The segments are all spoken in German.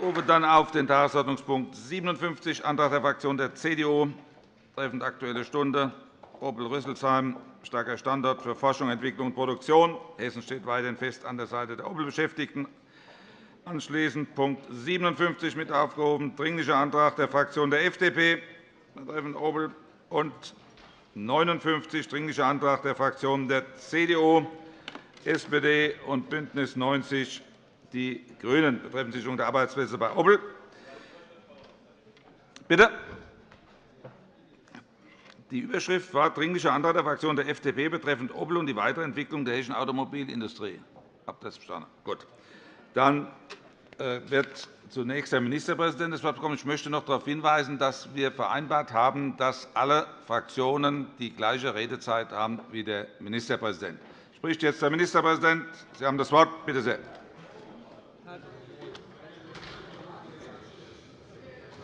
Rufe dann auf den Tagesordnungspunkt 57, Antrag der Fraktion der CDU, betreffend Aktuelle Stunde, Opel-Rüsselsheim, starker Standort für Forschung, Entwicklung und Produktion. Hessen steht weiterhin fest an der Seite der Opel-Beschäftigten. Anschließend Punkt 57 mit aufgehoben, Dringlicher Antrag der Fraktion der FDP betreffend Opel und 59 Dringlicher Antrag der Fraktionen der CDU, SPD und BÜNDNIS 90 die GRÜNEN betreffend Sicherung der Arbeitsplätze bei Opel. Bitte. Die Überschrift war Dringlicher Antrag der Fraktion der FDP betreffend Opel und die weitere Entwicklung der hessischen Automobilindustrie. Habt das verstanden? Gut. Dann äh, wird zunächst der Ministerpräsident das Wort bekommen. Ich möchte noch darauf hinweisen, dass wir vereinbart haben, dass alle Fraktionen die gleiche Redezeit haben wie der Ministerpräsident. Spricht jetzt der Ministerpräsident. Sie haben das Wort. Bitte sehr.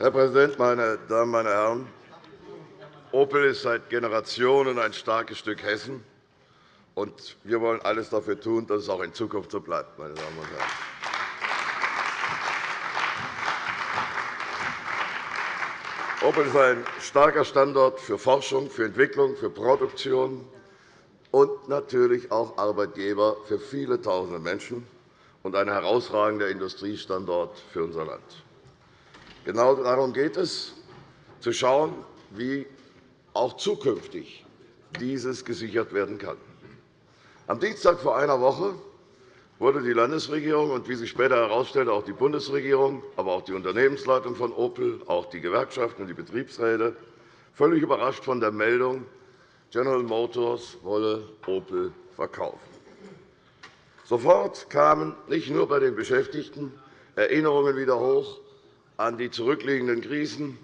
Herr Präsident, meine Damen, meine Herren! Opel ist seit Generationen ein starkes Stück Hessen. und Wir wollen alles dafür tun, dass es auch in Zukunft so bleibt. Meine Damen und Herren. Opel ist ein starker Standort für Forschung, für Entwicklung, für Produktion und natürlich auch Arbeitgeber für viele Tausende Menschen und ein herausragender Industriestandort für unser Land. Genau darum geht es, zu schauen, wie auch zukünftig dieses gesichert werden kann. Am Dienstag vor einer Woche wurde die Landesregierung und, wie sich später herausstellte, auch die Bundesregierung, aber auch die Unternehmensleitung von Opel, auch die Gewerkschaften und die Betriebsräte völlig überrascht von der Meldung, General Motors wolle Opel verkaufen. Sofort kamen nicht nur bei den Beschäftigten Erinnerungen wieder hoch an die zurückliegenden Krisen,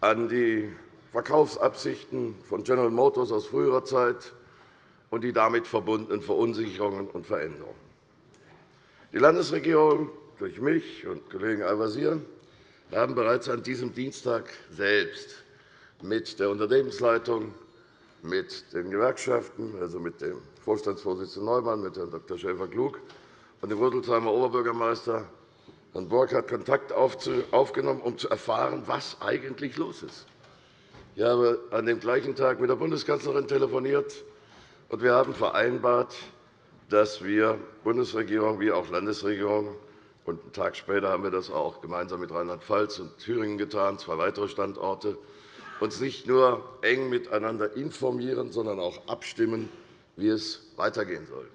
an die Verkaufsabsichten von General Motors aus früherer Zeit und die damit verbundenen Verunsicherungen und Veränderungen. Die Landesregierung durch mich und Kollegen Al-Wazir haben bereits an diesem Dienstag selbst mit der Unternehmensleitung, mit den Gewerkschaften, also mit dem Vorstandsvorsitzenden Neumann, mit Herrn Dr. Schäfer-Klug und dem Rüsselsheimer Oberbürgermeister Herrn Burkhardt Kontakt aufgenommen, um zu erfahren, was eigentlich los ist. Ich habe an dem gleichen Tag mit der Bundeskanzlerin telefoniert, und wir haben vereinbart, dass wir Bundesregierung wie auch Landesregierung und einen Tag später haben wir das auch gemeinsam mit Rheinland-Pfalz und Thüringen getan, zwei weitere Standorte, uns nicht nur eng miteinander informieren, sondern auch abstimmen, wie es weitergehen soll.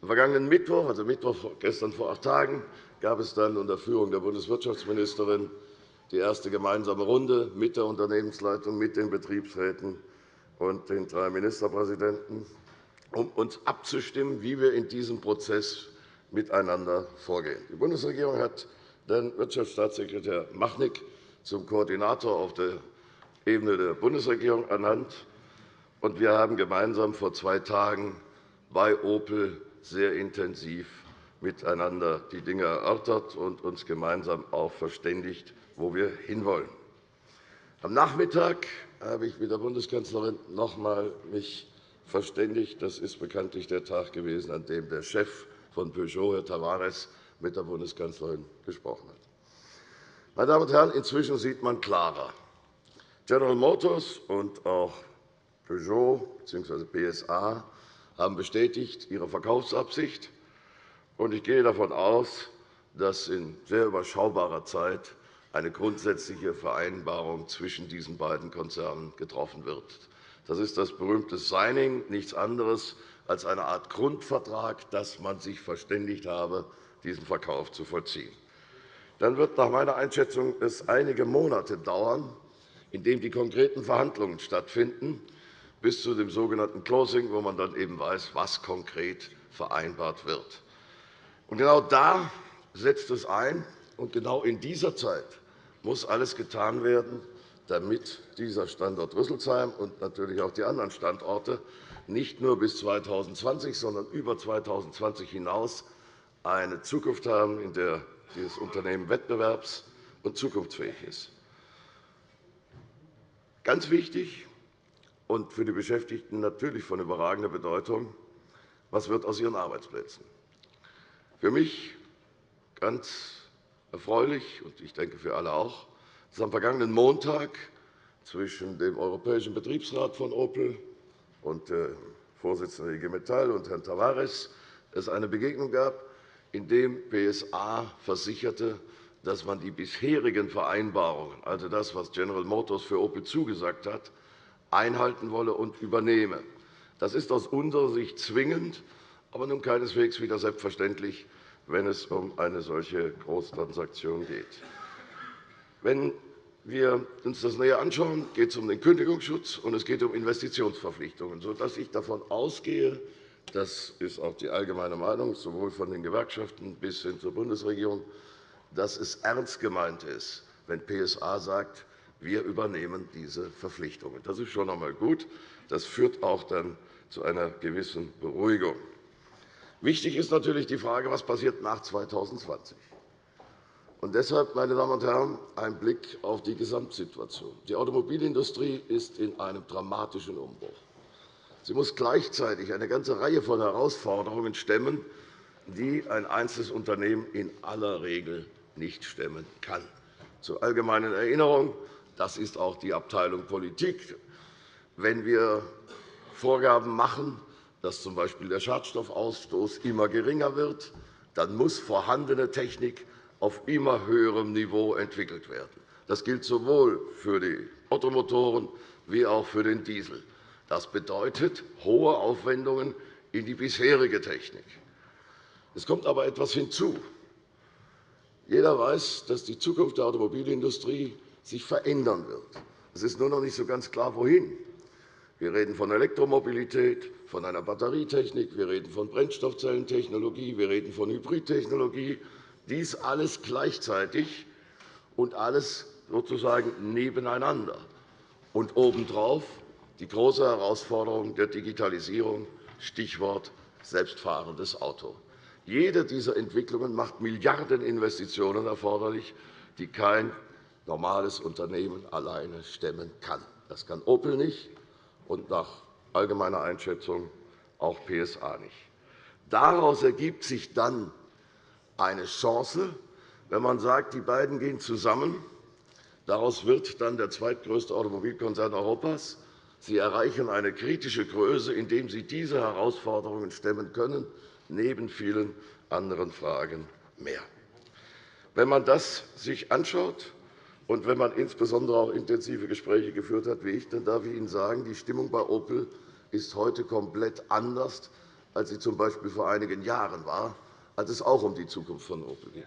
Am vergangenen Mittwoch, also Mittwoch gestern vor acht Tagen, gab es dann unter Führung der Bundeswirtschaftsministerin die erste gemeinsame Runde mit der Unternehmensleitung, mit den Betriebsräten und den drei Ministerpräsidenten, um uns abzustimmen, wie wir in diesem Prozess miteinander vorgehen. Die Bundesregierung hat den Wirtschaftsstaatssekretär Machnig zum Koordinator auf der Ebene der Bundesregierung ernannt. Und wir haben gemeinsam vor zwei Tagen bei Opel sehr intensiv miteinander die Dinge erörtert und uns gemeinsam auch verständigt, wo wir hinwollen. Am Nachmittag habe ich mich mit der Bundeskanzlerin noch einmal verständigt. Das ist bekanntlich der Tag gewesen, an dem der Chef von Peugeot, Herr Tavares, mit der Bundeskanzlerin gesprochen hat. Meine Damen und Herren, inzwischen sieht man klarer. General Motors und auch Peugeot bzw. PSA haben bestätigt ihre Verkaufsabsicht. Ich gehe davon aus, dass in sehr überschaubarer Zeit eine grundsätzliche Vereinbarung zwischen diesen beiden Konzernen getroffen wird. Das ist das berühmte Signing, nichts anderes als eine Art Grundvertrag, dass man sich verständigt habe, diesen Verkauf zu vollziehen. Dann wird nach meiner Einschätzung es einige Monate dauern, in denen die konkreten Verhandlungen stattfinden, bis zu dem sogenannten Closing, wo man dann eben weiß, was konkret vereinbart wird. Und genau da setzt es ein, und genau in dieser Zeit muss alles getan werden, damit dieser Standort Rüsselsheim und natürlich auch die anderen Standorte nicht nur bis 2020, sondern über 2020 hinaus eine Zukunft haben, in der dieses Unternehmen wettbewerbs- und zukunftsfähig ist. Ganz wichtig und für die Beschäftigten natürlich von überragender Bedeutung, was wird aus ihren Arbeitsplätzen? Für mich ganz erfreulich, und ich denke für alle auch, dass am vergangenen Montag zwischen dem Europäischen Betriebsrat von Opel und dem Vorsitzenden der IG Metall und Herrn Tavares es eine Begegnung gab, in der PSA versicherte, dass man die bisherigen Vereinbarungen, also das, was General Motors für Opel zugesagt hat, einhalten wolle und übernehme. Das ist aus unserer Sicht zwingend, aber nun keineswegs wieder selbstverständlich, wenn es um eine solche Großtransaktion geht. Wenn wir uns das näher anschauen, geht es um den Kündigungsschutz und es geht um Investitionsverpflichtungen, sodass ich davon ausgehe, das ist auch die allgemeine Meinung, sowohl von den Gewerkschaften bis hin zur Bundesregierung, dass es ernst gemeint ist, wenn PSA sagt, wir übernehmen diese Verpflichtungen. Das ist schon einmal gut. Das führt auch dann zu einer gewissen Beruhigung. Wichtig ist natürlich die Frage, was passiert nach 2020. Und deshalb, meine Damen und Herren, ein Blick auf die Gesamtsituation. Die Automobilindustrie ist in einem dramatischen Umbruch. Sie muss gleichzeitig eine ganze Reihe von Herausforderungen stemmen, die ein einzelnes Unternehmen in aller Regel nicht stemmen kann. Zur allgemeinen Erinnerung, das ist auch die Abteilung Politik. Wenn wir Vorgaben machen, dass z. B. der Schadstoffausstoß immer geringer wird, dann muss vorhandene Technik auf immer höherem Niveau entwickelt werden. Das gilt sowohl für die Ottomotoren wie auch für den Diesel. Das bedeutet hohe Aufwendungen in die bisherige Technik. Es kommt aber etwas hinzu. Jeder weiß, dass die Zukunft der Automobilindustrie sich verändern wird. Es ist nur noch nicht so ganz klar, wohin. Wir reden von Elektromobilität, von einer Batterietechnik, wir reden von Brennstoffzellentechnologie, wir reden von Hybridtechnologie. Dies alles gleichzeitig und alles sozusagen nebeneinander. Und obendrauf die große Herausforderung der Digitalisierung, Stichwort selbstfahrendes Auto. Jede dieser Entwicklungen macht Milliardeninvestitionen erforderlich, die kein normales Unternehmen alleine stemmen kann. Das kann Opel nicht, und nach allgemeiner Einschätzung auch PSA nicht. Daraus ergibt sich dann eine Chance, wenn man sagt, die beiden gehen zusammen. Daraus wird dann der zweitgrößte Automobilkonzern Europas. Sie erreichen eine kritische Größe, indem sie diese Herausforderungen stemmen können neben vielen anderen Fragen mehr. Wenn man das sich anschaut und wenn man insbesondere auch intensive Gespräche geführt hat, wie ich, dann darf ich Ihnen sagen, die Stimmung bei Opel ist heute komplett anders, als sie z. B. vor einigen Jahren war, als es auch um die Zukunft von Opel ging.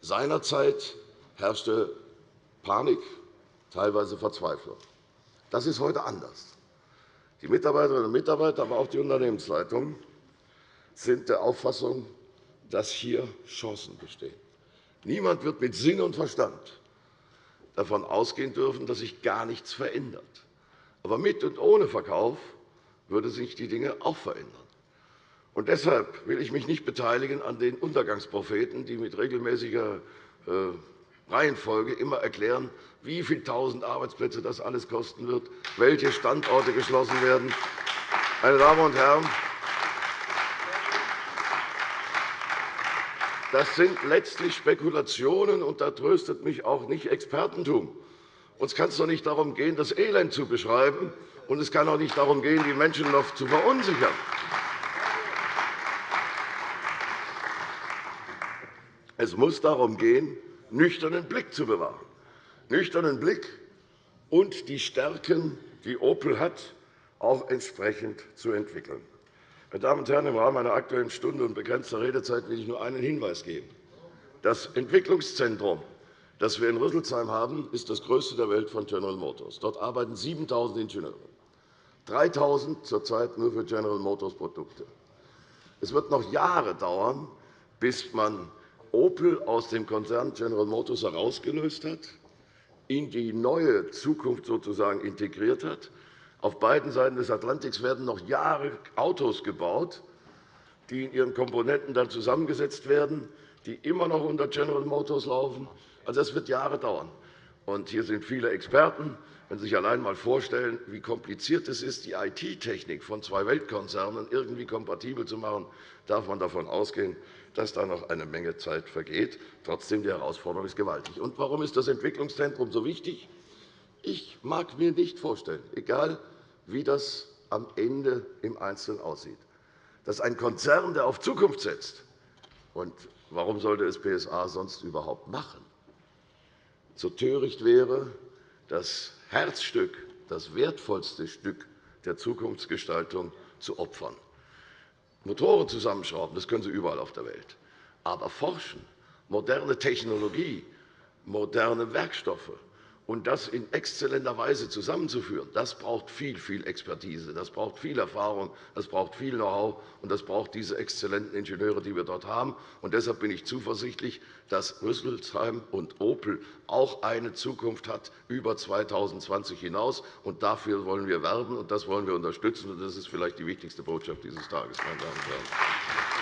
Seinerzeit herrschte Panik, teilweise Verzweiflung. Das ist heute anders. Die Mitarbeiterinnen und Mitarbeiter, aber auch die Unternehmensleitung sind der Auffassung, dass hier Chancen bestehen. Niemand wird mit Sinn und Verstand davon ausgehen dürfen, dass sich gar nichts verändert. Aber mit und ohne Verkauf würden sich die Dinge auch verändern. Und deshalb will ich mich nicht beteiligen an den Untergangspropheten, die mit regelmäßiger äh, Reihenfolge immer erklären, wie viele tausend Arbeitsplätze das alles kosten wird, welche Standorte geschlossen werden. Meine Damen und Herren, Das sind letztlich Spekulationen, und da tröstet mich auch nicht Expertentum. Uns kann es doch nicht darum gehen, das Elend zu beschreiben, und es kann auch nicht darum gehen, die Menschen noch zu verunsichern. Es muss darum gehen, nüchternen Blick zu bewahren. Nüchternen Blick und die Stärken, die Opel hat, auch entsprechend zu entwickeln. Meine Damen und Herren, im Rahmen einer Aktuellen Stunde und begrenzter Redezeit will ich nur einen Hinweis geben. Das Entwicklungszentrum, das wir in Rüsselsheim haben, ist das größte der Welt von General Motors. Dort arbeiten 7.000 Ingenieure, 3.000 zurzeit nur für General Motors Produkte. Es wird noch Jahre dauern, bis man Opel aus dem Konzern General Motors herausgelöst hat, in die neue Zukunft sozusagen integriert hat auf beiden Seiten des Atlantiks werden noch Jahre Autos gebaut, die in ihren Komponenten dann zusammengesetzt werden, die immer noch unter General Motors laufen. Also, das wird Jahre dauern. Und hier sind viele Experten. Wenn Sie sich allein einmal vorstellen, wie kompliziert es ist, die IT-Technik von zwei Weltkonzernen irgendwie kompatibel zu machen, darf man davon ausgehen, dass da noch eine Menge Zeit vergeht. Trotzdem, die Herausforderung ist gewaltig. Und warum ist das Entwicklungszentrum so wichtig? Ich mag mir nicht vorstellen, egal wie das am Ende im Einzelnen aussieht, dass ein Konzern, der auf Zukunft setzt, und warum sollte es PSA sonst überhaupt machen, so töricht wäre, das Herzstück, das wertvollste Stück der Zukunftsgestaltung zu opfern. Motoren zusammenschrauben, das können Sie überall auf der Welt. Aber forschen, moderne Technologie, moderne Werkstoffe, und das in exzellenter Weise zusammenzuführen, das braucht viel, viel Expertise, das braucht viel Erfahrung, das braucht viel Know-how, und das braucht diese exzellenten Ingenieure, die wir dort haben. Und deshalb bin ich zuversichtlich, dass Rüsselsheim und Opel auch eine Zukunft hat über 2020 hinaus. Und dafür wollen wir werben, und das wollen wir unterstützen. Und das ist vielleicht die wichtigste Botschaft dieses Tages, meine Damen und Herren.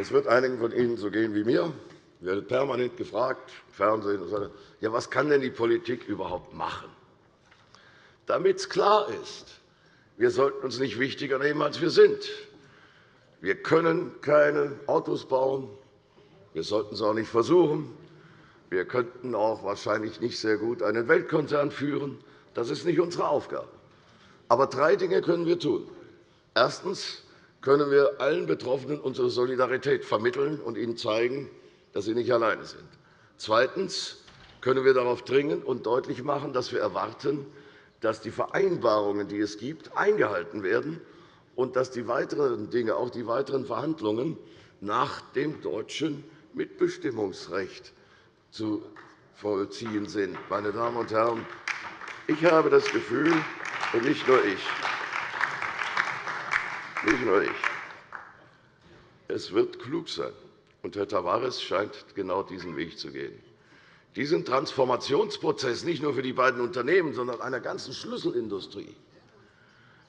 Es wird einigen von Ihnen so gehen wie mir. Ich werde permanent gefragt, Fernsehen, und so, ja, was kann denn die Politik überhaupt machen? Damit es klar ist, wir sollten uns nicht wichtiger nehmen, als wir sind. Wir können keine Autos bauen. Wir sollten es auch nicht versuchen. Wir könnten auch wahrscheinlich nicht sehr gut einen Weltkonzern führen. Das ist nicht unsere Aufgabe. Aber drei Dinge können wir tun. Erstens können wir allen Betroffenen unsere Solidarität vermitteln und ihnen zeigen, dass sie nicht alleine sind. Zweitens können wir darauf dringen und deutlich machen, dass wir erwarten, dass die Vereinbarungen, die es gibt, eingehalten werden und dass die weiteren Dinge, auch die weiteren Verhandlungen nach dem deutschen Mitbestimmungsrecht zu vollziehen sind. Meine Damen und Herren, ich habe das Gefühl, und nicht nur ich, nicht nur ich. Es wird klug sein, und Herr Tavares scheint genau diesen Weg zu gehen, diesen Transformationsprozess nicht nur für die beiden Unternehmen, sondern einer ganzen Schlüsselindustrie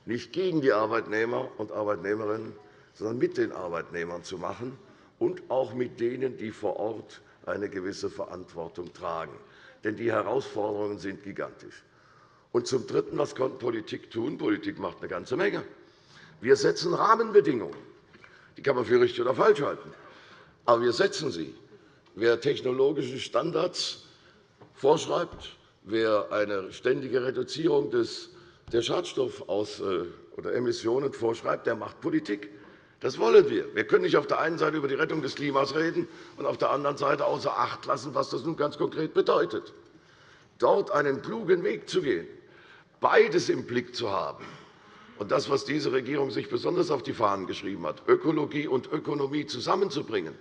nicht gegen die Arbeitnehmer und Arbeitnehmerinnen, sondern mit den Arbeitnehmern zu machen und auch mit denen, die vor Ort eine gewisse Verantwortung tragen. Denn die Herausforderungen sind gigantisch. Und zum Dritten, was kann Politik tun? Politik macht eine ganze Menge. Wir setzen Rahmenbedingungen. Die kann man für richtig oder falsch halten. Aber wir setzen sie. Wer technologische Standards vorschreibt, wer eine ständige Reduzierung der Schadstoffaus- äh, oder Emissionen vorschreibt, der macht Politik. Das wollen wir. Wir können nicht auf der einen Seite über die Rettung des Klimas reden und auf der anderen Seite außer Acht lassen, was das nun ganz konkret bedeutet. Dort einen klugen Weg zu gehen, beides im Blick zu haben, und das, was diese Regierung sich besonders auf die Fahnen geschrieben hat, Ökologie und Ökonomie zusammenzubringen,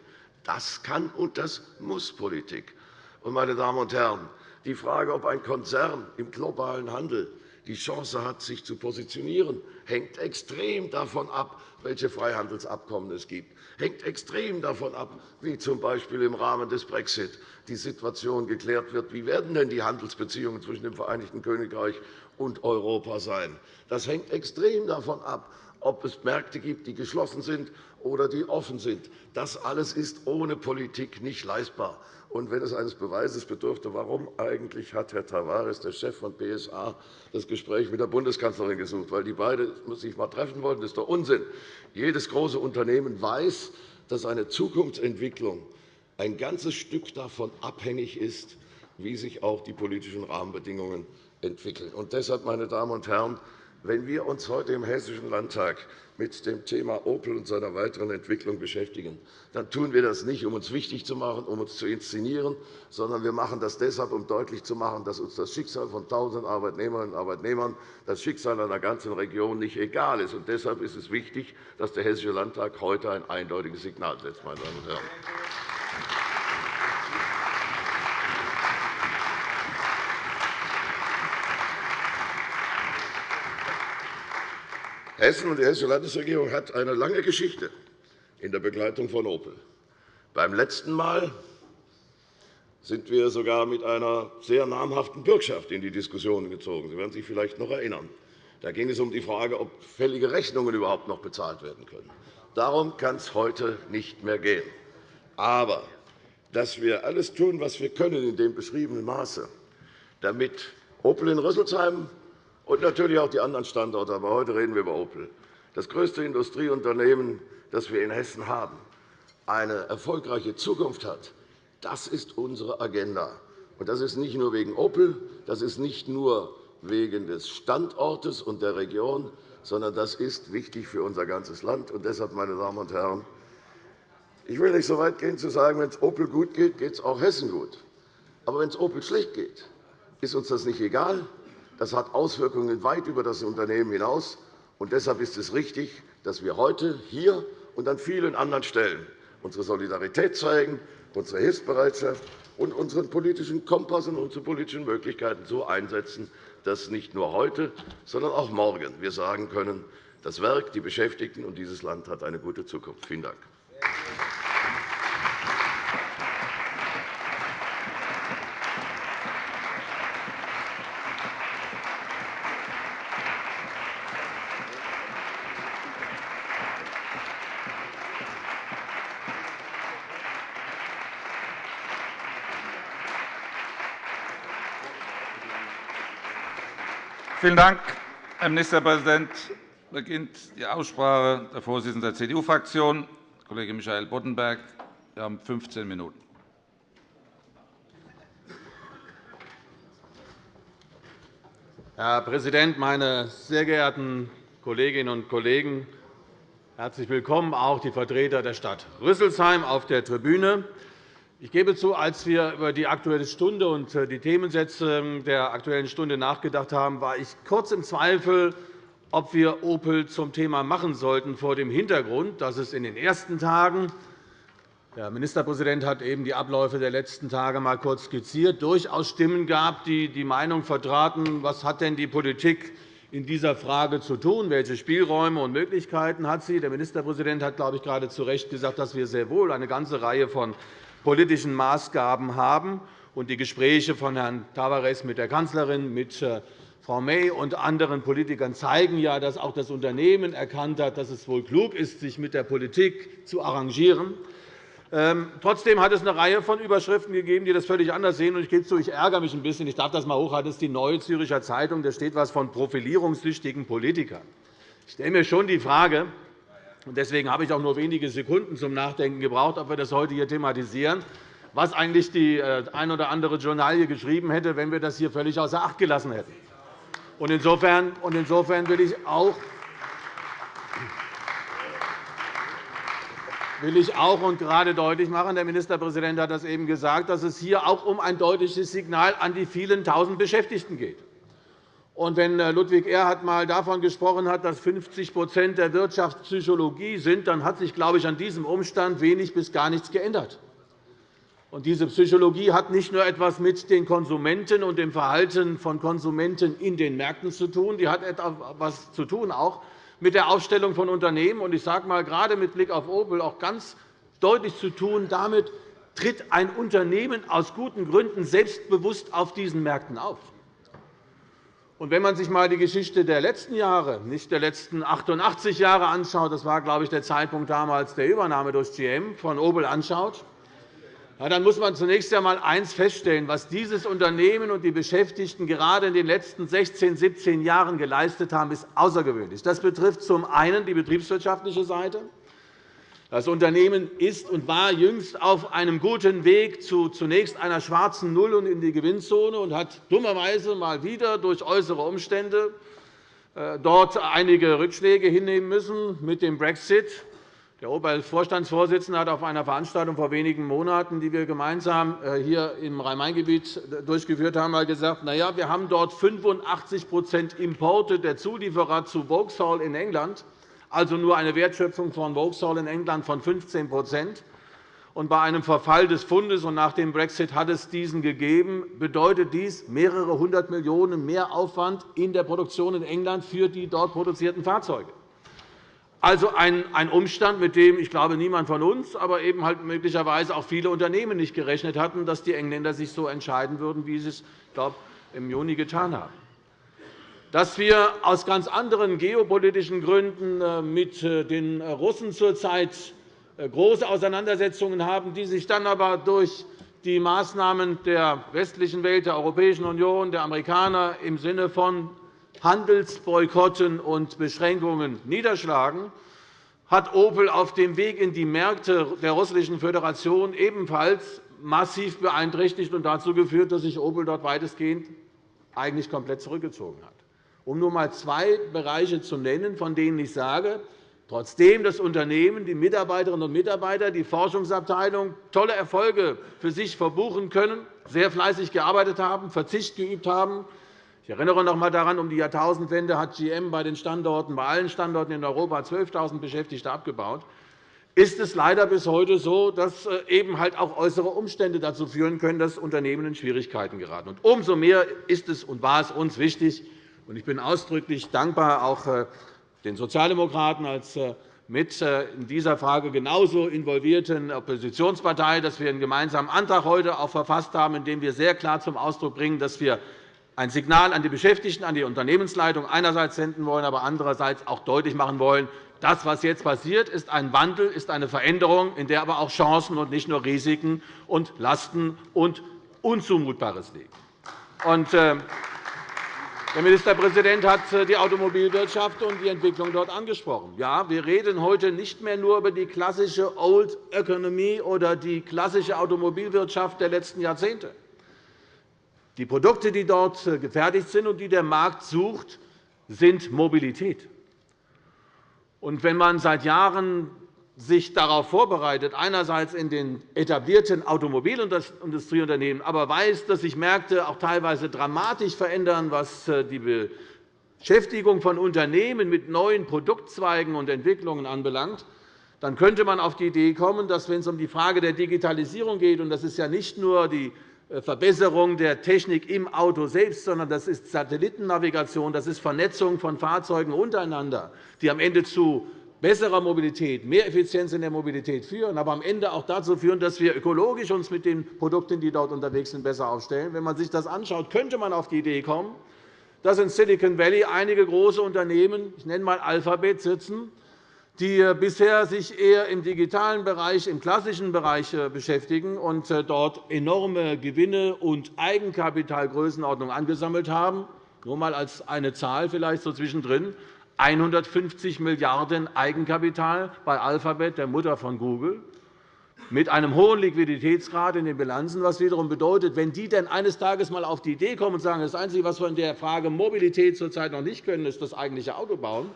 das kann und das muss Politik. Und, meine Damen und Herren, die Frage, ob ein Konzern im globalen Handel die Chance hat, sich zu positionieren, hängt extrem davon ab, welche Freihandelsabkommen es gibt, hängt extrem davon ab, wie z. B. im Rahmen des Brexit die Situation geklärt wird. Wie werden denn die Handelsbeziehungen zwischen dem Vereinigten Königreich und Europa sein? Das hängt extrem davon ab, ob es Märkte gibt, die geschlossen sind oder die offen sind. Das alles ist ohne Politik nicht leistbar. Und wenn es eines Beweises bedürfte, warum eigentlich hat Herr Tavares, der Chef von PSA, das Gespräch mit der Bundeskanzlerin gesucht, weil die beiden sich mal treffen wollten, das ist doch Unsinn. Jedes große Unternehmen weiß, dass eine Zukunftsentwicklung ein ganzes Stück davon abhängig ist, wie sich auch die politischen Rahmenbedingungen entwickeln. Und deshalb, meine Damen und Herren, wenn wir uns heute im Hessischen Landtag mit dem Thema Opel und seiner weiteren Entwicklung beschäftigen, dann tun wir das nicht, um uns wichtig zu machen, um uns zu inszenieren, sondern wir machen das deshalb, um deutlich zu machen, dass uns das Schicksal von tausend Arbeitnehmerinnen und Arbeitnehmern, das Schicksal einer ganzen Region nicht egal ist. Und deshalb ist es wichtig, dass der Hessische Landtag heute ein eindeutiges Signal setzt. Meine Damen und Herren. Hessen und die Hessische Landesregierung hat eine lange Geschichte in der Begleitung von Opel. Beim letzten Mal sind wir sogar mit einer sehr namhaften Bürgschaft in die Diskussion gezogen. Sie werden sich vielleicht noch erinnern. Da ging es um die Frage, ob fällige Rechnungen überhaupt noch bezahlt werden können. Darum kann es heute nicht mehr gehen. Aber dass wir alles tun, was wir können in dem beschriebenen Maße, damit Opel in Rüsselsheim und natürlich auch die anderen Standorte, aber heute reden wir über Opel, das größte Industrieunternehmen, das wir in Hessen haben, eine erfolgreiche Zukunft hat. Das ist unsere Agenda. das ist nicht nur wegen Opel, das ist nicht nur wegen des Standortes und der Region, sondern das ist wichtig für unser ganzes Land. Und deshalb, meine Damen und Herren, ich will nicht so weit gehen, zu sagen, wenn es Opel gut geht, geht es auch Hessen gut. Aber wenn es Opel schlecht geht, ist uns das nicht egal. Das hat Auswirkungen weit über das Unternehmen hinaus. Und deshalb ist es richtig, dass wir heute hier und an vielen anderen Stellen unsere Solidarität zeigen, unsere Hilfsbereitschaft und unseren politischen Kompass und unsere politischen Möglichkeiten so einsetzen, dass nicht nur heute, sondern auch morgen wir sagen können, das Werk, die Beschäftigten und dieses Land hat eine gute Zukunft. Vielen Dank. Vielen Dank, Herr Ministerpräsident. beginnt die Aussprache. Der Vorsitzende der CDU-Fraktion, Kollege Michael Boddenberg. Sie haben 15 Minuten. Herr Präsident, meine sehr geehrten Kolleginnen und Kollegen! Herzlich willkommen, auch die Vertreter der Stadt Rüsselsheim auf der Tribüne. Ich gebe zu, als wir über die Aktuelle Stunde und äh, die Themensätze der Aktuellen Stunde nachgedacht haben, war ich kurz im Zweifel, ob wir Opel zum Thema machen sollten, vor dem Hintergrund, dass es in den ersten Tagen der Ministerpräsident hat eben die Abläufe der letzten Tage einmal kurz skizziert. durchaus Stimmen gab, die die Meinung vertraten, was hat denn die Politik in dieser Frage zu tun? Welche Spielräume und Möglichkeiten hat sie? Der Ministerpräsident hat, glaube ich, gerade zu Recht gesagt, dass wir sehr wohl eine ganze Reihe von politischen Maßgaben haben. Die Gespräche von Herrn Tavares mit der Kanzlerin, mit äh, Frau May und anderen Politikern zeigen ja, dass auch das Unternehmen erkannt hat, dass es wohl klug ist, sich mit der Politik zu arrangieren. Ähm, trotzdem hat es eine Reihe von Überschriften gegeben, die das völlig anders sehen. Ich gebe zu, ich ärgere mich ein bisschen. Ich darf das einmal hochhalten. Das ist die Neue Züricher Zeitung. Da steht etwas von profilierungssüchtigen Politikern. Ich stelle mir schon die Frage, Deswegen habe ich auch nur wenige Sekunden zum Nachdenken gebraucht, ob wir das heute hier thematisieren, was eigentlich die äh, ein oder andere Journalie geschrieben hätte, wenn wir das hier völlig außer Acht gelassen hätten. Insofern will ich auch will ich auch und gerade deutlich machen, der Ministerpräsident hat das eben gesagt, dass es hier auch um ein deutliches Signal an die vielen Tausend Beschäftigten geht. Und wenn äh, Ludwig Erhard einmal davon gesprochen hat, dass 50% der Wirtschaft Psychologie sind, dann hat sich, glaube ich, an diesem Umstand wenig bis gar nichts geändert. Und diese Psychologie hat nicht nur etwas mit den Konsumenten und dem Verhalten von Konsumenten in den Märkten zu tun, die hat etwas zu tun auch mit der Aufstellung von Unternehmen und ich sage einmal, gerade mit Blick auf Opel auch ganz deutlich zu tun, damit tritt ein Unternehmen aus guten Gründen selbstbewusst auf diesen Märkten auf. Und wenn man sich einmal die Geschichte der letzten Jahre, nicht der letzten 88 Jahre anschaut, das war, glaube ich, der Zeitpunkt damals der Übernahme durch GM von Opel anschaut, dann muss man zunächst einmal eines feststellen, was dieses Unternehmen und die Beschäftigten gerade in den letzten 16, 17 Jahren geleistet haben, ist außergewöhnlich. Das betrifft zum einen die betriebswirtschaftliche Seite. Das Unternehmen ist und war jüngst auf einem guten Weg zu zunächst einer schwarzen Null und in die Gewinnzone und hat dummerweise mal wieder durch äußere Umstände äh, dort einige Rückschläge hinnehmen müssen mit dem Brexit. Der Opel-Vorstandsvorsitzende hat auf einer Veranstaltung vor wenigen Monaten, die wir gemeinsam äh, hier im Rhein-Main-Gebiet durchgeführt haben, gesagt, na ja, wir haben dort 85% Importe der Zulieferer zu Vauxhall in England also nur eine Wertschöpfung von Vauxhall in England von 15 und bei einem Verfall des Fundes und nach dem Brexit hat es diesen gegeben, bedeutet dies mehrere hundert Millionen mehr Aufwand in der Produktion in England für die dort produzierten Fahrzeuge. Also ein Umstand, mit dem ich glaube, niemand von uns, aber eben halt möglicherweise auch viele Unternehmen nicht gerechnet hatten, dass die Engländer sich so entscheiden würden, wie sie es glaube, im Juni getan haben dass wir aus ganz anderen geopolitischen Gründen äh, mit äh, den Russen zurzeit äh, große Auseinandersetzungen haben, die sich dann aber durch die Maßnahmen der westlichen Welt, der Europäischen Union, der Amerikaner im Sinne von Handelsboykotten und Beschränkungen niederschlagen, hat Opel auf dem Weg in die Märkte der Russischen Föderation ebenfalls massiv beeinträchtigt und dazu geführt, dass sich Opel dort weitestgehend eigentlich komplett zurückgezogen hat. Um nur einmal zwei Bereiche zu nennen, von denen ich sage, trotzdem das Unternehmen, die Mitarbeiterinnen und Mitarbeiter, die Forschungsabteilung tolle Erfolge für sich verbuchen können, sehr fleißig gearbeitet haben, Verzicht geübt haben, ich erinnere noch einmal daran, um die Jahrtausendwende hat GM bei den Standorten, bei allen Standorten in Europa 12.000 Beschäftigte abgebaut. Ist es leider bis heute so, dass äh, eben halt auch äußere Umstände dazu führen können, dass Unternehmen in Schwierigkeiten geraten. Und umso mehr ist es und war es uns wichtig, ich bin ausdrücklich dankbar auch äh, den Sozialdemokraten als äh, mit in dieser Frage genauso involvierten Oppositionspartei, dass wir einen gemeinsamen Antrag heute auch verfasst haben, in dem wir sehr klar zum Ausdruck bringen, dass wir ein Signal an die Beschäftigten, an die Unternehmensleitung einerseits senden wollen, aber andererseits auch deutlich machen wollen, das, was jetzt passiert, ist ein Wandel, ist eine Veränderung, in der aber auch Chancen und nicht nur Risiken und Lasten und Unzumutbares liegen. Der Ministerpräsident hat äh, die Automobilwirtschaft und die Entwicklung dort angesprochen. Ja, wir reden heute nicht mehr nur über die klassische Old Economy oder die klassische Automobilwirtschaft der letzten Jahrzehnte. Die Produkte, die dort äh, gefertigt sind und die der Markt sucht, sind Mobilität. Wenn man seit Jahren sich darauf vorbereitet, einerseits in den etablierten Automobilindustrieunternehmen, aber weiß, dass sich Märkte auch teilweise dramatisch verändern, was äh, die Beschäftigung von Unternehmen mit neuen Produktzweigen und Entwicklungen anbelangt, dann könnte man auf die Idee kommen, dass, wenn es um die Frage der Digitalisierung geht, und das ist ja nicht nur die äh, Verbesserung der Technik im Auto selbst, sondern das ist Satellitennavigation, das ist Vernetzung von Fahrzeugen untereinander, die am Ende zu besserer Mobilität, mehr Effizienz in der Mobilität führen, aber am Ende auch dazu führen, dass wir ökologisch uns mit den Produkten, die dort unterwegs sind, besser aufstellen. Wenn man sich das anschaut, könnte man auf die Idee kommen, dass in Silicon Valley einige große Unternehmen, ich nenne einmal Alphabet, sitzen, die äh, bisher sich eher im digitalen Bereich, im klassischen Bereich äh, beschäftigen und äh, dort enorme Gewinne und Eigenkapitalgrößenordnung angesammelt haben. Nur einmal als eine Zahl vielleicht so zwischendrin. 150 Milliarden € Eigenkapital bei Alphabet, der Mutter von Google, mit einem hohen Liquiditätsgrad in den Bilanzen, was wiederum bedeutet, wenn die denn eines Tages einmal auf die Idee kommen und sagen, das Einzige, was wir in der Frage Mobilität zurzeit noch nicht können, ist das eigentliche Auto bauen,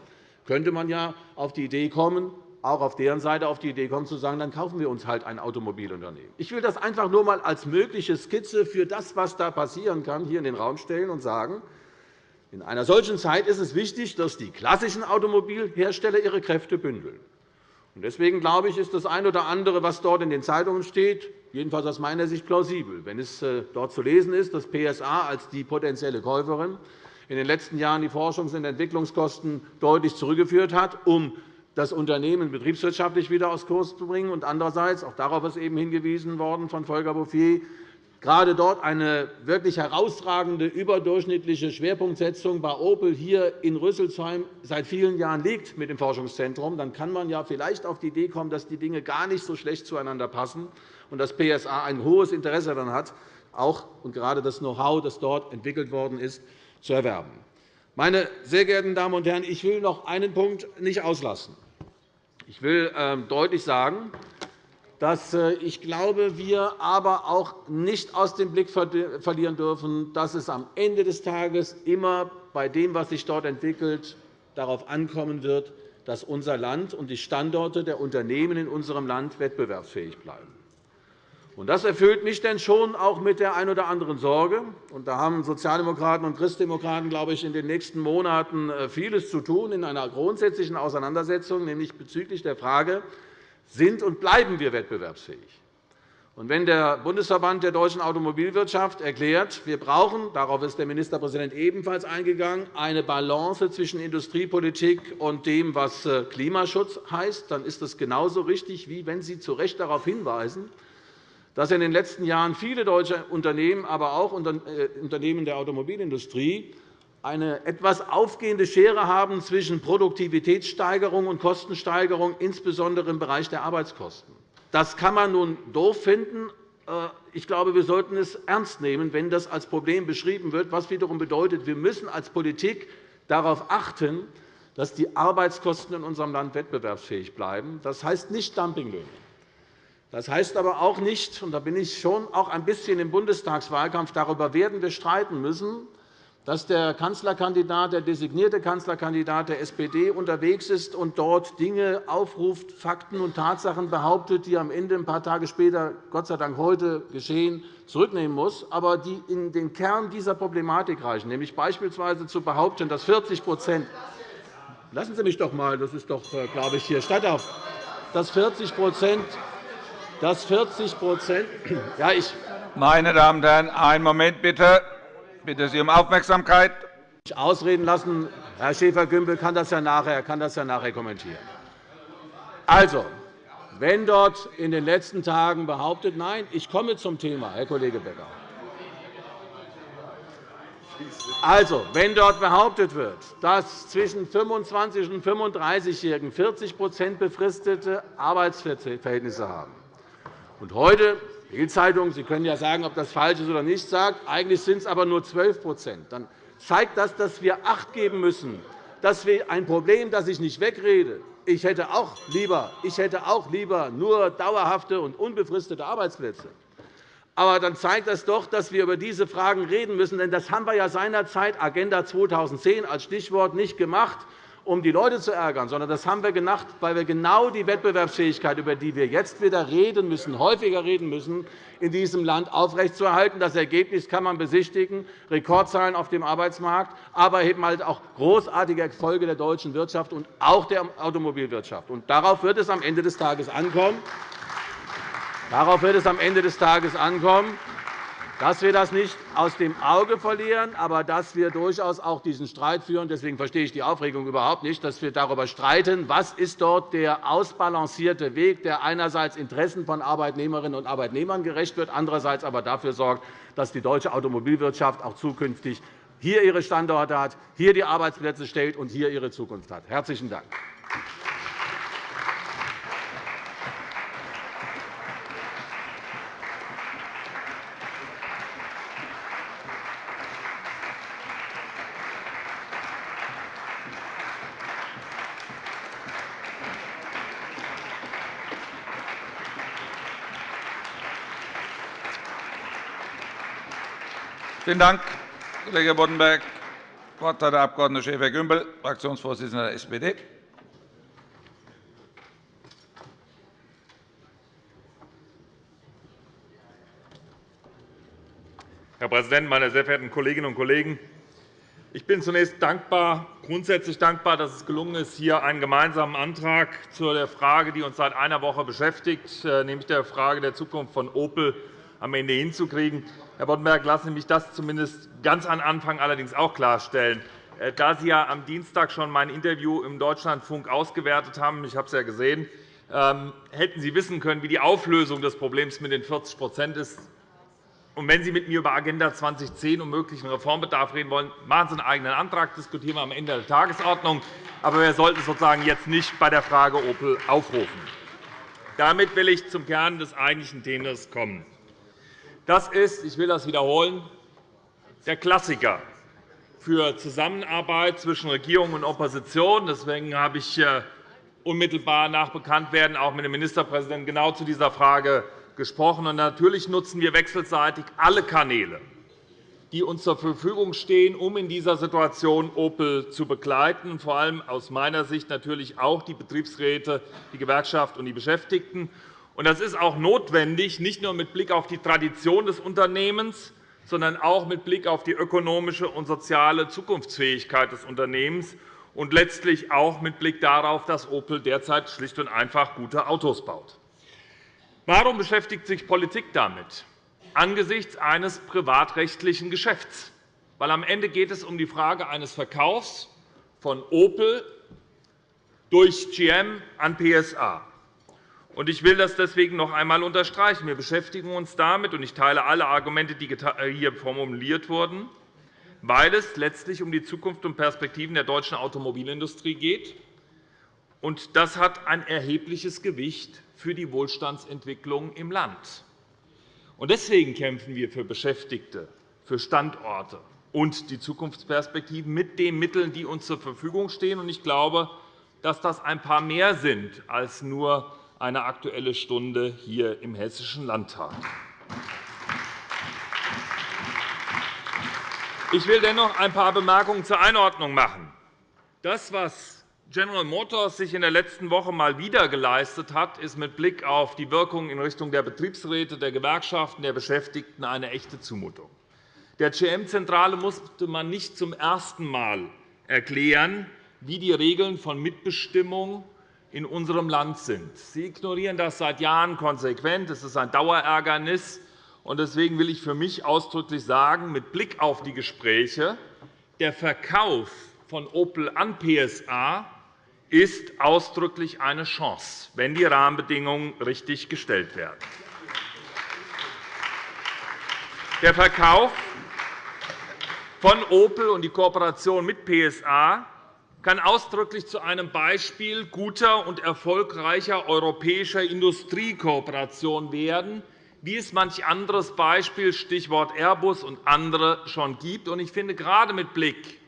könnte man ja auf die Idee kommen, auch auf deren Seite auf die Idee kommen, zu sagen, dann kaufen wir uns halt ein Automobilunternehmen. Ich will das einfach nur einmal als mögliche Skizze für das, was da passieren kann, hier in den Raum stellen und sagen, in einer solchen Zeit ist es wichtig, dass die klassischen Automobilhersteller ihre Kräfte bündeln. Deswegen glaube ich, ist das eine oder andere, was dort in den Zeitungen steht, jedenfalls aus meiner Sicht plausibel. Wenn es äh, dort zu lesen ist, dass PSA als die potenzielle Käuferin in den letzten Jahren die Forschungs- und Entwicklungskosten deutlich zurückgeführt hat, um das Unternehmen betriebswirtschaftlich wieder aus Kurs zu bringen. Und andererseits, auch darauf ist eben hingewiesen worden von Volker Bouffier, gerade dort eine wirklich herausragende, überdurchschnittliche Schwerpunktsetzung bei Opel hier in Rüsselsheim seit vielen Jahren liegt mit dem Forschungszentrum, dann kann man ja vielleicht auf die Idee kommen, dass die Dinge gar nicht so schlecht zueinander passen und dass PSA ein hohes Interesse daran hat, auch und gerade das Know-how, das dort entwickelt worden ist, zu erwerben. Meine sehr geehrten Damen und Herren, ich will noch einen Punkt nicht auslassen. Ich will ähm, deutlich sagen, dass äh, ich glaube, wir aber auch nicht aus dem Blick verlieren dürfen, dass es am Ende des Tages immer bei dem, was sich dort entwickelt, darauf ankommen wird, dass unser Land und die Standorte der Unternehmen in unserem Land wettbewerbsfähig bleiben. Das erfüllt mich denn schon auch mit der einen oder anderen Sorge. Da haben Sozialdemokraten und Christdemokraten, glaube ich, in den nächsten Monaten äh, vieles zu tun in einer grundsätzlichen Auseinandersetzung, nämlich bezüglich der Frage, sind und bleiben wir wettbewerbsfähig? wenn der Bundesverband der deutschen Automobilwirtschaft erklärt, wir brauchen, darauf ist der Ministerpräsident ebenfalls eingegangen, eine Balance zwischen Industriepolitik und dem, was äh, Klimaschutz heißt, dann ist das genauso richtig, wie wenn Sie zu Recht darauf hinweisen, dass in den letzten Jahren viele deutsche Unternehmen, aber auch äh, Unternehmen der Automobilindustrie eine etwas aufgehende Schere haben zwischen Produktivitätssteigerung und Kostensteigerung, insbesondere im Bereich der Arbeitskosten. Das kann man nun doof finden. Äh, ich glaube, wir sollten es ernst nehmen, wenn das als Problem beschrieben wird, was wiederum bedeutet, wir müssen als Politik darauf achten, dass die Arbeitskosten in unserem Land wettbewerbsfähig bleiben. Das heißt nicht Dumpinglöhne. Das heißt aber auch nicht, und da bin ich schon auch ein bisschen im Bundestagswahlkampf, darüber werden wir streiten müssen, dass der Kanzlerkandidat, der designierte Kanzlerkandidat der SPD unterwegs ist und dort Dinge aufruft, Fakten und Tatsachen behauptet, die am Ende ein paar Tage später, Gott sei Dank heute geschehen, zurücknehmen muss, aber die in den Kern dieser Problematik reichen, nämlich beispielsweise zu behaupten, dass 40 Lassen Sie mich doch einmal, das ist doch, äh, glaube ich, hier. Statt auf, dass 40 dass 40 ja, ich Meine Damen und Herren, einen Moment bitte. Ich bitte Sie um Aufmerksamkeit. Ausreden lassen. Herr Schäfer-Gümbel kann, das ja nachher, kann das ja nachher kommentieren. Also, wenn dort in den letzten Tagen behauptet, nein, ich komme zum Thema, Herr Kollege Becker. Also, wenn dort behauptet wird, dass zwischen 25- und 35-Jährigen 40% befristete Arbeitsverhältnisse haben, und heute Bildzeitung, Sie können ja sagen, ob das falsch ist oder nicht, sagt, eigentlich sind es aber nur 12% Dann zeigt das, dass wir Acht geben müssen, dass wir ein Problem, das ich nicht wegrede, ich hätte auch lieber, ich hätte auch lieber nur dauerhafte und unbefristete Arbeitsplätze. Aber dann zeigt das doch, dass wir über diese Fragen reden müssen. Denn das haben wir ja seinerzeit Agenda 2010 als Stichwort nicht gemacht, um die Leute zu ärgern, sondern das haben wir gemacht, weil wir genau die Wettbewerbsfähigkeit, über die wir jetzt wieder reden müssen, häufiger reden müssen, in diesem Land aufrechtzuerhalten. Das Ergebnis kann man besichtigen, Rekordzahlen auf dem Arbeitsmarkt, aber eben halt auch großartige Erfolge der deutschen Wirtschaft und auch der Automobilwirtschaft. Und darauf wird es am Ende des Tages ankommen. Darauf wird es am Ende des Tages ankommen dass wir das nicht aus dem Auge verlieren, aber dass wir durchaus auch diesen Streit führen. Deswegen verstehe ich die Aufregung überhaupt nicht, dass wir darüber streiten, was ist dort der ausbalancierte Weg, der einerseits Interessen von Arbeitnehmerinnen und Arbeitnehmern gerecht wird, andererseits aber dafür sorgt, dass die deutsche Automobilwirtschaft auch zukünftig hier ihre Standorte hat, hier die Arbeitsplätze stellt und hier ihre Zukunft hat. – Herzlichen Dank. Vielen Dank, Kollege Boddenberg. Das Wort hat der Abg. Schäfer-Gümbel, Fraktionsvorsitzender der SPD. Herr Präsident, meine sehr verehrten Kolleginnen und Kollegen! Ich bin zunächst dankbar, grundsätzlich dankbar, dass es gelungen ist, hier einen gemeinsamen Antrag zu der Frage, die uns seit einer Woche beschäftigt, äh, nämlich der Frage der Zukunft von Opel, am Ende hinzukriegen. Herr Boddenberg, lassen Sie mich das zumindest ganz am Anfang allerdings auch klarstellen. Äh, da Sie ja am Dienstag schon mein Interview im Deutschlandfunk ausgewertet haben, ich habe es ja gesehen, ähm, hätten Sie wissen können, wie die Auflösung des Problems mit den 40% ist. Und wenn Sie mit mir über Agenda 2010 und möglichen Reformbedarf reden wollen, machen Sie einen eigenen Antrag, diskutieren wir am Ende der Tagesordnung. Aber wir sollten sozusagen jetzt nicht bei der Frage Opel aufrufen. Damit will ich zum Kern des eigentlichen Themas kommen. Das ist, ich will das wiederholen, der Klassiker für Zusammenarbeit zwischen Regierung und Opposition. Deswegen habe ich äh, unmittelbar nach Bekanntwerden auch mit dem Ministerpräsidenten genau zu dieser Frage gesprochen. natürlich nutzen wir wechselseitig alle Kanäle, die uns zur Verfügung stehen, um in dieser Situation Opel zu begleiten, vor allem aus meiner Sicht natürlich auch die Betriebsräte, die Gewerkschaft und die Beschäftigten. Das ist auch notwendig, nicht nur mit Blick auf die Tradition des Unternehmens, sondern auch mit Blick auf die ökonomische und soziale Zukunftsfähigkeit des Unternehmens und letztlich auch mit Blick darauf, dass Opel derzeit schlicht und einfach gute Autos baut. Warum beschäftigt sich Politik damit? Angesichts eines privatrechtlichen Geschäfts. Weil am Ende geht es um die Frage eines Verkaufs von Opel durch GM an PSA. Ich will das deswegen noch einmal unterstreichen. Wir beschäftigen uns damit, und ich teile alle Argumente, die hier formuliert wurden, weil es letztlich um die Zukunft und Perspektiven der deutschen Automobilindustrie geht. Das hat ein erhebliches Gewicht für die Wohlstandsentwicklung im Land. Deswegen kämpfen wir für Beschäftigte, für Standorte und die Zukunftsperspektiven mit den Mitteln, die uns zur Verfügung stehen. Ich glaube, dass das ein paar mehr sind als nur eine Aktuelle Stunde hier im Hessischen Landtag. Ich will dennoch ein paar Bemerkungen zur Einordnung machen. Das, was General Motors sich in der letzten Woche einmal wieder geleistet hat, ist mit Blick auf die Wirkung in Richtung der Betriebsräte, der Gewerkschaften, der Beschäftigten eine echte Zumutung. Der GM-Zentrale musste man nicht zum ersten Mal erklären, wie die Regeln von Mitbestimmung in unserem Land sind. Sie ignorieren das seit Jahren konsequent. Es ist ein Dauerärgernis. Deswegen will ich für mich ausdrücklich sagen, mit Blick auf die Gespräche, der Verkauf von Opel an PSA ist ausdrücklich eine Chance, wenn die Rahmenbedingungen richtig gestellt werden. Der Verkauf von Opel und die Kooperation mit PSA kann ausdrücklich zu einem Beispiel guter und erfolgreicher europäischer Industriekooperation werden, wie es manch anderes Beispiel, Stichwort Airbus und andere, schon gibt. Ich finde, gerade mit Blick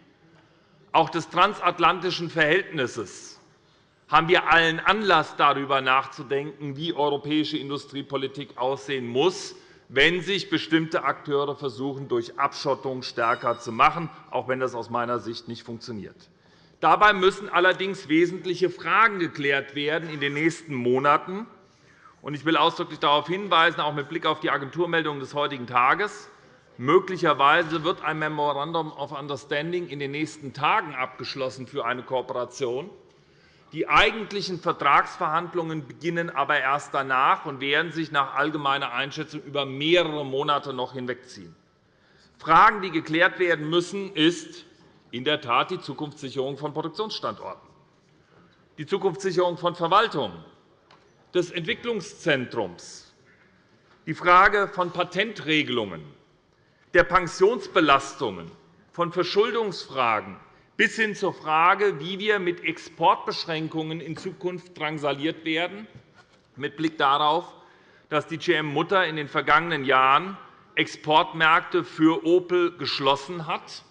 auch des transatlantischen Verhältnisses haben wir allen Anlass, darüber nachzudenken, wie europäische Industriepolitik aussehen muss, wenn sich bestimmte Akteure versuchen, durch Abschottung stärker zu machen, auch wenn das aus meiner Sicht nicht funktioniert. Dabei müssen allerdings wesentliche Fragen geklärt werden in den nächsten Monaten. Ich will ausdrücklich darauf hinweisen, auch mit Blick auf die Agenturmeldung des heutigen Tages, Möglicherweise wird ein Memorandum of Understanding in den nächsten Tagen abgeschlossen für eine Kooperation die eigentlichen Vertragsverhandlungen beginnen aber erst danach und werden sich nach allgemeiner Einschätzung über mehrere Monate noch hinwegziehen. Fragen, die geklärt werden müssen, ist in der Tat die Zukunftssicherung von Produktionsstandorten, die Zukunftssicherung von Verwaltungen, des Entwicklungszentrums, die Frage von Patentregelungen, der Pensionsbelastungen, von Verschuldungsfragen, bis hin zur Frage, wie wir mit Exportbeschränkungen in Zukunft drangsaliert werden, mit Blick darauf, dass die GM-Mutter in den vergangenen Jahren Exportmärkte für Opel geschlossen hat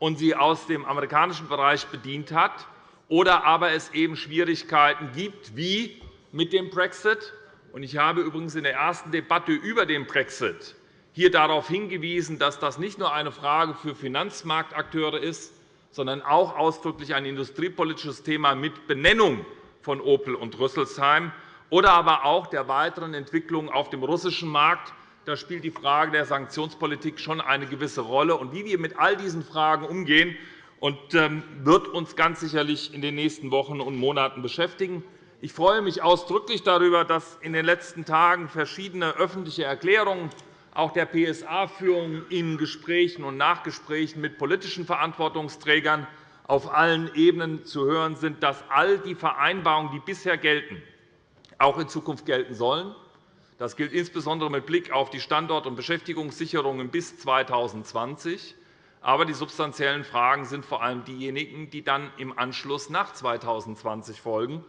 und sie aus dem amerikanischen Bereich bedient hat, oder aber es eben Schwierigkeiten gibt, wie mit dem Brexit. Ich habe übrigens in der ersten Debatte über den Brexit hier darauf hingewiesen, dass das nicht nur eine Frage für Finanzmarktakteure ist, sondern auch ausdrücklich ein industriepolitisches Thema mit Benennung von Opel und Rüsselsheim oder aber auch der weiteren Entwicklung auf dem russischen Markt. Da spielt die Frage der Sanktionspolitik schon eine gewisse Rolle. Und wie wir mit all diesen Fragen umgehen, ähm, wird uns ganz sicherlich in den nächsten Wochen und Monaten beschäftigen. Ich freue mich ausdrücklich darüber, dass in den letzten Tagen verschiedene öffentliche Erklärungen auch der PSA-Führung in Gesprächen und Nachgesprächen mit politischen Verantwortungsträgern auf allen Ebenen zu hören sind, dass all die Vereinbarungen, die bisher gelten, auch in Zukunft gelten sollen. Das gilt insbesondere mit Blick auf die Standort- und Beschäftigungssicherungen bis 2020. Aber die substanziellen Fragen sind vor allem diejenigen, die dann im Anschluss nach 2020 folgen.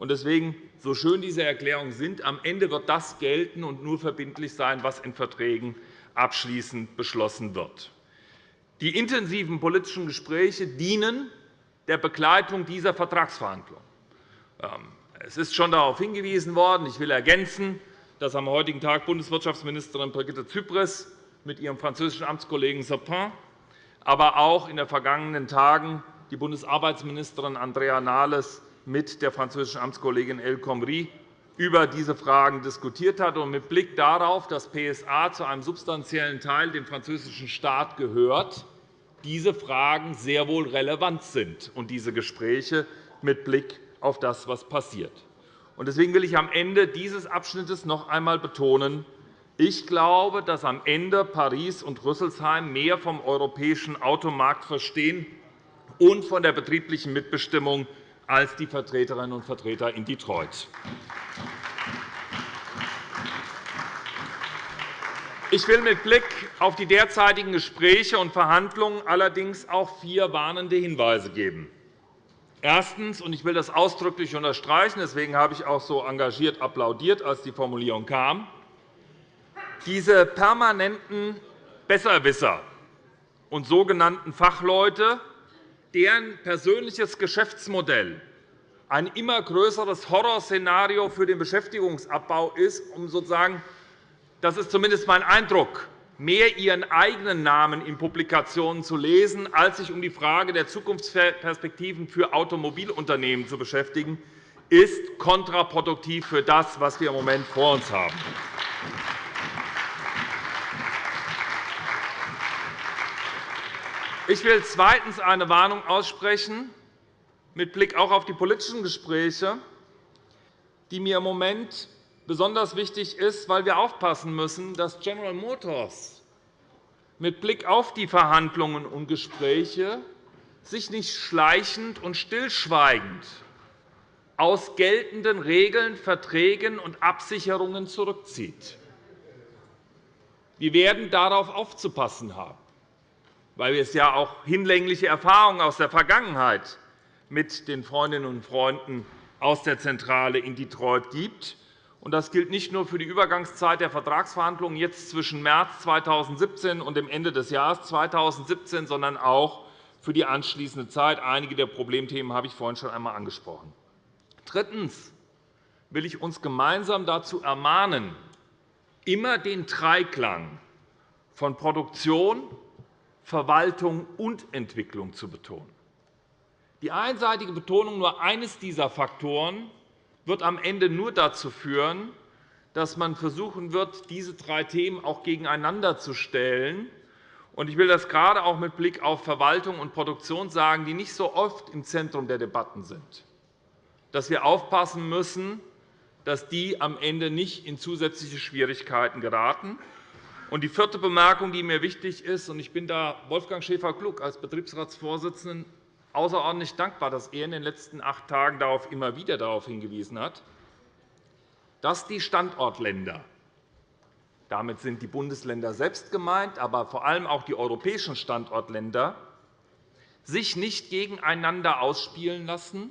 Deswegen, so schön diese Erklärungen sind, am Ende wird das gelten und nur verbindlich sein, was in Verträgen abschließend beschlossen wird. Die intensiven politischen Gespräche dienen der Begleitung dieser Vertragsverhandlungen. Ähm, es ist schon darauf hingewiesen worden. Ich will ergänzen, dass am heutigen Tag Bundeswirtschaftsministerin Brigitte Zypris mit ihrem französischen Amtskollegen Sapin, aber auch in den vergangenen Tagen die Bundesarbeitsministerin Andrea Nahles mit der französischen Amtskollegin El Khomri über diese Fragen diskutiert hat. Und mit Blick darauf, dass PSA zu einem substanziellen Teil dem französischen Staat gehört, diese Fragen sehr wohl relevant sind und diese Gespräche mit Blick auf das, was passiert. Deswegen will ich am Ende dieses Abschnittes noch einmal betonen, ich glaube, dass am Ende Paris und Rüsselsheim mehr vom europäischen Automarkt verstehen und von der betrieblichen Mitbestimmung als die Vertreterinnen und Vertreter in Detroit. Ich will mit Blick auf die derzeitigen Gespräche und Verhandlungen allerdings auch vier warnende Hinweise geben. Erstens, und ich will das ausdrücklich unterstreichen, deswegen habe ich auch so engagiert applaudiert, als die Formulierung kam, diese permanenten Besserwisser und sogenannten Fachleute, deren persönliches Geschäftsmodell ein immer größeres Horrorszenario für den Beschäftigungsabbau ist, um sozusagen das ist zumindest mein Eindruck, mehr ihren eigenen Namen in Publikationen zu lesen, als sich um die Frage der Zukunftsperspektiven für Automobilunternehmen zu beschäftigen, ist kontraproduktiv für das, was wir im Moment vor uns haben. Ich will zweitens eine Warnung aussprechen, mit Blick auch auf die politischen Gespräche, die mir im Moment besonders wichtig ist, weil wir aufpassen müssen, dass General Motors mit Blick auf die Verhandlungen und Gespräche sich nicht schleichend und stillschweigend aus geltenden Regeln, Verträgen und Absicherungen zurückzieht. Wir werden darauf aufzupassen haben, weil es ja auch hinlängliche Erfahrungen aus der Vergangenheit mit den Freundinnen und Freunden aus der Zentrale in Detroit gibt. Das gilt nicht nur für die Übergangszeit der Vertragsverhandlungen jetzt zwischen März 2017 und dem Ende des Jahres 2017, sondern auch für die anschließende Zeit. Einige der Problemthemen habe ich vorhin schon einmal angesprochen. Drittens will ich uns gemeinsam dazu ermahnen, immer den Dreiklang von Produktion, Verwaltung und Entwicklung zu betonen. Die einseitige Betonung nur eines dieser Faktoren wird am Ende nur dazu führen, dass man versuchen wird, diese drei Themen auch gegeneinander zu stellen. Ich will das gerade auch mit Blick auf Verwaltung und Produktion sagen, die nicht so oft im Zentrum der Debatten sind, dass wir aufpassen müssen, dass die am Ende nicht in zusätzliche Schwierigkeiten geraten. Die vierte Bemerkung, die mir wichtig ist, und ich bin da Wolfgang Schäfer-Klug als Betriebsratsvorsitzenden außerordentlich dankbar, dass er in den letzten acht Tagen darauf immer wieder darauf hingewiesen hat, dass die Standortländer damit sind die Bundesländer selbst gemeint, aber vor allem auch die europäischen Standortländer sich nicht gegeneinander ausspielen lassen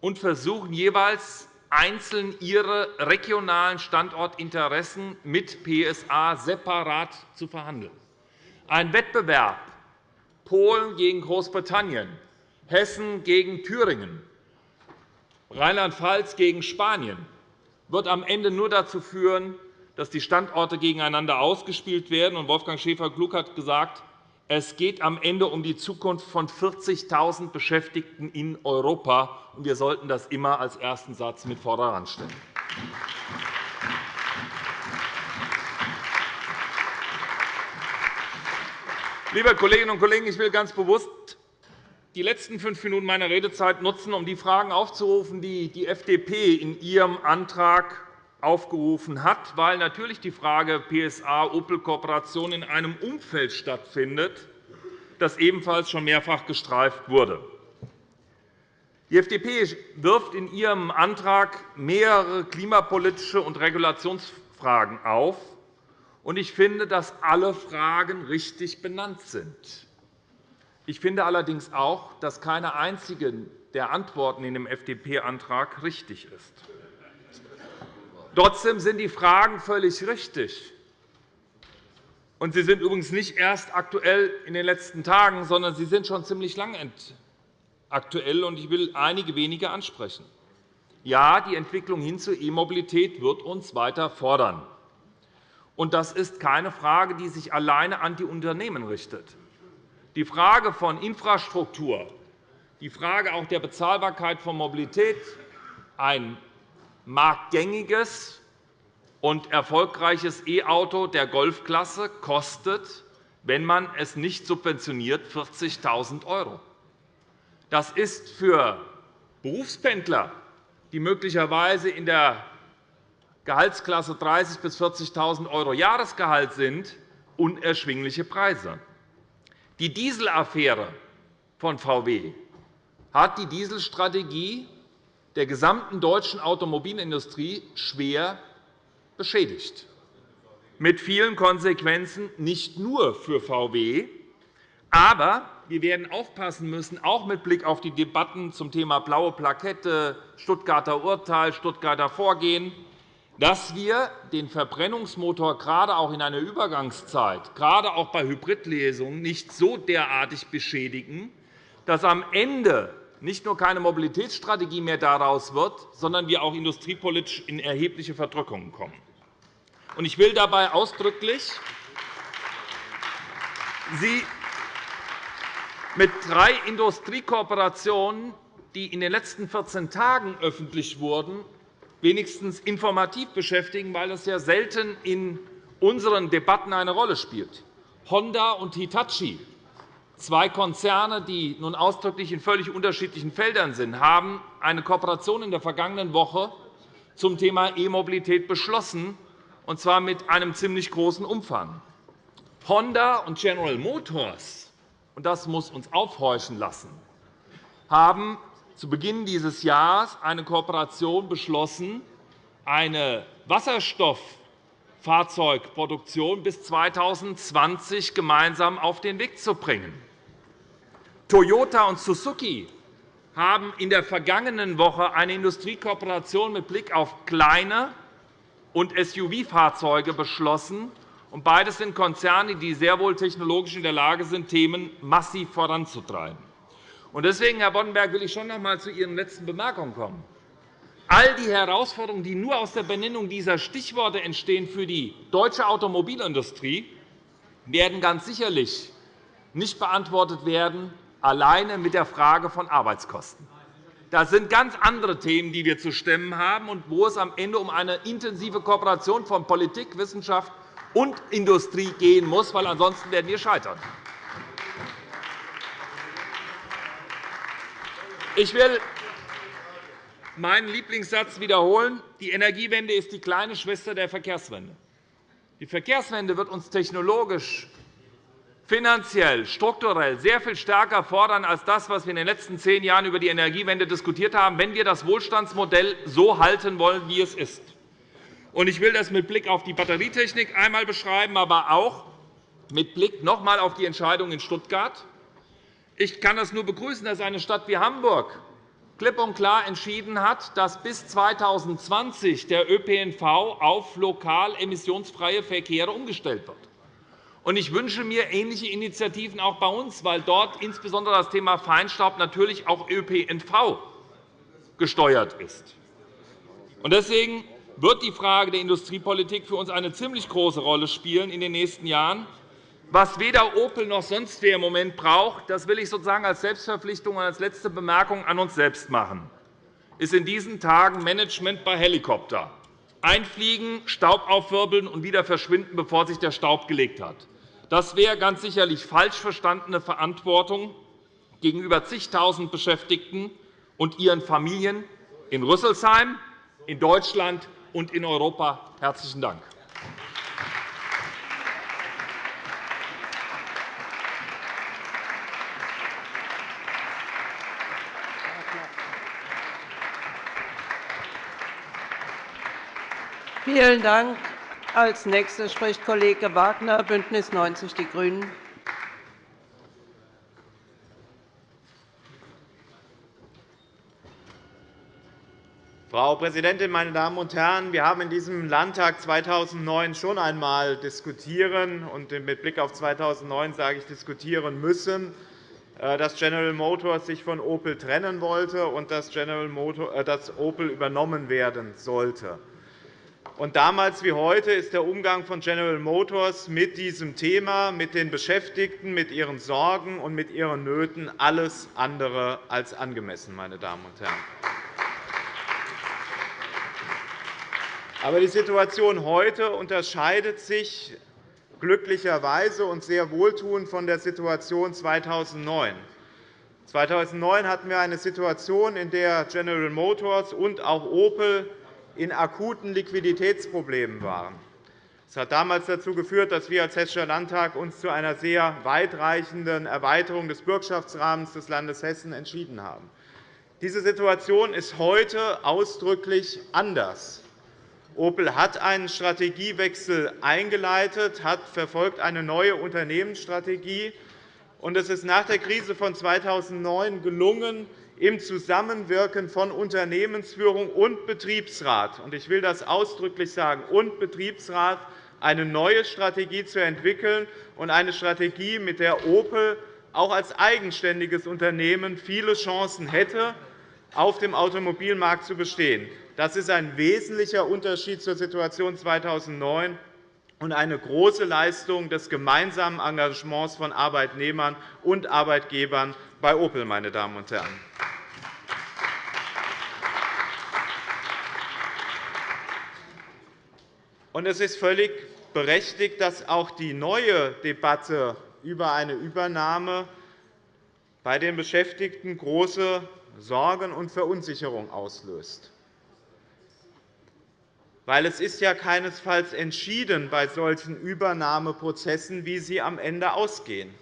und versuchen, jeweils einzeln ihre regionalen Standortinteressen mit PSA separat zu verhandeln. Ein Wettbewerb Polen gegen Großbritannien, Hessen gegen Thüringen, Rheinland-Pfalz gegen Spanien wird am Ende nur dazu führen, dass die Standorte gegeneinander ausgespielt werden. Wolfgang Schäfer-Klug hat gesagt, es geht am Ende um die Zukunft von 40.000 Beschäftigten in Europa. Wir sollten das immer als ersten Satz mit vorderhand stellen. Liebe Kolleginnen und Kollegen, ich will ganz bewusst die letzten fünf Minuten meiner Redezeit nutzen, um die Fragen aufzurufen, die die FDP in ihrem Antrag aufgerufen hat, weil natürlich die Frage PSA-Opel-Kooperation in einem Umfeld stattfindet, das ebenfalls schon mehrfach gestreift wurde. Die FDP wirft in ihrem Antrag mehrere klimapolitische und Regulationsfragen auf, ich finde, dass alle Fragen richtig benannt sind. Ich finde allerdings auch, dass keine einzige der Antworten in dem FDP-Antrag richtig ist. Trotzdem sind die Fragen völlig richtig. Und sie sind übrigens nicht erst aktuell in den letzten Tagen, sondern sie sind schon ziemlich lange aktuell. Ich will einige wenige ansprechen. Ja, die Entwicklung hin zur E-Mobilität wird uns weiter fordern. Und das ist keine Frage, die sich alleine an die Unternehmen richtet. Die Frage von Infrastruktur, die Frage auch der Bezahlbarkeit von Mobilität, ein marktgängiges und erfolgreiches E-Auto der Golfklasse kostet, wenn man es nicht subventioniert, 40.000 €. Das ist für Berufspendler, die möglicherweise in der Gehaltsklasse 30.000 bis 40.000 € Jahresgehalt sind, unerschwingliche Preise. Die Dieselaffäre von VW hat die Dieselstrategie der gesamten deutschen Automobilindustrie schwer beschädigt. mit vielen Konsequenzen, nicht nur für VW. Aber wir werden aufpassen müssen, auch mit Blick auf die Debatten zum Thema blaue Plakette, Stuttgarter Urteil, Stuttgarter Vorgehen, dass wir den Verbrennungsmotor gerade auch in einer Übergangszeit, gerade auch bei Hybridlesungen, nicht so derartig beschädigen, dass am Ende nicht nur keine Mobilitätsstrategie mehr daraus wird, sondern wir auch industriepolitisch in erhebliche Verdrückungen kommen. Ich will dabei ausdrücklich Sie mit drei Industriekooperationen, die in den letzten 14 Tagen öffentlich wurden, wenigstens informativ beschäftigen, weil das ja selten in unseren Debatten eine Rolle spielt. Honda und Hitachi, zwei Konzerne, die nun ausdrücklich in völlig unterschiedlichen Feldern sind, haben eine Kooperation in der vergangenen Woche zum Thema E-Mobilität beschlossen, und zwar mit einem ziemlich großen Umfang. Honda und General Motors und das muss uns aufhorchen lassen, haben zu Beginn dieses Jahres eine Kooperation beschlossen, eine Wasserstofffahrzeugproduktion bis 2020 gemeinsam auf den Weg zu bringen. Toyota und Suzuki haben in der vergangenen Woche eine Industriekooperation mit Blick auf kleine und SUV-Fahrzeuge beschlossen, beides sind Konzerne, die sehr wohl technologisch in der Lage sind, Themen massiv voranzutreiben. Deswegen, Herr Boddenberg, will ich schon noch einmal zu Ihren letzten Bemerkungen kommen. All die Herausforderungen, die nur aus der Benennung dieser Stichworte entstehen für die deutsche Automobilindustrie, werden ganz sicherlich nicht beantwortet werden, alleine mit der Frage von Arbeitskosten. Das sind ganz andere Themen, die wir zu stemmen haben, und wo es am Ende um eine intensive Kooperation von Politik, Wissenschaft und Industrie gehen muss, weil ansonsten werden wir scheitern. Ich will meinen Lieblingssatz wiederholen. Die Energiewende ist die kleine Schwester der Verkehrswende. Die Verkehrswende wird uns technologisch, finanziell, strukturell sehr viel stärker fordern als das, was wir in den letzten zehn Jahren über die Energiewende diskutiert haben, wenn wir das Wohlstandsmodell so halten wollen, wie es ist. Ich will das mit Blick auf die Batterietechnik einmal beschreiben, aber auch mit Blick noch einmal auf die Entscheidung in Stuttgart. Ich kann es nur begrüßen, dass eine Stadt wie Hamburg klipp und klar entschieden hat, dass bis 2020 der ÖPNV auf lokal emissionsfreie Verkehre umgestellt wird. Ich wünsche mir ähnliche Initiativen auch bei uns, weil dort insbesondere das Thema Feinstaub natürlich auch ÖPNV gesteuert ist. Deswegen wird die Frage der Industriepolitik für uns eine ziemlich große Rolle spielen in den nächsten Jahren. Was weder Opel noch sonst wer im Moment braucht, das will ich sozusagen als Selbstverpflichtung und als letzte Bemerkung an uns selbst machen, ist in diesen Tagen Management bei Helikopter. Einfliegen, Staub aufwirbeln und wieder verschwinden, bevor sich der Staub gelegt hat. Das wäre ganz sicherlich falsch verstandene Verantwortung gegenüber zigtausend Beschäftigten und ihren Familien in Rüsselsheim, in Deutschland und in Europa. Herzlichen Dank. Vielen Dank. Als nächster spricht Kollege Wagner, BÜNDNIS 90 die GRÜNEN. Frau Präsidentin, meine Damen und Herren! Wir haben in diesem Landtag 2009 schon einmal diskutieren und mit Blick auf 2009 sage ich diskutieren müssen, äh, dass General Motors sich von Opel trennen wollte und dass äh, Opel übernommen werden sollte. Und damals wie heute ist der Umgang von General Motors mit diesem Thema, mit den Beschäftigten, mit ihren Sorgen und mit ihren Nöten alles andere als angemessen. Meine Damen und Herren. Aber die Situation heute unterscheidet sich glücklicherweise und sehr wohltuend von der Situation 2009. 2009 hatten wir eine Situation, in der General Motors und auch Opel in akuten Liquiditätsproblemen waren. Das hat damals dazu geführt, dass wir als Hessischer Landtag uns zu einer sehr weitreichenden Erweiterung des Bürgschaftsrahmens des Landes Hessen entschieden haben. Diese Situation ist heute ausdrücklich anders. Opel hat einen Strategiewechsel eingeleitet, hat verfolgt eine neue Unternehmensstrategie. Und es ist nach der Krise von 2009 gelungen, im Zusammenwirken von Unternehmensführung und Betriebsrat – und ich will das ausdrücklich sagen, und Betriebsrat – eine neue Strategie zu entwickeln und eine Strategie, mit der Opel auch als eigenständiges Unternehmen viele Chancen hätte, auf dem Automobilmarkt zu bestehen. Das ist ein wesentlicher Unterschied zur Situation 2009 und eine große Leistung des gemeinsamen Engagements von Arbeitnehmern und Arbeitgebern bei Opel. Meine Damen und Herren. Es ist völlig berechtigt, dass auch die neue Debatte über eine Übernahme bei den Beschäftigten große Sorgen und Verunsicherung auslöst. Weil es ist ja keinesfalls entschieden bei solchen Übernahmeprozessen, wie sie am Ende ausgehen.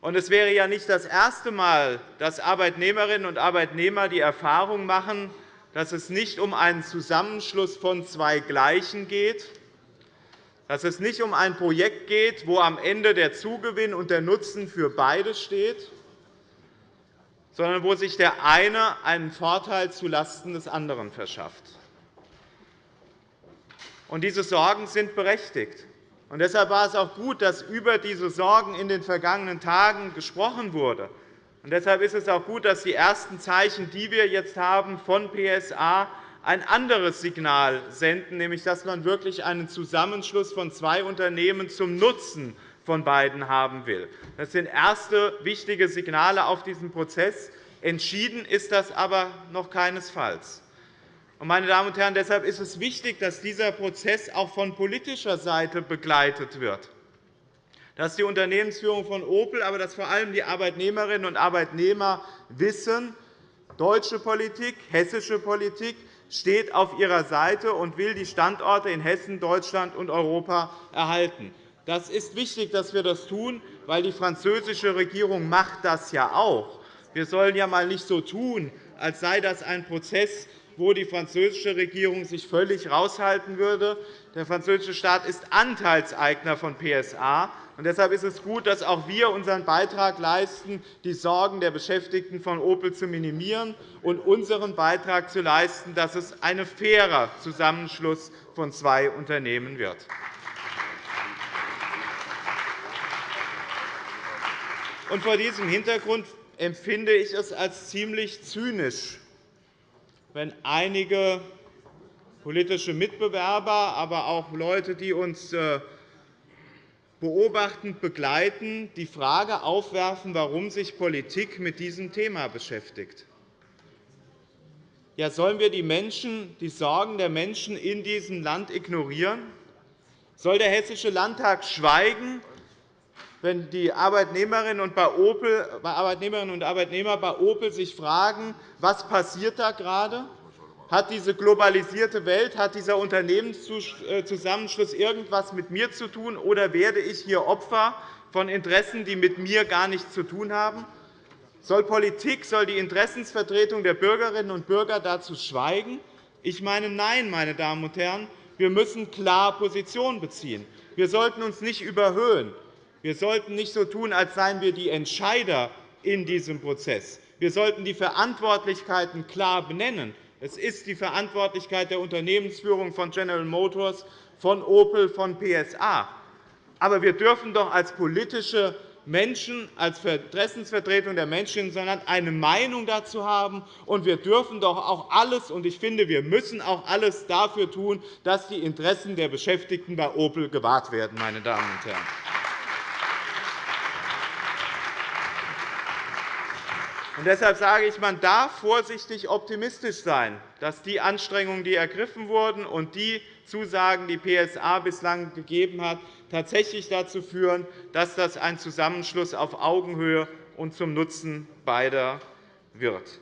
Und es wäre ja nicht das erste Mal, dass Arbeitnehmerinnen und Arbeitnehmer die Erfahrung machen, dass es nicht um einen Zusammenschluss von zwei Gleichen geht, dass es nicht um ein Projekt geht, wo am Ende der Zugewinn und der Nutzen für beide steht, sondern wo sich der eine einen Vorteil zulasten des anderen verschafft. Diese Sorgen sind berechtigt. Deshalb war es auch gut, dass über diese Sorgen in den vergangenen Tagen gesprochen wurde. Und deshalb ist es auch gut, dass die ersten Zeichen, die wir jetzt haben von PSA, ein anderes Signal senden, nämlich dass man wirklich einen Zusammenschluss von zwei Unternehmen zum Nutzen von beiden haben will. Das sind erste wichtige Signale auf diesem Prozess. Entschieden ist das aber noch keinesfalls. Meine Damen und Herren, deshalb ist es wichtig, dass dieser Prozess auch von politischer Seite begleitet wird, dass die Unternehmensführung von Opel, aber dass vor allem die Arbeitnehmerinnen und Arbeitnehmer wissen, deutsche Politik, hessische Politik steht auf ihrer Seite und will die Standorte in Hessen, Deutschland und Europa erhalten. Das ist wichtig, dass wir das tun, weil die französische Regierung macht das ja auch. Wir sollen ja mal nicht so tun, als sei das ein Prozess, wo die französische Regierung sich völlig heraushalten würde. Der französische Staat ist Anteilseigner von PSA. Deshalb ist es gut, dass auch wir unseren Beitrag leisten, die Sorgen der Beschäftigten von Opel zu minimieren und unseren Beitrag zu leisten, dass es ein fairer Zusammenschluss von zwei Unternehmen wird. Vor diesem Hintergrund empfinde ich es als ziemlich zynisch, wenn einige politische Mitbewerber, aber auch Leute, die uns äh, beobachtend begleiten, die Frage aufwerfen, warum sich Politik mit diesem Thema beschäftigt. Ja, sollen wir die, Menschen, die Sorgen der Menschen in diesem Land ignorieren? Soll der Hessische Landtag schweigen, wenn die Arbeitnehmerinnen und, Arbeitnehmer bei Opel sich fragen, was passiert da gerade? Hat diese globalisierte Welt, hat dieser Unternehmenszusammenschluss irgendetwas mit mir zu tun, oder werde ich hier Opfer von Interessen, die mit mir gar nichts zu tun haben? Soll Politik, soll die Interessensvertretung der Bürgerinnen und Bürger dazu schweigen? Ich meine, nein, meine Damen und Herren. Wir müssen klar Position beziehen. Wir sollten uns nicht überhöhen. Wir sollten nicht so tun, als seien wir die Entscheider in diesem Prozess. Wir sollten die Verantwortlichkeiten klar benennen. Es ist die Verantwortlichkeit der Unternehmensführung von General Motors, von Opel, von PSA. Aber wir dürfen doch als politische Menschen, als Interessensvertretung der Menschen in unserem Land eine Meinung dazu haben. Und wir dürfen doch auch alles, und ich finde, wir müssen auch alles dafür tun, dass die Interessen der Beschäftigten bei Opel gewahrt werden. Meine Damen und Herren. Und deshalb sage ich, man darf vorsichtig optimistisch sein, dass die Anstrengungen, die ergriffen wurden, und die Zusagen, die PSA bislang gegeben hat, tatsächlich dazu führen, dass das ein Zusammenschluss auf Augenhöhe und zum Nutzen beider wird.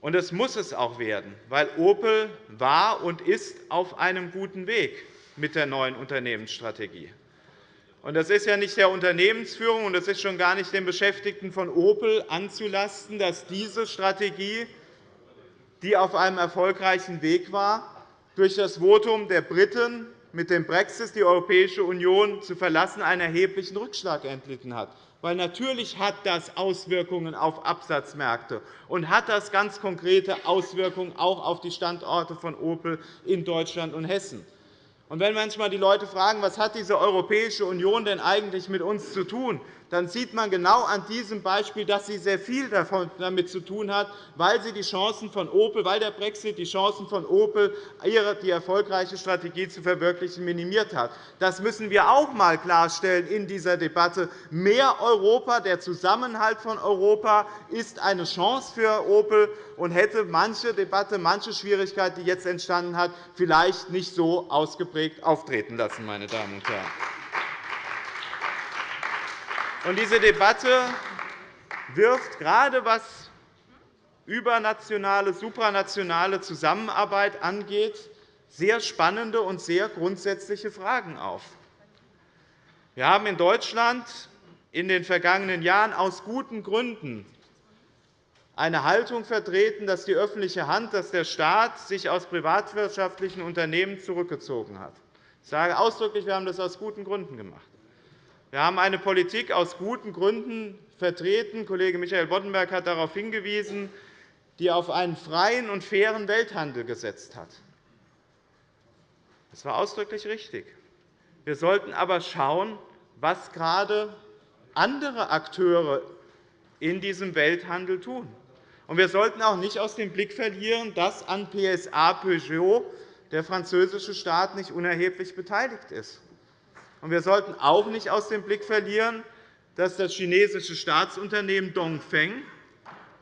Und es muss es auch werden, weil Opel war und ist auf einem guten Weg mit der neuen Unternehmensstrategie. Das ist ja nicht der Unternehmensführung und das ist schon gar nicht den Beschäftigten von Opel anzulasten, dass diese Strategie die auf einem erfolgreichen Weg war, durch das Votum der Briten mit dem Brexit die Europäische Union zu verlassen, einen erheblichen Rückschlag erlitten hat. Weil natürlich hat das Auswirkungen auf Absatzmärkte und hat das ganz konkrete Auswirkungen auch auf die Standorte von Opel in Deutschland und Hessen. Und wenn manchmal die Leute fragen, was hat diese Europäische Union denn eigentlich mit uns zu tun, dann sieht man genau an diesem Beispiel, dass sie sehr viel damit zu tun hat, weil, sie die Chancen von Opel, weil der Brexit die Chancen von Opel, die erfolgreiche Strategie zu verwirklichen, minimiert hat. Das müssen wir auch einmal klarstellen in dieser Debatte. Mehr Europa, der Zusammenhalt von Europa ist eine Chance für Opel und hätte manche Debatte, manche Schwierigkeit, die jetzt entstanden hat, vielleicht nicht so ausgeprägt auftreten lassen. Meine Damen und Herren. Und diese Debatte wirft gerade was übernationale, supranationale Zusammenarbeit angeht, sehr spannende und sehr grundsätzliche Fragen auf. Wir haben in Deutschland in den vergangenen Jahren aus guten Gründen eine Haltung vertreten, dass die öffentliche Hand, dass der Staat sich aus privatwirtschaftlichen Unternehmen zurückgezogen hat. Ich sage ausdrücklich, wir haben das aus guten Gründen gemacht. Wir haben eine Politik aus guten Gründen vertreten. Kollege Michael Boddenberg hat darauf hingewiesen, die auf einen freien und fairen Welthandel gesetzt hat. Das war ausdrücklich richtig. Wir sollten aber schauen, was gerade andere Akteure in diesem Welthandel tun. Wir sollten auch nicht aus dem Blick verlieren, dass an PSA Peugeot der französische Staat nicht unerheblich beteiligt ist. Wir sollten auch nicht aus dem Blick verlieren, dass das chinesische Staatsunternehmen Dongfeng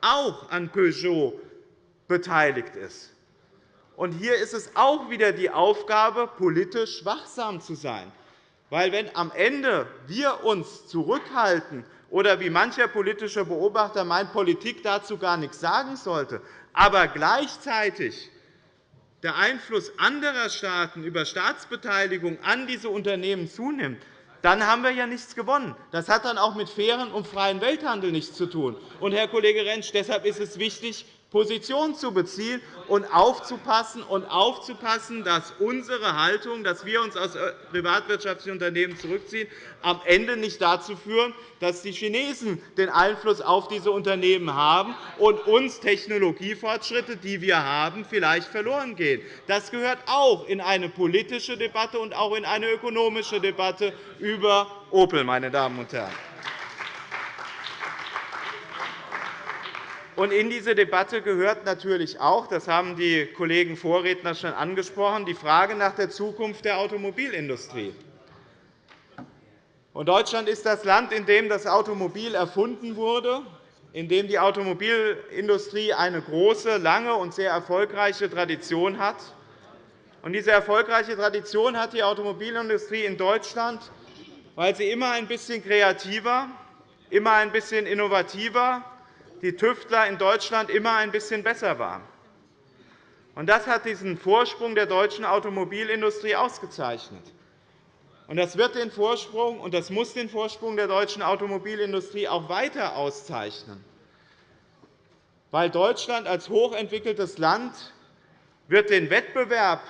auch an Peugeot beteiligt ist. hier ist es auch wieder die Aufgabe, politisch wachsam zu sein. Weil, wenn am Ende wir uns zurückhalten oder wie mancher politische Beobachter meint, Politik dazu gar nichts sagen sollte, aber gleichzeitig der Einfluss anderer Staaten über Staatsbeteiligung an diese Unternehmen zunimmt, dann haben wir ja nichts gewonnen. Das hat dann auch mit fairen und freien Welthandel nichts zu tun. Und, Herr Kollege Rentsch, deshalb ist es wichtig, Position zu beziehen und aufzupassen, und aufzupassen, dass unsere Haltung, dass wir uns aus privatwirtschaftlichen Unternehmen zurückziehen, am Ende nicht dazu führen, dass die Chinesen den Einfluss auf diese Unternehmen haben und uns Technologiefortschritte, die wir haben, vielleicht verloren gehen. Das gehört auch in eine politische Debatte und auch in eine ökonomische Debatte über Opel. Meine Damen und Herren. In diese Debatte gehört natürlich auch, das haben die Kollegen Vorredner schon angesprochen, die Frage nach der Zukunft der Automobilindustrie. Deutschland ist das Land, in dem das Automobil erfunden wurde, in dem die Automobilindustrie eine große, lange und sehr erfolgreiche Tradition hat. diese erfolgreiche Tradition hat die Automobilindustrie in Deutschland, weil sie immer ein bisschen kreativer, immer ein bisschen innovativer die Tüftler in Deutschland immer ein bisschen besser waren. Das hat diesen Vorsprung der deutschen Automobilindustrie ausgezeichnet. Das wird den Vorsprung und das muss den Vorsprung der deutschen Automobilindustrie auch weiter auszeichnen. Weil Deutschland als hochentwickeltes Land wird den Wettbewerb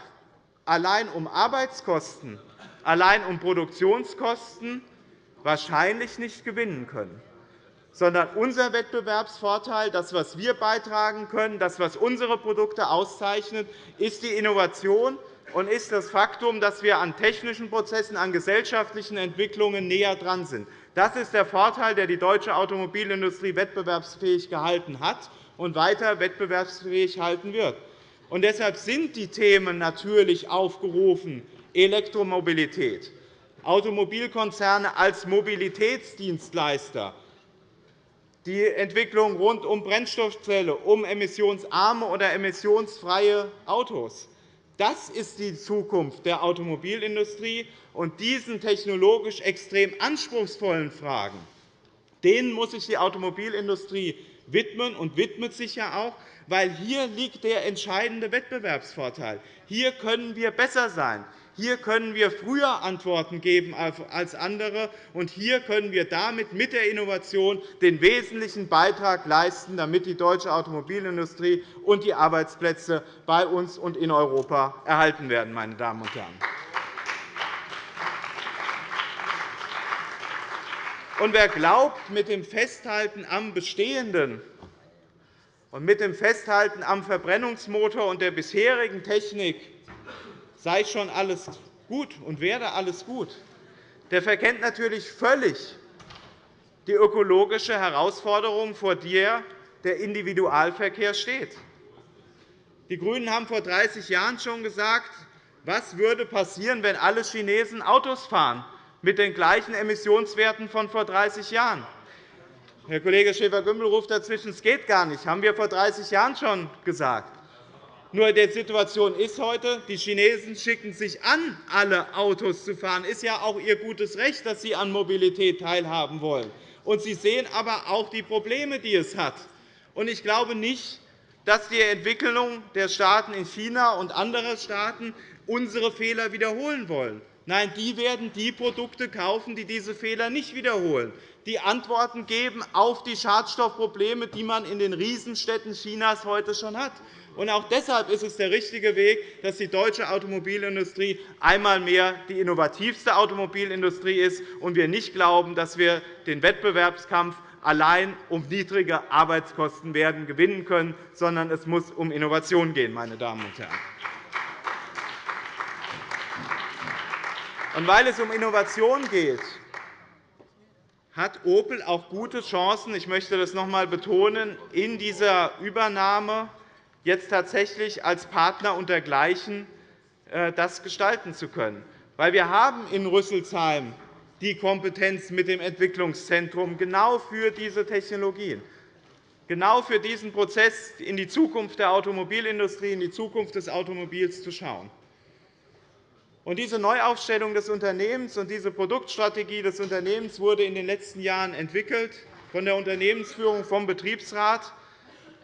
allein um Arbeitskosten, allein um Produktionskosten wahrscheinlich nicht gewinnen können sondern unser Wettbewerbsvorteil, das, was wir beitragen können, das, was unsere Produkte auszeichnet, ist die Innovation und ist das Faktum, dass wir an technischen Prozessen, an gesellschaftlichen Entwicklungen näher dran sind. Das ist der Vorteil, der die deutsche Automobilindustrie wettbewerbsfähig gehalten hat und weiter wettbewerbsfähig halten wird. Und deshalb sind die Themen natürlich aufgerufen, Elektromobilität, Automobilkonzerne als Mobilitätsdienstleister, die Entwicklung rund um Brennstoffzelle, um emissionsarme oder emissionsfreie Autos. Das ist die Zukunft der Automobilindustrie. Und diesen technologisch extrem anspruchsvollen Fragen denen muss sich die Automobilindustrie widmen und widmet sich ja auch, weil hier liegt der entscheidende Wettbewerbsvorteil. Hier können wir besser sein. Hier können wir früher Antworten geben als andere, und hier können wir damit mit der Innovation den wesentlichen Beitrag leisten, damit die deutsche Automobilindustrie und die Arbeitsplätze bei uns und in Europa erhalten werden. Meine Damen und Herren. Und wer glaubt, mit dem Festhalten am Bestehenden und mit dem Festhalten am Verbrennungsmotor und der bisherigen Technik sei schon alles gut und werde alles gut, der verkennt natürlich völlig die ökologische Herausforderung, vor der der Individualverkehr steht. Die GRÜNEN haben vor 30 Jahren schon gesagt, was würde passieren, wenn alle Chinesen Autos fahren mit den gleichen Emissionswerten von vor 30 Jahren. Herr Kollege Schäfer-Gümbel ruft dazwischen, es geht gar nicht. Das haben wir vor 30 Jahren schon gesagt. Nur die Situation ist heute, die Chinesen schicken sich an, alle Autos zu fahren. Es ist ja auch ihr gutes Recht, dass sie an Mobilität teilhaben wollen. Und sie sehen aber auch die Probleme, die es hat. Ich glaube nicht, dass die Entwicklung der Staaten in China und anderer Staaten unsere Fehler wiederholen wollen. Nein, die werden die Produkte kaufen, die diese Fehler nicht wiederholen, die Antworten geben auf die Schadstoffprobleme, die man in den Riesenstädten Chinas heute schon hat. Auch deshalb ist es der richtige Weg, dass die deutsche Automobilindustrie einmal mehr die innovativste Automobilindustrie ist und wir nicht glauben, dass wir den Wettbewerbskampf allein um niedrige Arbeitskosten werden gewinnen können, sondern es muss um Innovation gehen. Meine Damen und Herren. Und weil es um Innovation geht, hat Opel auch gute Chancen, ich möchte das noch einmal betonen, in dieser Übernahme jetzt tatsächlich als Partner untergleichen äh, das gestalten zu können. Weil wir haben in Rüsselsheim die Kompetenz mit dem Entwicklungszentrum genau für diese Technologien, genau für diesen Prozess in die Zukunft der Automobilindustrie, in die Zukunft des Automobils zu schauen. Und diese Neuaufstellung des Unternehmens und diese Produktstrategie des Unternehmens wurde in den letzten Jahren entwickelt von der Unternehmensführung, vom Betriebsrat.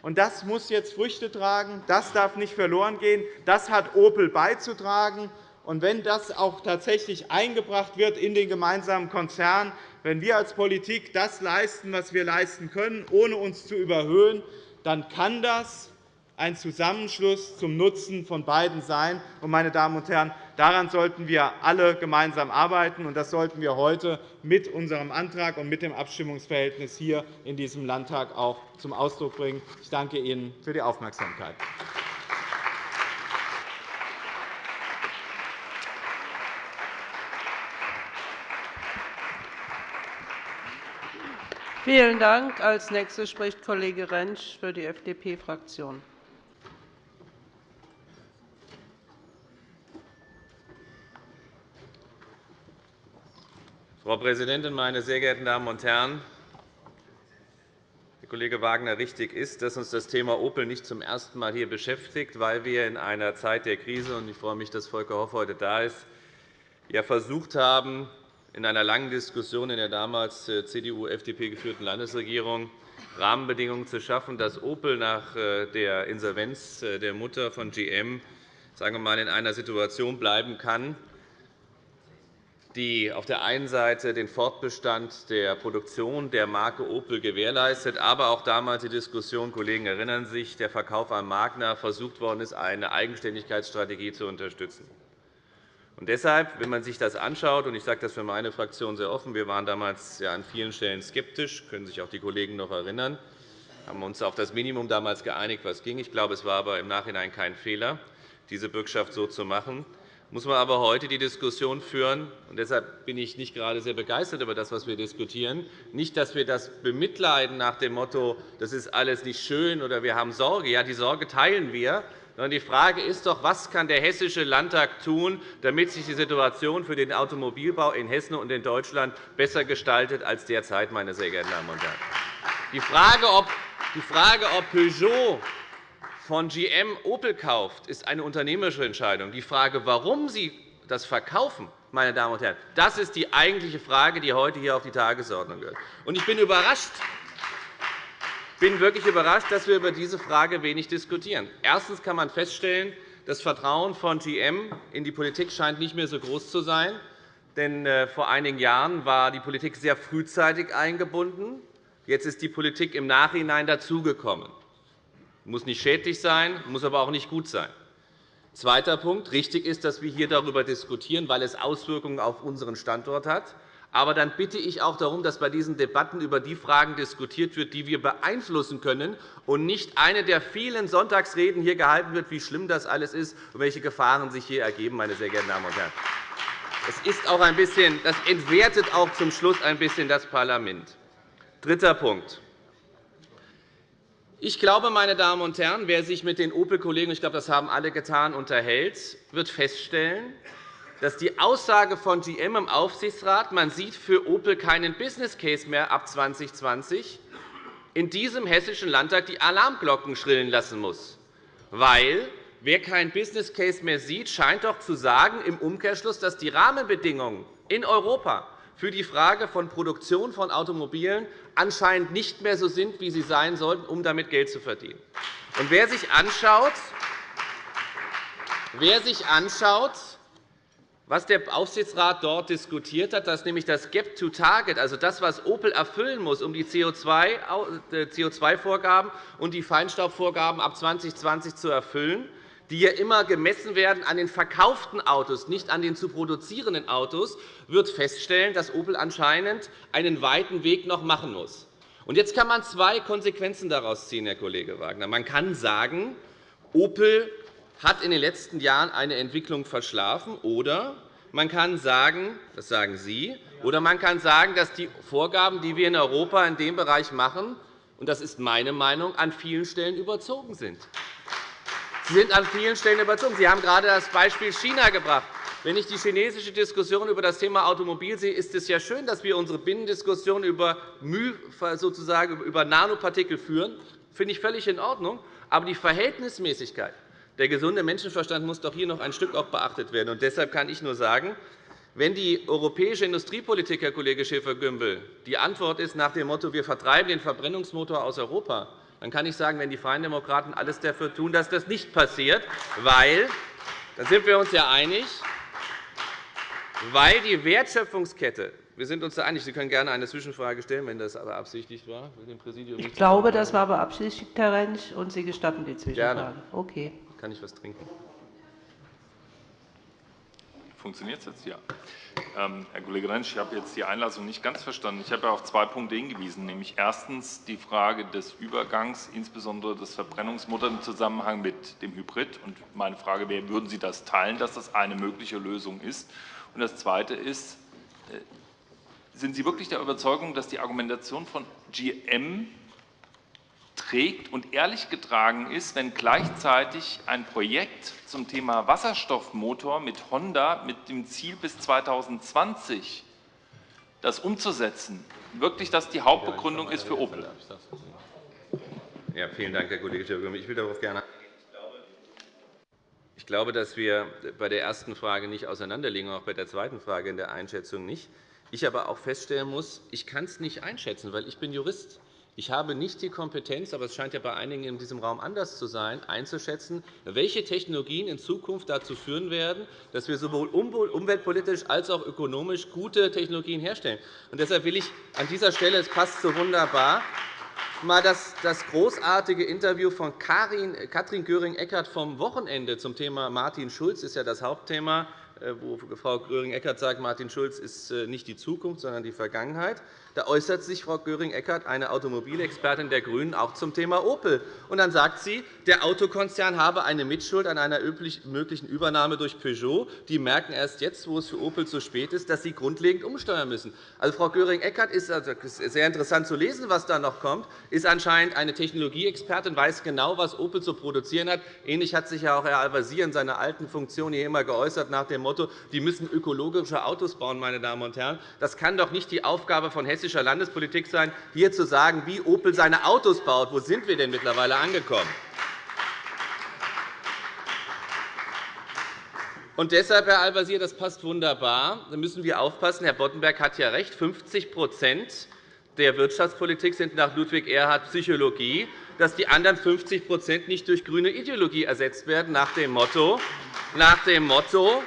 Und das muss jetzt Früchte tragen. Das darf nicht verloren gehen. Das hat Opel beizutragen. Und wenn das auch tatsächlich eingebracht wird in den gemeinsamen Konzern, wenn wir als Politik das leisten, was wir leisten können, ohne uns zu überhöhen, dann kann das ein Zusammenschluss zum Nutzen von beiden sein. Meine Damen und Herren, daran sollten wir alle gemeinsam arbeiten, und das sollten wir heute mit unserem Antrag und mit dem Abstimmungsverhältnis hier in diesem Landtag auch zum Ausdruck bringen. Ich danke Ihnen für die Aufmerksamkeit. Vielen Dank. Als Nächster spricht Kollege Rentsch für die FDP-Fraktion. Frau Präsidentin, meine sehr geehrten Damen und Herren! Herr Kollege Wagner, richtig ist, dass uns das Thema Opel nicht zum ersten Mal hier beschäftigt, weil wir in einer Zeit der Krise – und ich freue mich, dass Volker Hoff heute da ist – ja versucht haben, in einer langen Diskussion in der damals äh, CDU-FDP geführten Landesregierung Rahmenbedingungen zu schaffen, dass Opel nach äh, der Insolvenz äh, der Mutter von GM sagen wir mal, in einer Situation bleiben kann, die auf der einen Seite den Fortbestand der Produktion der Marke Opel gewährleistet, aber auch damals die Diskussion, Kollegen erinnern sich, der Verkauf an Magna versucht worden ist, eine Eigenständigkeitsstrategie zu unterstützen. Und deshalb, wenn man sich das anschaut, und ich sage das für meine Fraktion sehr offen, wir waren damals an vielen Stellen skeptisch, können sich auch die Kollegen noch erinnern, haben uns auf das Minimum damals geeinigt, was ging. Ich glaube, es war aber im Nachhinein kein Fehler, diese Bürgschaft so zu machen muss man aber heute die Diskussion führen. Und deshalb bin ich nicht gerade sehr begeistert über das, was wir diskutieren. Nicht, dass wir das bemitleiden nach dem Motto, das ist alles nicht schön oder wir haben Sorge. Ja, die Sorge teilen wir. Sondern die Frage ist doch, was kann der Hessische Landtag tun, damit sich die Situation für den Automobilbau in Hessen und in Deutschland besser gestaltet als derzeit, meine sehr geehrten Damen und Herren. Die Frage, ob, Peugeot von GM Opel kauft, ist eine unternehmerische Entscheidung. Die Frage, warum Sie das verkaufen, meine Damen und Herren, das ist die eigentliche Frage, die heute hier auf die Tagesordnung gehört. Ich bin überrascht, bin wirklich überrascht, dass wir über diese Frage wenig diskutieren. Erstens kann man feststellen, Das Vertrauen von GM in die Politik scheint nicht mehr so groß zu sein. Denn äh, vor einigen Jahren war die Politik sehr frühzeitig eingebunden. Jetzt ist die Politik im Nachhinein dazugekommen. Muss nicht schädlich sein, muss aber auch nicht gut sein. Zweiter Punkt. Richtig ist, dass wir hier darüber diskutieren, weil es Auswirkungen auf unseren Standort hat. Aber dann bitte ich auch darum, dass bei diesen Debatten über die Fragen diskutiert wird, die wir beeinflussen können, und nicht eine der vielen Sonntagsreden hier gehalten wird, wie schlimm das alles ist und welche Gefahren sich hier ergeben, meine sehr geehrten Damen und Herren. Das, ist auch ein bisschen, das entwertet auch zum Schluss ein bisschen das Parlament. Dritter Punkt. Ich glaube, meine Damen und Herren, wer sich mit den Opel-Kollegen, ich glaube, das haben alle getan, unterhält, wird feststellen, dass die Aussage von GM im Aufsichtsrat, man sieht für Opel keinen Business Case mehr ab 2020, in diesem Hessischen Landtag die Alarmglocken schrillen lassen muss. Weil wer keinen Business Case mehr sieht, scheint doch zu sagen im Umkehrschluss, dass die Rahmenbedingungen in Europa für die Frage von Produktion von Automobilen anscheinend nicht mehr so sind, wie sie sein sollten, um damit Geld zu verdienen. Und wer sich anschaut, wer sich anschaut was der Aufsichtsrat dort diskutiert hat, dass nämlich das Gap to Target, also das, was Opel erfüllen muss, um die CO2-Vorgaben äh, und die Feinstaubvorgaben ab 2020 zu erfüllen, die ja immer gemessen werden an den verkauften Autos, nicht an den zu produzierenden Autos, wird feststellen, dass Opel anscheinend einen weiten Weg noch machen muss. Jetzt kann man zwei Konsequenzen daraus ziehen, Herr Kollege Wagner. Man kann sagen, Opel hat in den letzten Jahren eine Entwicklung verschlafen, oder man kann sagen, das sagen Sie, oder man kann sagen, dass die Vorgaben, die wir in Europa in dem Bereich machen, und das ist meine Meinung, an vielen Stellen überzogen sind. Sie sind an vielen Stellen überzogen. Sie haben gerade das Beispiel China gebracht. Wenn ich die chinesische Diskussion über das Thema Automobil sehe, ist es ja schön, dass wir unsere Binnendiskussion über, sozusagen über Nanopartikel führen. Das finde ich völlig in Ordnung. Aber die Verhältnismäßigkeit, der gesunde Menschenverstand muss doch hier noch ein Stück auch beachtet werden. Und deshalb kann ich nur sagen, wenn die europäische Industriepolitik, Herr Kollege Schäfer-Gümbel, die Antwort ist nach dem Motto, wir vertreiben den Verbrennungsmotor aus Europa, dann kann ich sagen, wenn die Freien Demokraten alles dafür tun, dass das nicht passiert, weil, da sind wir uns ja einig, weil die Wertschöpfungskette wir sind uns da einig. Sie können gerne eine Zwischenfrage stellen, wenn das beabsichtigt war. ich glaube, das war beabsichtigt, Herr Rentsch, und Sie gestatten die Zwischenfrage. Gerne. Okay. Kann ich etwas trinken? Funktioniert es jetzt? Ja. Ähm, Herr Kollege Rentsch, ich habe jetzt die Einlassung nicht ganz verstanden. Ich habe auf zwei Punkte hingewiesen, nämlich erstens die Frage des Übergangs, insbesondere des Verbrennungsmotors im Zusammenhang mit dem Hybrid. Und meine Frage wäre, würden Sie das teilen, dass das eine mögliche Lösung ist? Und das Zweite ist, äh, sind Sie wirklich der Überzeugung, dass die Argumentation von GM trägt und ehrlich getragen ist, wenn gleichzeitig ein Projekt zum Thema Wasserstoffmotor mit Honda mit dem Ziel bis 2020 das umzusetzen, wirklich das die Hauptbegründung ist für Opel. Ja, vielen Dank, Herr Kollege Schäfer. Ich will darauf gerne ich glaube, dass wir bei der ersten Frage nicht auseinanderliegen, auch bei der zweiten Frage in der Einschätzung nicht. Ich aber auch feststellen muss, ich kann es nicht einschätzen, weil ich bin Jurist. Ich habe nicht die Kompetenz, aber es scheint ja bei einigen in diesem Raum anders zu sein, einzuschätzen, welche Technologien in Zukunft dazu führen werden, dass wir sowohl umweltpolitisch als auch ökonomisch gute Technologien herstellen. Und deshalb will ich an dieser Stelle, es passt so wunderbar, mal das, das großartige Interview von Karin, Katrin Göring-Eckardt vom Wochenende zum Thema Martin Schulz ist ja das Hauptthema äh, wo Frau Göring-Eckardt sagt, Martin Schulz ist äh, nicht die Zukunft, sondern die Vergangenheit. Da äußert sich Frau Göring-Eckardt, eine Automobilexpertin der GRÜNEN, auch zum Thema Opel. Und dann sagt sie, der Autokonzern habe eine Mitschuld an einer möglichen Übernahme durch Peugeot. Die merken erst jetzt, wo es für Opel zu spät ist, dass sie grundlegend umsteuern müssen. Also, Frau Göring-Eckardt ist, also, sehr interessant zu lesen, was da noch kommt, ist anscheinend eine Technologieexpertin, weiß genau, was Opel zu produzieren hat. Ähnlich hat sich ja auch Herr Al-Wazir in seiner alten Funktion hier immer geäußert nach dem Motto, die müssen ökologische Autos bauen. Meine Damen und Herren. Das kann doch nicht die Aufgabe von Hessischen hessischer Landespolitik sein, hier zu sagen, wie Opel seine Autos baut. Wo sind wir denn mittlerweile angekommen? Und deshalb, Herr Al-Wazir, das passt wunderbar. Da müssen wir aufpassen. Herr Boddenberg hat ja recht. 50 der Wirtschaftspolitik sind nach Ludwig Erhard Psychologie, dass die anderen 50% nicht durch grüne Ideologie ersetzt werden, nach dem Motto, nach dem Motto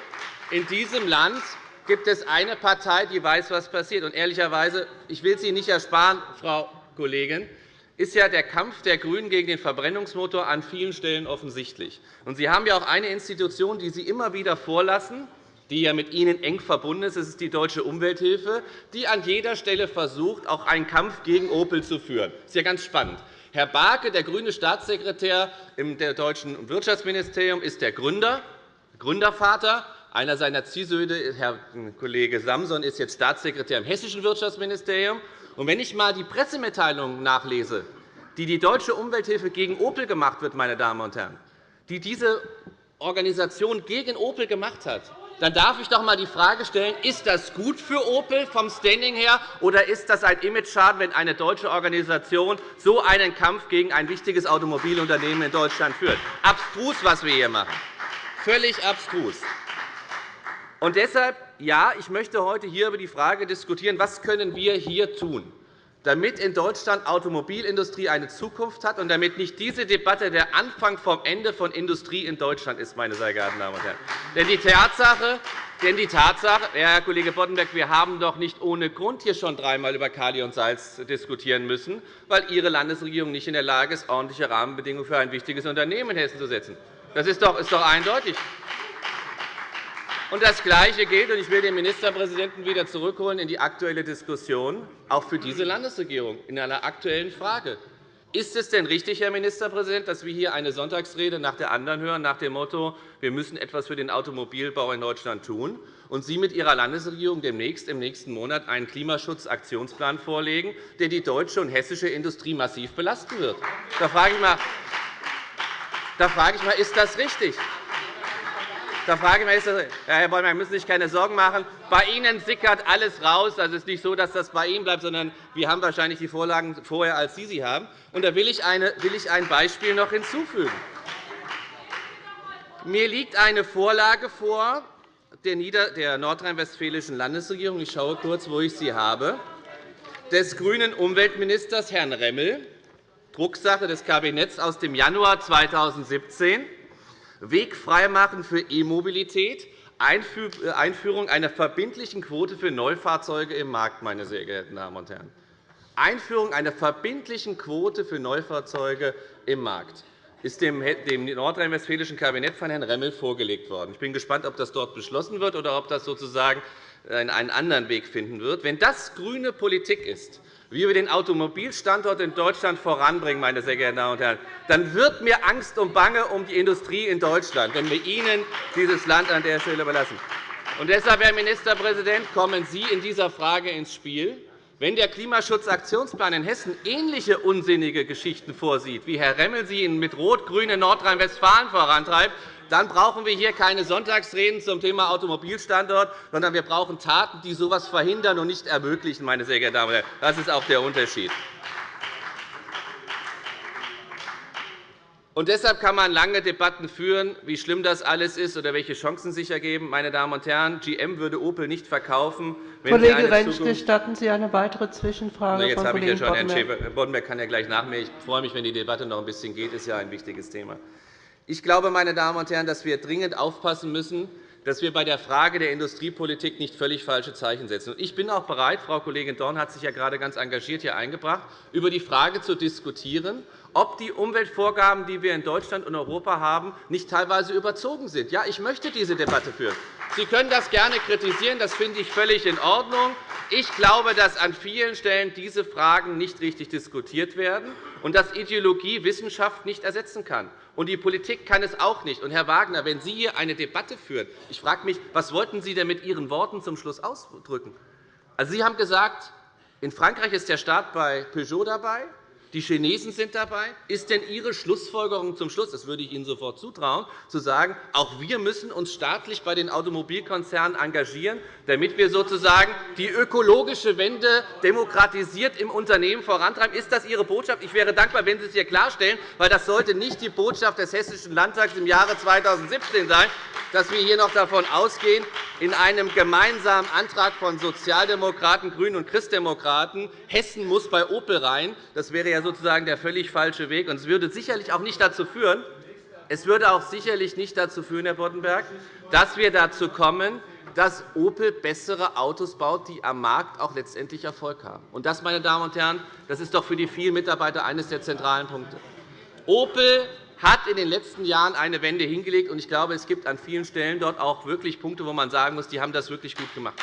in diesem Land gibt es eine Partei, die weiß, was passiert. Und ehrlicherweise, ich will Sie nicht ersparen, Frau Kollegin, ist ja der Kampf der GRÜNEN gegen den Verbrennungsmotor an vielen Stellen offensichtlich. Und Sie haben ja auch eine Institution, die Sie immer wieder vorlassen, die ja mit Ihnen eng verbunden ist. Das ist die Deutsche Umwelthilfe, die an jeder Stelle versucht, auch einen Kampf gegen Opel zu führen. Das ist ja ganz spannend. Herr Barke, der grüne Staatssekretär im deutschen Wirtschaftsministerium, ist der Gründer, Gründervater. Einer seiner Ziehsöhne, Herr Kollege Samson, ist jetzt Staatssekretär im hessischen Wirtschaftsministerium. Und wenn ich einmal die Pressemitteilungen nachlese, die die Deutsche Umwelthilfe gegen Opel gemacht wird, meine Damen und Herren, die diese Organisation gegen Opel gemacht hat, dann darf ich doch einmal die Frage stellen, ist das gut für Opel vom Standing her, oder ist das ein Imageschaden, wenn eine deutsche Organisation so einen Kampf gegen ein wichtiges Automobilunternehmen in Deutschland führt? Abstrus, was wir hier machen. Völlig abstrus. Und deshalb, ja, ich möchte heute hier über die Frage diskutieren, was können wir hier tun damit in Deutschland Automobilindustrie eine Zukunft hat und damit nicht diese Debatte der Anfang vom Ende von Industrie in Deutschland ist, meine sehr geehrten Damen und Herren. Denn die Tatsache, denn die Tatsache Herr Kollege Boddenberg, wir haben doch nicht ohne Grund hier schon dreimal über Kali und Salz diskutieren müssen, weil Ihre Landesregierung nicht in der Lage ist, ordentliche Rahmenbedingungen für ein wichtiges Unternehmen in Hessen zu setzen. Das ist doch, ist doch eindeutig. Und das Gleiche gilt, und ich will den Ministerpräsidenten wieder zurückholen in die aktuelle Diskussion, auch für diese Landesregierung in einer aktuellen Frage. Ist es denn richtig, Herr Ministerpräsident, dass wir hier eine Sonntagsrede nach der anderen hören, nach dem Motto, wir müssen etwas für den Automobilbau in Deutschland tun, und Sie mit Ihrer Landesregierung demnächst im nächsten Monat einen Klimaschutzaktionsplan vorlegen, der die deutsche und hessische Industrie massiv belasten wird? Da frage ich mal, da frage ich mal ist das richtig? Da frage ich Herr Bäumer, müssen Sie sich keine Sorgen machen. Bei Ihnen sickert alles raus. Also es ist nicht so, dass das bei Ihnen bleibt, sondern wir haben wahrscheinlich die Vorlagen vorher, als Sie sie haben. Und da will ich ein Beispiel noch hinzufügen. Mir liegt eine Vorlage vor der nordrhein-westfälischen Landesregierung. Ich schaue kurz, wo ich sie habe des grünen Umweltministers Herrn Remmel, Drucksache des Kabinetts aus dem Januar 2017. Weg freimachen für E-Mobilität, äh, Einführung einer verbindlichen Quote für Neufahrzeuge im Markt, meine sehr geehrten Damen und Herren. Einführung einer verbindlichen Quote für Neufahrzeuge im Markt ist dem nordrhein-westfälischen Kabinett von Herrn Remmel vorgelegt worden. Ich bin gespannt, ob das dort beschlossen wird oder ob das sozusagen einen anderen Weg finden wird. Wenn das grüne Politik ist, wie wir den Automobilstandort in Deutschland voranbringen, meine sehr geehrten Damen und Herren, dann wird mir Angst und Bange um die Industrie in Deutschland, wenn wir Ihnen dieses Land an der Stelle überlassen. Und deshalb, Herr Ministerpräsident, kommen Sie in dieser Frage ins Spiel. Wenn der Klimaschutzaktionsplan in Hessen ähnliche unsinnige Geschichten vorsieht, wie Herr Remmel sie mit Rot-Grün in Nordrhein-Westfalen vorantreibt, dann brauchen wir hier keine Sonntagsreden zum Thema Automobilstandort, sondern wir brauchen Taten, die so etwas verhindern und nicht ermöglichen. Meine sehr geehrten Damen und Herren. Das ist auch der Unterschied. Und deshalb kann man lange Debatten führen, wie schlimm das alles ist oder welche Chancen sich ergeben. Meine Damen und Herren, GM würde Opel nicht verkaufen. Wenn Kollege Rentsch, gestatten Sie eine weitere Zwischenfrage? Na, jetzt habe ich ja schon. Boddenberg kann ja gleich nach mir. Ich freue mich, wenn die Debatte noch ein bisschen geht. Das ist ja ein wichtiges Thema. Ich glaube, meine Damen und Herren, dass wir dringend aufpassen müssen, dass wir bei der Frage der Industriepolitik nicht völlig falsche Zeichen setzen. Ich bin auch bereit, Frau Kollegin Dorn hat sich ja gerade ganz engagiert hier eingebracht, über die Frage zu diskutieren, ob die Umweltvorgaben, die wir in Deutschland und Europa haben, nicht teilweise überzogen sind. Ja, ich möchte diese Debatte führen. Sie können das gerne kritisieren. Das finde ich völlig in Ordnung. Ich glaube, dass an vielen Stellen diese Fragen nicht richtig diskutiert werden und dass Ideologie Wissenschaft nicht ersetzen kann. Und die Politik kann es auch nicht. Und, Herr Wagner, wenn Sie hier eine Debatte führen, ich frage mich, was wollten Sie denn mit Ihren Worten zum Schluss ausdrücken? Also, Sie haben gesagt, in Frankreich ist der Staat bei Peugeot dabei, Die Chinesen sind dabei. Ist denn Ihre Schlussfolgerung zum Schluss, das würde ich Ihnen sofort zutrauen, zu sagen, auch wir müssen uns staatlich bei den Automobilkonzernen engagieren, damit wir sozusagen die ökologische Wende demokratisiert im Unternehmen vorantreiben? Ist das Ihre Botschaft? Ich wäre dankbar, wenn Sie es hier klarstellen, weil das sollte nicht die Botschaft des Hessischen Landtags im Jahre 2017 sein, dass wir hier noch davon ausgehen, in einem gemeinsamen Antrag von Sozialdemokraten, GRÜNEN und Christdemokraten, Hessen muss bei Opel rein. Das wäre ja sozusagen der völlig falsche Weg. Und es würde sicherlich auch nicht dazu führen, es würde auch sicherlich nicht dazu führen, Herr Boddenberg, dass wir dazu kommen, dass Opel bessere Autos baut, die am Markt auch letztendlich Erfolg haben. Und das, meine Damen und Herren, das ist doch für die vielen Mitarbeiter eines der zentralen Punkte. Opel hat in den letzten Jahren eine Wende hingelegt. Ich glaube, es gibt an vielen Stellen dort auch wirklich Punkte, wo man sagen muss, die haben das wirklich gut gemacht.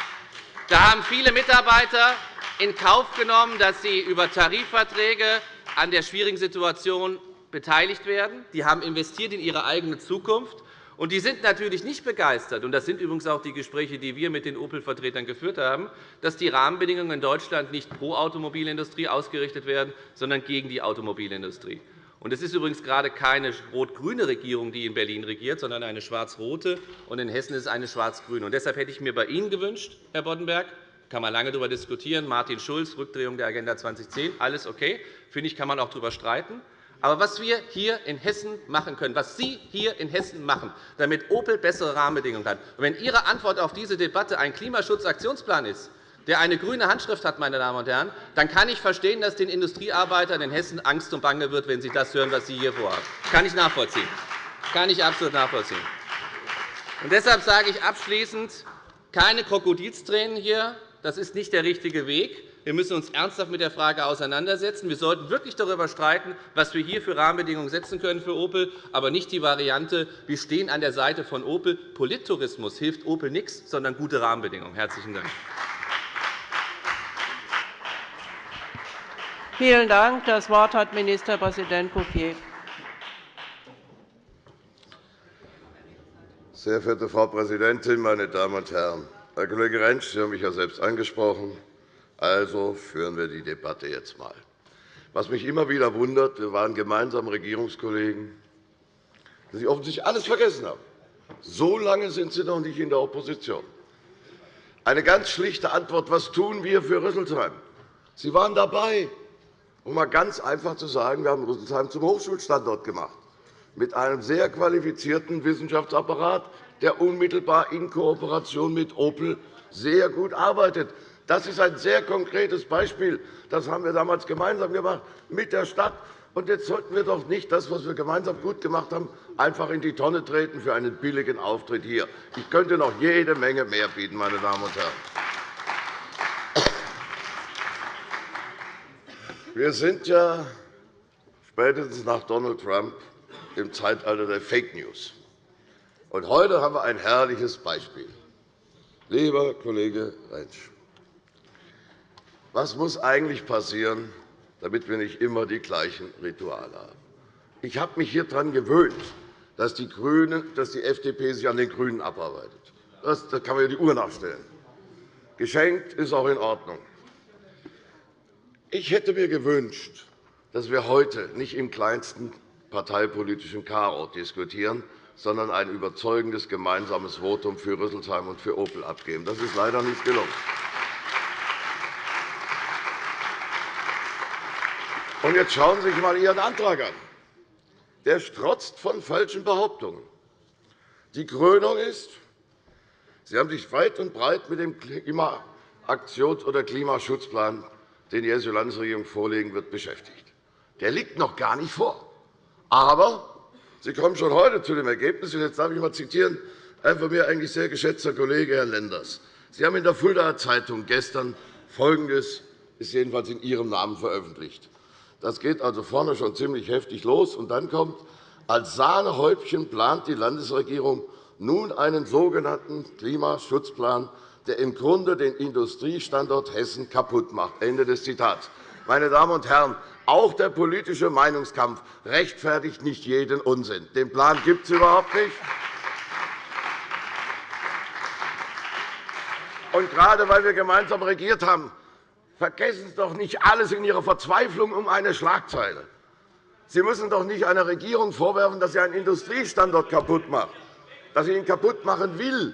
Da haben viele Mitarbeiter in Kauf genommen, dass sie über Tarifverträge an der schwierigen Situation beteiligt werden. Die haben investiert in ihre eigene Zukunft. Und die sind natürlich nicht begeistert, und das sind übrigens auch die Gespräche, die wir mit den Opel-Vertretern geführt haben, dass die Rahmenbedingungen in Deutschland nicht pro Automobilindustrie ausgerichtet werden, sondern gegen die Automobilindustrie. Und es ist übrigens gerade keine rot-grüne Regierung, die in Berlin regiert, sondern eine schwarz-rote. Und in Hessen ist es eine schwarz-grüne. Deshalb hätte ich mir bei Ihnen gewünscht, Herr Boddenberg, kann man lange darüber diskutieren, Martin Schulz, Rückdrehung der Agenda 2010, alles okay. Finde ich, kann man auch darüber streiten. Aber was wir hier in Hessen machen können, was Sie hier in Hessen machen, damit Opel bessere Rahmenbedingungen hat, und wenn Ihre Antwort auf diese Debatte ein Klimaschutzaktionsplan ist, der eine grüne Handschrift hat, meine Damen und Herren, dann kann ich verstehen, dass den Industriearbeitern in Hessen Angst und Bange wird, wenn sie das hören, was Sie hier vorhaben. Das kann ich nachvollziehen. Das kann ich absolut nachvollziehen. Und deshalb sage ich abschließend, keine Krokodilstränen hier. Das ist nicht der richtige Weg. Wir müssen uns ernsthaft mit der Frage auseinandersetzen. Wir sollten wirklich darüber streiten, was wir hier für Rahmenbedingungen setzen können für Opel, aber nicht die Variante, wir stehen an der Seite von Opel. Polittourismus hilft Opel nichts, sondern gute Rahmenbedingungen. – Herzlichen Dank. Vielen Dank. Das Wort hat Ministerpräsident Bouffier. Sehr verehrte Frau Präsidentin, meine Damen und Herren! Herr Kollege Rentsch, Sie haben mich ja selbst angesprochen. Also führen wir die Debatte jetzt einmal. Was mich immer wieder wundert, wir waren gemeinsam Regierungskollegen, dass Sie offensichtlich alles vergessen haben. So lange sind Sie noch nicht in der Opposition. Eine ganz schlichte Antwort. Was tun wir für Rüsselsheim? Sie waren dabei um einmal ganz einfach zu sagen, wir haben Rüsselsheim zum Hochschulstandort gemacht, mit einem sehr qualifizierten Wissenschaftsapparat, der unmittelbar in Kooperation mit Opel sehr gut arbeitet. Das ist ein sehr konkretes Beispiel. Das haben wir damals gemeinsam gemacht mit der Stadt. Und jetzt sollten wir doch nicht das, was wir gemeinsam gut gemacht haben, einfach in die Tonne treten für einen billigen Auftritt hier. Ich könnte noch jede Menge mehr bieten, meine Damen und Herren. Wir sind ja spätestens nach Donald Trump im Zeitalter der Fake News. Und heute haben wir ein herrliches Beispiel. Lieber Kollege Rentsch, was muss eigentlich passieren, damit wir nicht immer die gleichen Rituale haben? Ich habe mich hier daran gewöhnt, dass die, Grünen, dass die FDP sich an den GRÜNEN abarbeitet. Das, kann man ja die Uhr nachstellen. Geschenkt ist auch in Ordnung. Ich hätte mir gewünscht, dass wir heute nicht im kleinsten parteipolitischen Chaos diskutieren, sondern ein überzeugendes gemeinsames Votum für Rüsselsheim und für Opel abgeben. Das ist leider nicht gelungen. Und jetzt schauen Sie sich einmal Ihren Antrag an. Der strotzt von falschen Behauptungen. Die Krönung ist, Sie haben sich weit und breit mit dem Klimaaktions- oder Klimaschutzplan den die Hessische Landesregierung vorlegen wird, beschäftigt. Der liegt noch gar nicht vor. Aber Sie kommen schon heute zu dem Ergebnis, und jetzt darf ich einmal zitieren, ein von mir eigentlich sehr geschätzter Kollege, Herr Lenders. Sie haben in der Fuldaer Zeitung gestern Folgendes ist jedenfalls in Ihrem Namen veröffentlicht. Das geht also vorne schon ziemlich heftig los. Und dann kommt, als Sahnehäubchen plant die Landesregierung nun einen sogenannten Klimaschutzplan der im Grunde den Industriestandort Hessen kaputt macht. Ende des Zitats. Meine Damen und Herren, auch der politische Meinungskampf rechtfertigt nicht jeden Unsinn. Den Plan gibt es überhaupt nicht. Und gerade weil wir gemeinsam regiert haben, Vergessen Sie doch nicht alles in Ihrer Verzweiflung um eine Schlagzeile. Sie müssen doch nicht einer Regierung vorwerfen, dass sie einen Industriestandort kaputt macht, dass sie ihn kaputt machen will.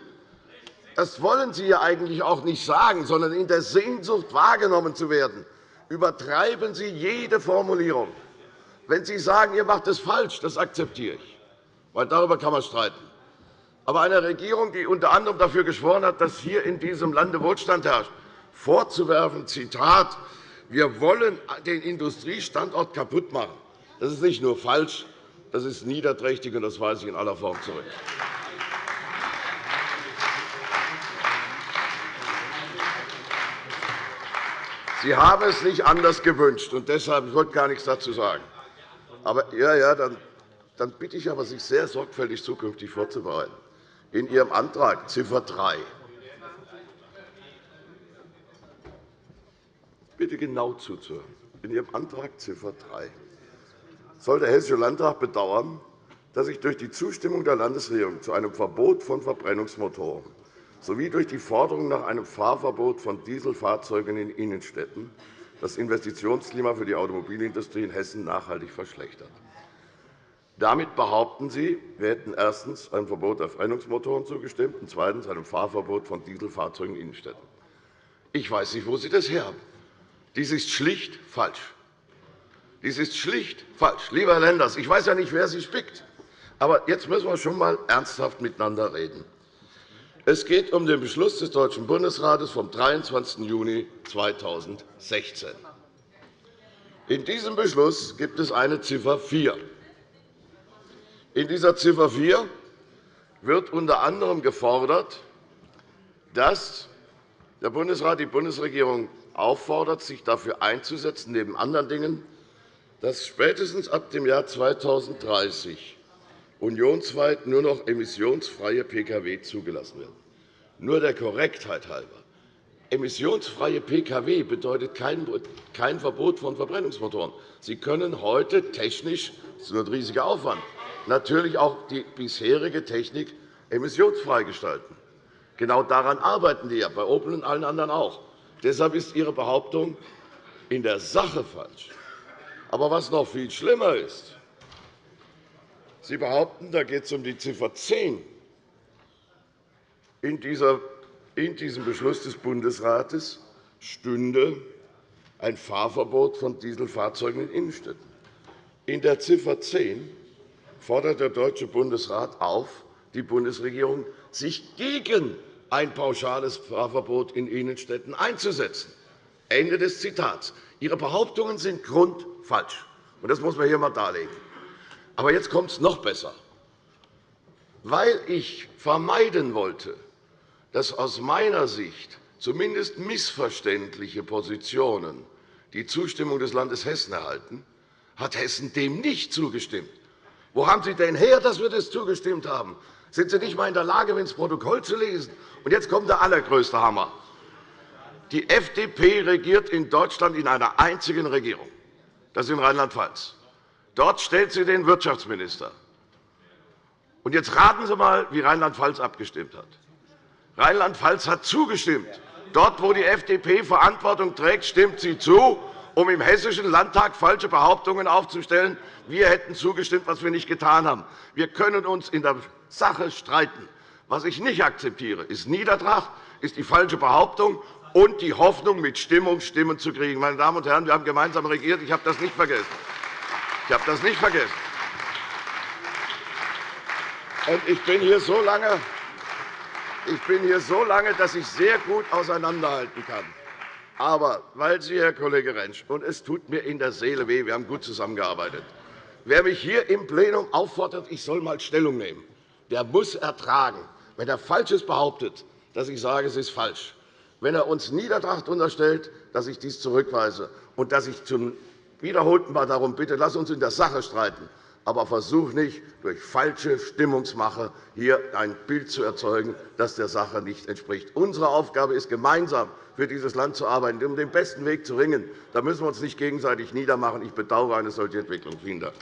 Das wollen Sie ja eigentlich auch nicht sagen, sondern in der Sehnsucht, wahrgenommen zu werden. Übertreiben Sie jede Formulierung. Wenn Sie sagen, ihr macht es falsch, das akzeptiere ich, weil darüber kann man streiten. Aber einer Regierung, die unter anderem dafür geschworen hat, dass hier in diesem Lande Wohlstand herrscht, vorzuwerfen, Zitat, wir wollen den Industriestandort kaputt machen, das ist nicht nur falsch, das ist niederträchtig, und das weise ich in aller Form zurück. Sie haben es nicht anders gewünscht, und deshalb ich gar nichts dazu sagen. Aber, ja, ja, dann, dann bitte ich aber, sich sehr sorgfältig zukünftig vorzubereiten. In Ihrem Antrag Ziffer 3 bitte genau zuzuhören. In Ihrem Antrag Ziffer 3 soll der Hessische Landtag bedauern, dass sich durch die Zustimmung der Landesregierung zu einem Verbot von Verbrennungsmotoren sowie durch die Forderung nach einem Fahrverbot von Dieselfahrzeugen in Innenstädten das Investitionsklima für die Automobilindustrie in Hessen nachhaltig verschlechtert. Damit behaupten Sie, wir hätten erstens einem Verbot der Verbrennungsmotoren zugestimmt und zweitens einem Fahrverbot von Dieselfahrzeugen in Innenstädten. Ich weiß nicht, wo Sie das her haben. Dies ist schlicht falsch. Dies ist schlicht falsch. Lieber Herr Lenders, ich weiß ja nicht, wer Sie spickt. Aber jetzt müssen wir schon einmal ernsthaft miteinander reden. Es geht um den Beschluss des Deutschen Bundesrates vom 23. Juni 2016. In diesem Beschluss gibt es eine Ziffer 4. In dieser Ziffer 4 wird unter anderem gefordert, dass der Bundesrat die Bundesregierung auffordert, sich dafür einzusetzen, neben anderen Dingen, dass spätestens ab dem Jahr 2030 unionsweit nur noch emissionsfreie Pkw zugelassen werden. Nur der Korrektheit halber. Emissionsfreie Pkw bedeutet kein Verbot von Verbrennungsmotoren. Sie können heute technisch, das ist nur ein riesiger Aufwand, natürlich auch die bisherige Technik emissionsfrei gestalten. Genau daran arbeiten die ja, bei Opel und allen anderen auch. Deshalb ist Ihre Behauptung in der Sache falsch. Aber was noch viel schlimmer ist, Sie behaupten, da geht es um die Ziffer 10 in diesem Beschluss des Bundesrates stünde ein Fahrverbot von Dieselfahrzeugen in Innenstädten. In der Ziffer 10 fordert der Deutsche Bundesrat auf, die Bundesregierung sich gegen ein pauschales Fahrverbot in Innenstädten einzusetzen. Ende des Zitats. Ihre Behauptungen sind grundfalsch. Das muss man hier einmal darlegen. Aber jetzt kommt es noch besser. Weil ich vermeiden wollte, dass aus meiner Sicht zumindest missverständliche Positionen die Zustimmung des Landes Hessen erhalten, hat Hessen dem nicht zugestimmt. Wo haben Sie denn her, dass wir das zugestimmt haben? Sind Sie nicht einmal in der Lage, ins Protokoll zu lesen? Und jetzt kommt der allergrößte Hammer. Die FDP regiert in Deutschland in einer einzigen Regierung. Das ist in Rheinland-Pfalz. Dort stellt sie den Wirtschaftsminister. Und jetzt raten Sie einmal, wie Rheinland-Pfalz abgestimmt hat. Rheinland-Pfalz hat zugestimmt. Dort, wo die FDP Verantwortung trägt, stimmt sie zu, um im Hessischen Landtag falsche Behauptungen aufzustellen. Wir hätten zugestimmt, was wir nicht getan haben. Wir können uns in der Sache streiten. Was ich nicht akzeptiere, ist Niedertracht, ist die falsche Behauptung und die Hoffnung, mit Stimmung Stimmen zu kriegen. Meine Damen und Herren, wir haben gemeinsam regiert. Ich habe das nicht vergessen. Ich habe das nicht vergessen. Und ich bin hier so lange, ich bin hier so lange, dass ich sehr gut auseinanderhalten kann. Aber weil Sie, Herr Kollege Rentsch, und es tut mir in der Seele weh, wir haben gut zusammengearbeitet, wer mich hier im Plenum auffordert, ich soll einmal Stellung nehmen, der muss ertragen, wenn er Falsches behauptet, dass ich sage, es ist falsch. Wenn er uns Niedertracht unterstellt, dass ich dies zurückweise und dass ich zum wiederholten Mal darum bitte, lass uns in der Sache streiten aber versuch nicht, durch falsche Stimmungsmache hier ein Bild zu erzeugen, das der Sache nicht entspricht. Unsere Aufgabe ist, gemeinsam für dieses Land zu arbeiten, um den besten Weg zu ringen. Da müssen wir uns nicht gegenseitig niedermachen. Ich bedauere eine solche Entwicklung. Vielen Dank.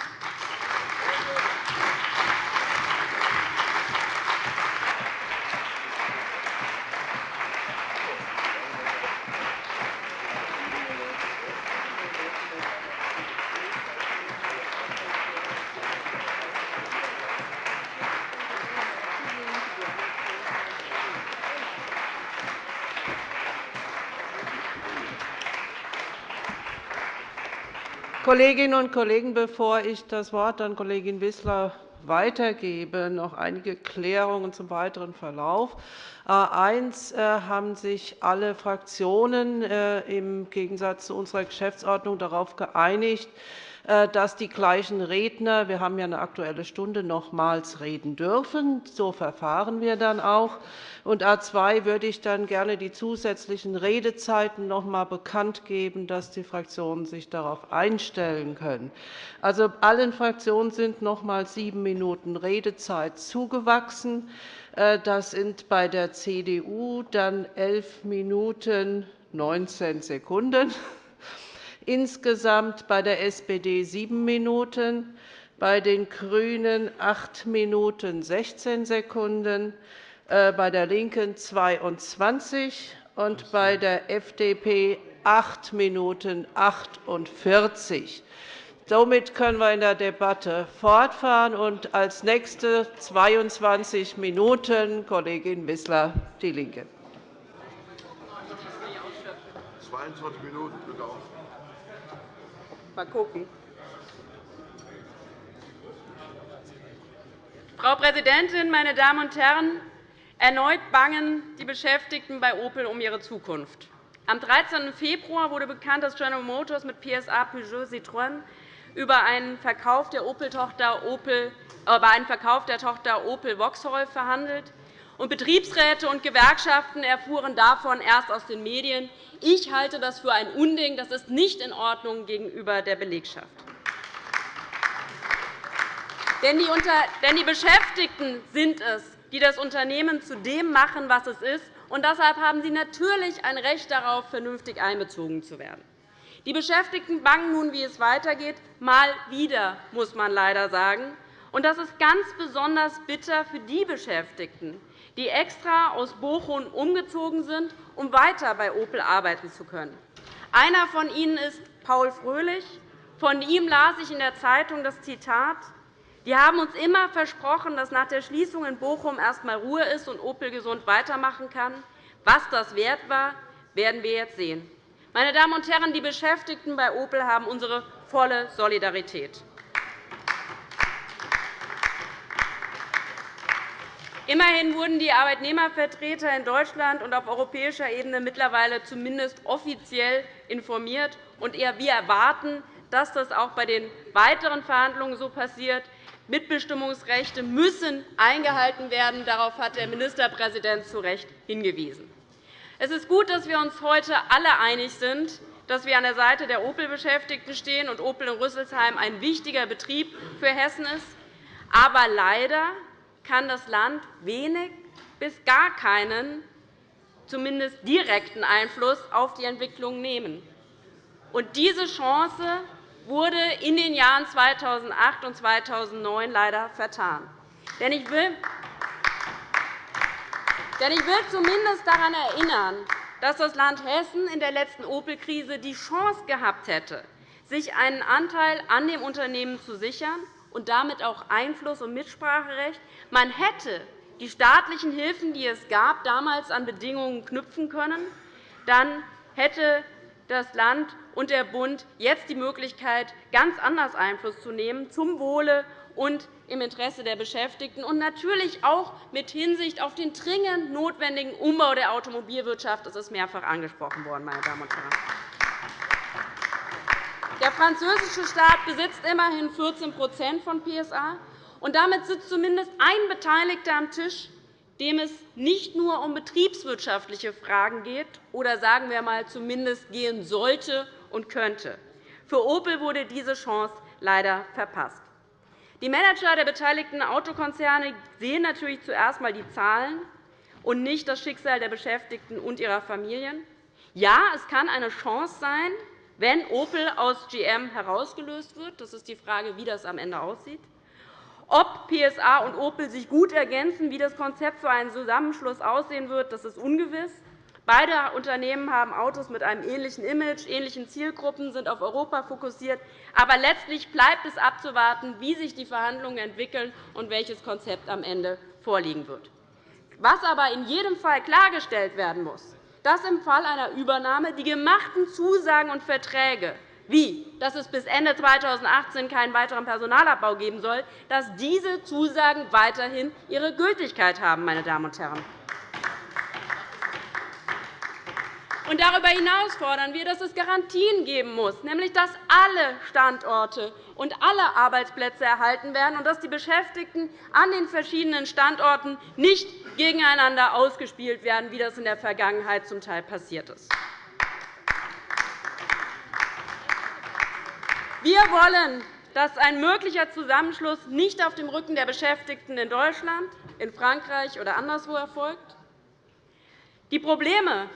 Kolleginnen und Kollegen, bevor ich das Wort an Kollegin Wissler weitergebe, noch einige Klärungen zum weiteren Verlauf. Äh, eins äh, haben sich alle Fraktionen äh, im Gegensatz zu unserer Geschäftsordnung darauf geeinigt, dass die gleichen Redner – wir haben ja eine Aktuelle Stunde – nochmals reden dürfen. So verfahren wir dann auch. Und A 2 würde ich dann gerne die zusätzlichen Redezeiten noch einmal bekannt geben, dass die Fraktionen sich darauf einstellen können. Also allen Fraktionen sind noch einmal sieben Minuten Redezeit zugewachsen. Äh, das sind bei der CDU dann 11 Minuten 19 Sekunden, insgesamt bei der SPD sieben Minuten, bei den GRÜNEN 8 Minuten 16 Sekunden, äh, bei der LINKEN 22 und bei der FDP 8 Minuten 48 Somit können wir in der Debatte fortfahren. Und als nächste 22 Minuten Kollegin Wissler, DIE LINKE. 22 Minuten, bitte auch. Mal gucken. Frau Präsidentin, meine Damen und Herren! Erneut bangen die Beschäftigten bei Opel um ihre Zukunft. Am 13. Februar wurde bekannt, dass General Motors mit PSA Peugeot Citroën über einen Verkauf der Opel-Tochter Opel, äh, über einen Verkauf der Tochter Opel Vauxhall verhandelt. Und Betriebsräte und Gewerkschaften erfuhren davon erst aus den Medien. Ich halte das für ein Unding. Das ist nicht in Ordnung gegenüber der Belegschaft. Denn die Beschäftigten sind es, die das Unternehmen zu dem machen, was es ist. Und deshalb haben sie natürlich ein Recht darauf, vernünftig einbezogen zu werden. Die Beschäftigten bangen nun, wie es weitergeht, mal wieder, muss man leider sagen. Und das ist ganz besonders bitter für die Beschäftigten, die extra aus Bochum umgezogen sind, um weiter bei Opel arbeiten zu können. Einer von ihnen ist Paul Fröhlich. Von ihm las ich in der Zeitung das Zitat. Wir haben uns immer versprochen, dass nach der Schließung in Bochum erst einmal Ruhe ist und Opel gesund weitermachen kann. Was das wert war, werden wir jetzt sehen. Meine Damen und Herren, die Beschäftigten bei Opel haben unsere volle Solidarität. Immerhin wurden die Arbeitnehmervertreter in Deutschland und auf europäischer Ebene mittlerweile zumindest offiziell informiert. Und wir erwarten, dass das auch bei den weiteren Verhandlungen so passiert. Mitbestimmungsrechte müssen eingehalten werden. Darauf hat der Ministerpräsident zu Recht hingewiesen. Es ist gut, dass wir uns heute alle einig sind, dass wir an der Seite der Opel-Beschäftigten stehen und Opel in Rüsselsheim ein wichtiger Betrieb für Hessen ist. Aber leider kann das Land wenig bis gar keinen, zumindest direkten Einfluss auf die Entwicklung nehmen. Und diese Chance wurde in den Jahren 2008 und 2009 leider vertan. Denn ich will denn ich will zumindest daran erinnern, dass das Land Hessen in der letzten Opel-Krise die Chance gehabt hätte, sich einen Anteil an dem Unternehmen zu sichern und damit auch Einfluss- und Mitspracherecht. Man hätte die staatlichen Hilfen, die es gab, damals an Bedingungen knüpfen können. Dann hätte das Land und der Bund jetzt die Möglichkeit, ganz anders Einfluss zu nehmen zum Wohle und im Interesse der Beschäftigten und natürlich auch mit Hinsicht auf den dringend notwendigen Umbau der Automobilwirtschaft. Das ist mehrfach angesprochen worden, meine Damen und Herren. Der französische Staat besitzt immerhin 14% von PSA. und Damit sitzt zumindest ein Beteiligter am Tisch, dem es nicht nur um betriebswirtschaftliche Fragen geht oder sagen wir einmal zumindest gehen sollte und könnte. Für Opel wurde diese Chance leider verpasst. Die Manager der beteiligten Autokonzerne sehen natürlich zuerst einmal die Zahlen und nicht das Schicksal der Beschäftigten und ihrer Familien. Ja, es kann eine Chance sein, wenn Opel aus GM herausgelöst wird. Das ist die Frage, wie das am Ende aussieht. Ob PSA und Opel sich gut ergänzen, wie das Konzept für einen Zusammenschluss aussehen wird, das ist ungewiss. Beide Unternehmen haben Autos mit einem ähnlichen Image, ähnlichen Zielgruppen, sind auf Europa fokussiert. Aber letztlich bleibt es abzuwarten, wie sich die Verhandlungen entwickeln und welches Konzept am Ende vorliegen wird. Was aber in jedem Fall klargestellt werden muss, dass im Fall einer Übernahme die gemachten Zusagen und Verträge wie, dass es bis Ende 2018 keinen weiteren Personalabbau geben soll, dass diese Zusagen weiterhin ihre Gültigkeit haben. Meine Damen und Herren. Und darüber hinaus fordern wir, dass es Garantien geben muss, nämlich dass alle Standorte und alle Arbeitsplätze erhalten werden und dass die Beschäftigten an den verschiedenen Standorten nicht gegeneinander ausgespielt werden, wie das in der Vergangenheit zum Teil passiert ist. Wir wollen, dass ein möglicher Zusammenschluss nicht auf dem Rücken der Beschäftigten in Deutschland, in Frankreich oder anderswo erfolgt. Die Probleme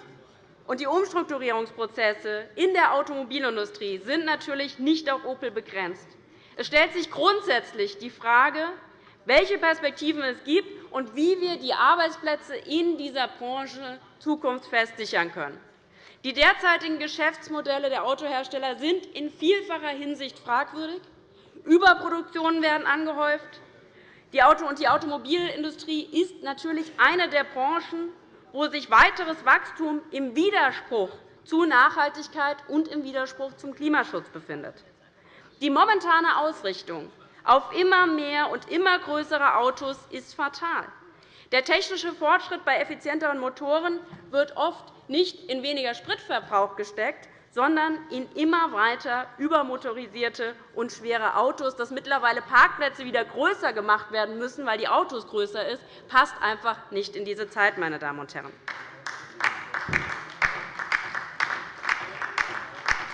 und die Umstrukturierungsprozesse in der Automobilindustrie sind natürlich nicht auf Opel begrenzt. Es stellt sich grundsätzlich die Frage, welche Perspektiven es gibt und wie wir die Arbeitsplätze in dieser Branche zukunftsfest sichern können. Die derzeitigen Geschäftsmodelle der Autohersteller sind in vielfacher Hinsicht fragwürdig. Überproduktionen werden angehäuft. Die Automobilindustrie ist natürlich eine der Branchen, wo sich weiteres Wachstum im Widerspruch zu Nachhaltigkeit und im Widerspruch zum Klimaschutz befindet. Die momentane Ausrichtung auf immer mehr und immer größere Autos ist fatal. Der technische Fortschritt bei effizienteren Motoren wird oft nicht in weniger Spritverbrauch gesteckt, sondern in immer weiter übermotorisierte und schwere Autos. Dass mittlerweile Parkplätze wieder größer gemacht werden müssen, weil die Autos größer sind, passt einfach nicht in diese Zeit. Meine Damen und Herren.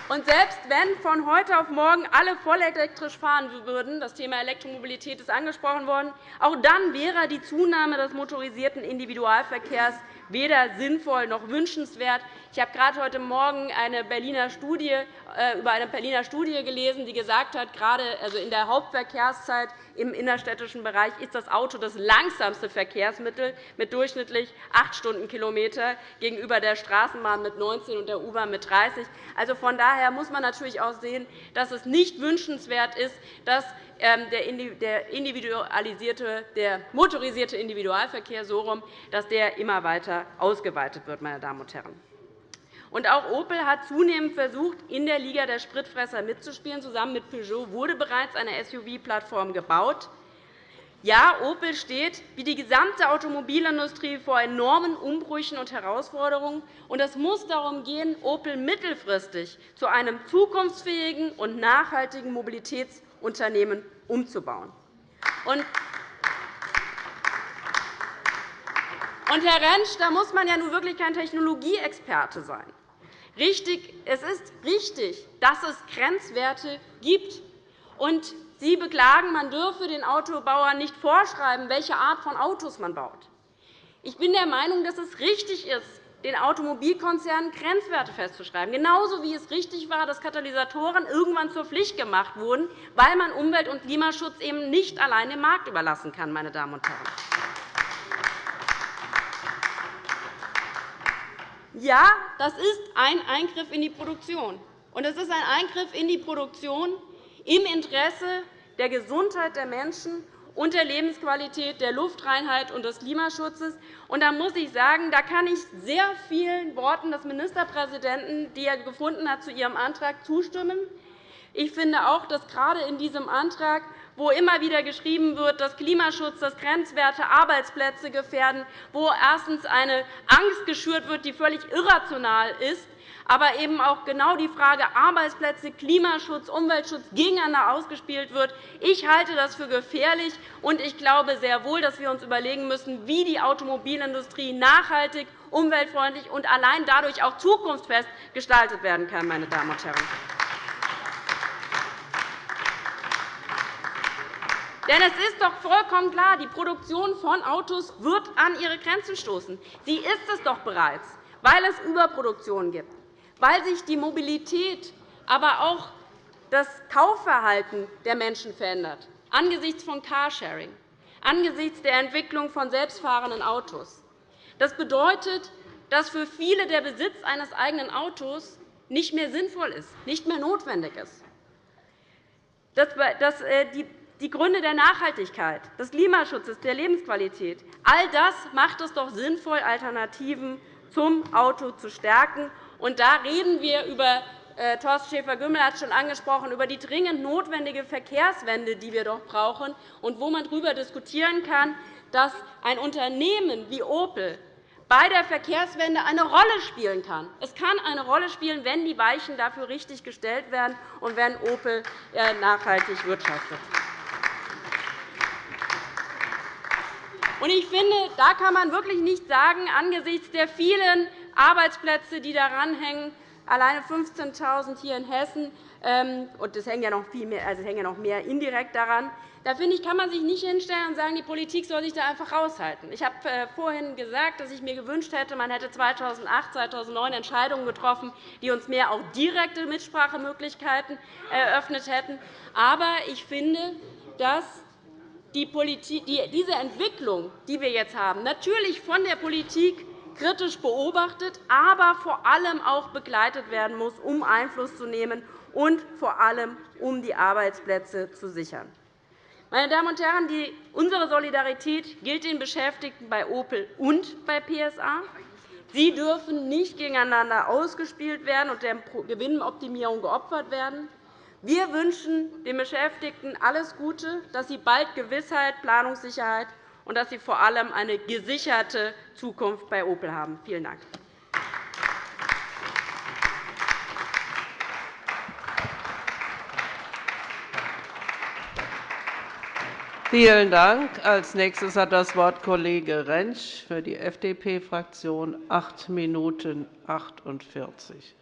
Und selbst wenn von heute auf morgen alle vollelektrisch fahren würden, das Thema Elektromobilität ist angesprochen worden, auch dann wäre die Zunahme des motorisierten Individualverkehrs weder sinnvoll noch wünschenswert. Ich habe gerade heute Morgen eine Berliner Studie, äh, über eine Berliner Studie gelesen, die gesagt hat, gerade also in der Hauptverkehrszeit im innerstädtischen Bereich ist das Auto das langsamste Verkehrsmittel mit durchschnittlich 8 Stundenkilometer gegenüber der Straßenbahn mit 19 und der U-Bahn mit 30. Also von daher muss man natürlich auch sehen, dass es nicht wünschenswert ist, dass der, individualisierte, der motorisierte Individualverkehr so rum, dass der immer weiter ausgeweitet wird. Meine Damen und Herren. Und auch Opel hat zunehmend versucht, in der Liga der Spritfresser mitzuspielen. Zusammen mit Peugeot wurde bereits eine SUV-Plattform gebaut. Ja, Opel steht wie die gesamte Automobilindustrie vor enormen Umbrüchen und Herausforderungen. Und es muss darum gehen, Opel mittelfristig zu einem zukunftsfähigen und nachhaltigen Mobilitätsunternehmen umzubauen. Und Herr Rentsch, da muss man ja nun wirklich kein Technologieexperte sein. Richtig, es ist richtig, dass es Grenzwerte gibt. Und Sie beklagen, man dürfe den Autobauern nicht vorschreiben, welche Art von Autos man baut. Ich bin der Meinung, dass es richtig ist, den Automobilkonzernen Grenzwerte festzuschreiben, genauso wie es richtig war, dass Katalysatoren irgendwann zur Pflicht gemacht wurden, weil man Umwelt- und Klimaschutz eben nicht allein dem Markt überlassen kann. Meine Damen und Herren. Ja, das ist ein Eingriff in die Produktion. Und es ist ein Eingriff in die Produktion im Interesse der Gesundheit der Menschen und der Lebensqualität, der Luftreinheit und des Klimaschutzes. Da muss ich sagen, da kann ich sehr vielen Worten des Ministerpräsidenten, die er gefunden hat, zu Ihrem Antrag zustimmen. Ich finde auch, dass gerade in diesem Antrag wo immer wieder geschrieben wird, dass Klimaschutz, dass Grenzwerte Arbeitsplätze gefährden, wo erstens eine Angst geschürt wird, die völlig irrational ist, aber eben auch genau die Frage Arbeitsplätze, Klimaschutz, Umweltschutz gegeneinander ausgespielt wird. Ich halte das für gefährlich, und ich glaube sehr wohl, dass wir uns überlegen müssen, wie die Automobilindustrie nachhaltig, umweltfreundlich und allein dadurch auch zukunftsfest gestaltet werden kann. Meine Damen und Herren. Denn es ist doch vollkommen klar, die Produktion von Autos wird an ihre Grenzen stoßen. Sie ist es doch bereits, weil es Überproduktion gibt, weil sich die Mobilität, aber auch das Kaufverhalten der Menschen verändert, angesichts von Carsharing, angesichts der Entwicklung von selbstfahrenden Autos. Das bedeutet, dass für viele der Besitz eines eigenen Autos nicht mehr sinnvoll ist, nicht mehr notwendig ist. Äh, die Gründe der Nachhaltigkeit, des Klimaschutzes, der Lebensqualität. All das macht es doch sinnvoll, Alternativen zum Auto zu stärken. Und da reden wir über äh, Thorsten Schäfer-Gümbel hat es schon angesprochen, über die dringend notwendige Verkehrswende, die wir doch brauchen, und wo man darüber diskutieren kann, dass ein Unternehmen wie Opel bei der Verkehrswende eine Rolle spielen kann. Es kann eine Rolle spielen, wenn die Weichen dafür richtig gestellt werden und wenn Opel äh, nachhaltig wirtschaftet. Ich finde, da kann man wirklich nicht sagen, angesichts der vielen Arbeitsplätze, die daran hängen, alleine 15.000 hier in Hessen, ähm, und es hängen ja noch viel mehr, also hängen ja noch mehr indirekt daran, da finde ich, kann man sich nicht hinstellen und sagen, die Politik soll sich da einfach raushalten. Ich habe äh, vorhin gesagt, dass ich mir gewünscht hätte, man hätte 2008, 2009 Entscheidungen getroffen, die uns mehr auch direkte Mitsprachemöglichkeiten eröffnet hätten. Aber ich finde, dass die Politik, die, diese Entwicklung, die wir jetzt haben, natürlich von der Politik kritisch beobachtet, aber vor allem auch begleitet werden muss, um Einfluss zu nehmen und vor allem um die Arbeitsplätze zu sichern. Meine Damen und Herren, unsere Solidarität gilt den Beschäftigten bei Opel und bei PSA. Sie dürfen nicht gegeneinander ausgespielt werden und der Gewinnoptimierung geopfert werden. Wir wünschen den Beschäftigten alles Gute, dass sie bald Gewissheit, Planungssicherheit und dass sie vor allem eine gesicherte Zukunft bei Opel haben. Vielen Dank. Vielen Dank. Als nächstes hat das Wort Kollege Rentsch für die FDP-Fraktion, 8 Minuten 48.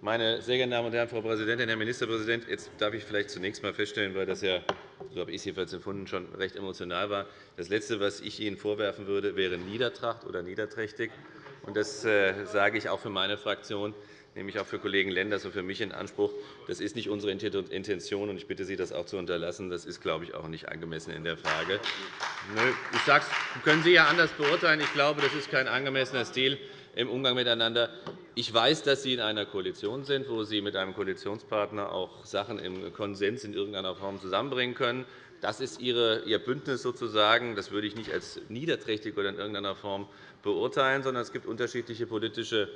Meine sehr geehrten Damen und Herren, Frau Präsidentin, Herr Ministerpräsident! Jetzt darf ich vielleicht zunächst einmal feststellen, weil das ja, so habe ich es jedenfalls empfunden, schon recht emotional war. Das Letzte, was ich Ihnen vorwerfen würde, wäre Niedertracht oder niederträchtig. Das äh, sage ich auch für meine Fraktion nehme ich auch für Kollegen Lenders und für mich in Anspruch. Das ist nicht unsere Intention, und ich bitte Sie, das auch zu unterlassen. Das ist, glaube ich, auch nicht angemessen in der Frage. Ich sage es, können Sie ja anders beurteilen. Ich glaube, das ist kein angemessener Stil im Umgang miteinander. Ich weiß, dass Sie in einer Koalition sind, wo Sie mit einem Koalitionspartner auch Sachen im Konsens in irgendeiner Form zusammenbringen können. Das ist Ihr Bündnis sozusagen. Das würde ich nicht als niederträchtig oder in irgendeiner Form beurteilen, sondern es gibt unterschiedliche politische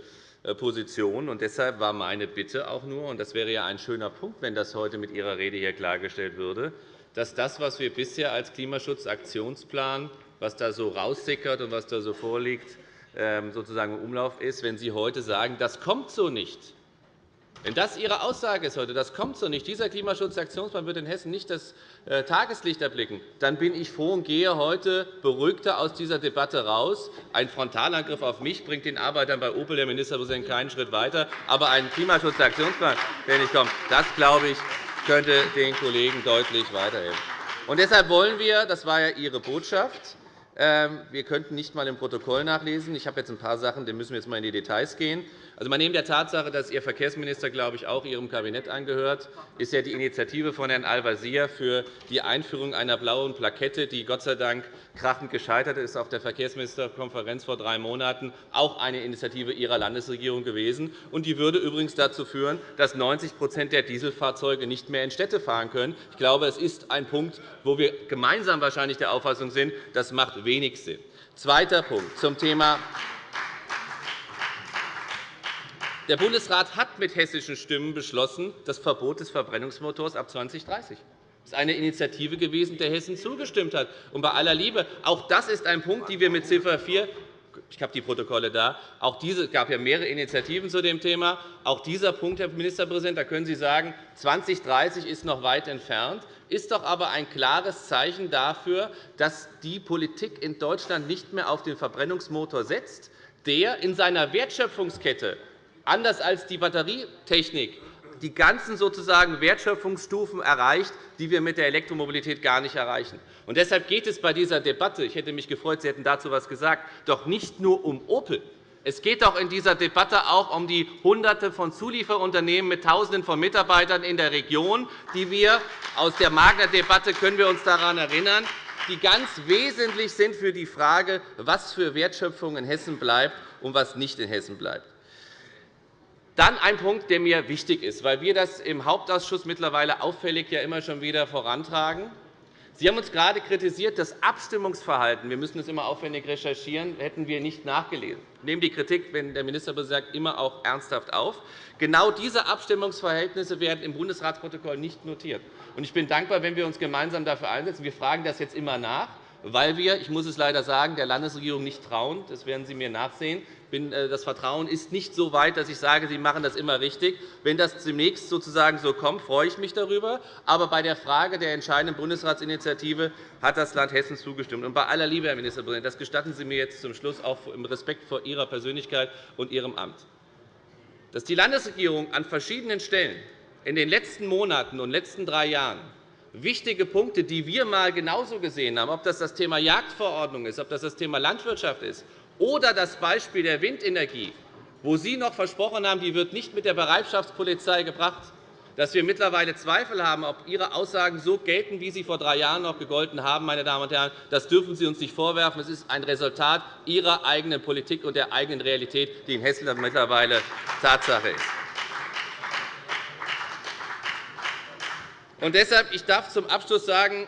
äh, Position. Und deshalb war meine Bitte auch nur, und das wäre ja ein schöner Punkt, wenn das heute mit Ihrer Rede hier klargestellt würde, dass das, was wir bisher als Klimaschutzaktionsplan, was da so raussickert und was da so vorliegt, sozusagen im Umlauf ist, wenn Sie heute sagen, das kommt so nicht, wenn das Ihre Aussage ist heute, das kommt so nicht, dieser Klimaschutzaktionsplan wird in Hessen nicht das äh, Tageslicht erblicken, dann bin ich froh und gehe heute beruhigter aus dieser Debatte raus. Ein Frontalangriff auf mich bringt den Arbeitern bei Opel, der Ministerpräsident, keinen Schritt weiter. Aber ein Klimaschutzaktionsplan, der nicht kommt, das, glaube ich, könnte den Kollegen deutlich weiterhelfen. Und deshalb wollen wir, das war ja Ihre Botschaft, ähm, wir könnten nicht einmal im Protokoll nachlesen. Ich habe jetzt ein paar Sachen, da müssen wir jetzt einmal in die Details gehen. Also, man neben der Tatsache, dass Ihr Verkehrsminister, glaube ich, auch Ihrem Kabinett angehört, ist ja die Initiative von Herrn Al-Wazir für die Einführung einer blauen Plakette, die Gott sei Dank krachend gescheitert ist auf der Verkehrsministerkonferenz vor drei Monaten, auch eine Initiative Ihrer Landesregierung gewesen. Und die würde übrigens dazu führen, dass 90% der Dieselfahrzeuge nicht mehr in Städte fahren können. Ich glaube, es ist ein Punkt, wo wir gemeinsam wahrscheinlich der Auffassung sind, das macht wenig Sinn. Zweiter Punkt zum Thema der Bundesrat hat mit hessischen Stimmen beschlossen, das Verbot des Verbrennungsmotors ab 2030. Das ist eine Initiative gewesen, der Hessen zugestimmt hat. Und bei aller Liebe, auch das ist ein Punkt, den wir mit Ziffer 4 ich habe die Protokolle da. Auch diese, es gab ja mehrere Initiativen zu dem Thema. Auch dieser Punkt, Herr Ministerpräsident, da können Sie sagen, 2030 ist noch weit entfernt, ist doch aber ein klares Zeichen dafür, dass die Politik in Deutschland nicht mehr auf den Verbrennungsmotor setzt, der in seiner Wertschöpfungskette anders als die Batterietechnik die ganzen sozusagen Wertschöpfungsstufen erreicht, die wir mit der Elektromobilität gar nicht erreichen. Und deshalb geht es bei dieser Debatte – ich hätte mich gefreut, Sie hätten dazu etwas gesagt – doch nicht nur um Opel. Es geht doch in dieser Debatte auch um die Hunderte von Zulieferunternehmen mit Tausenden von Mitarbeitern in der Region, die wir aus der Magna-Debatte können wir uns daran erinnern, die ganz wesentlich sind für die Frage, was für Wertschöpfung in Hessen bleibt und was nicht in Hessen bleibt. Dann ein Punkt, der mir wichtig ist, weil wir das im Hauptausschuss mittlerweile auffällig ja immer schon wieder vorantragen. Sie haben uns gerade kritisiert, das Abstimmungsverhalten, wir müssen es immer aufwendig recherchieren, hätten wir nicht nachgelesen. Ich nehme die Kritik, wenn der Ministerpräsident sagt, immer auch ernsthaft auf. Genau diese Abstimmungsverhältnisse werden im Bundesratsprotokoll nicht notiert. Ich bin dankbar, wenn wir uns gemeinsam dafür einsetzen. Wir fragen das jetzt immer nach weil wir, ich muss es leider sagen, der Landesregierung nicht trauen. Das werden Sie mir nachsehen. Äh, das Vertrauen ist nicht so weit, dass ich sage, Sie machen das immer richtig. Wenn das demnächst sozusagen so kommt, freue ich mich darüber. Aber bei der Frage der entscheidenden Bundesratsinitiative hat das Land Hessen zugestimmt. Und bei aller Liebe, Herr Ministerpräsident, das gestatten Sie mir jetzt zum Schluss auch im Respekt vor Ihrer Persönlichkeit und Ihrem Amt. Dass die Landesregierung an verschiedenen Stellen in den letzten Monaten und letzten drei Jahren wichtige Punkte, die wir einmal genauso gesehen haben, ob das das Thema Jagdverordnung ist, ob das das Thema Landwirtschaft ist oder das Beispiel der Windenergie, wo Sie noch versprochen haben, die wird nicht mit der Bereitschaftspolizei gebracht, dass wir mittlerweile Zweifel haben, ob Ihre Aussagen so gelten, wie sie vor drei Jahren noch gegolten haben. Meine Damen und Herren. Das dürfen Sie uns nicht vorwerfen. Es ist ein Resultat Ihrer eigenen Politik und der eigenen Realität, die in Hessen mittlerweile Tatsache ist. Und deshalb, ich darf zum Abschluss sagen,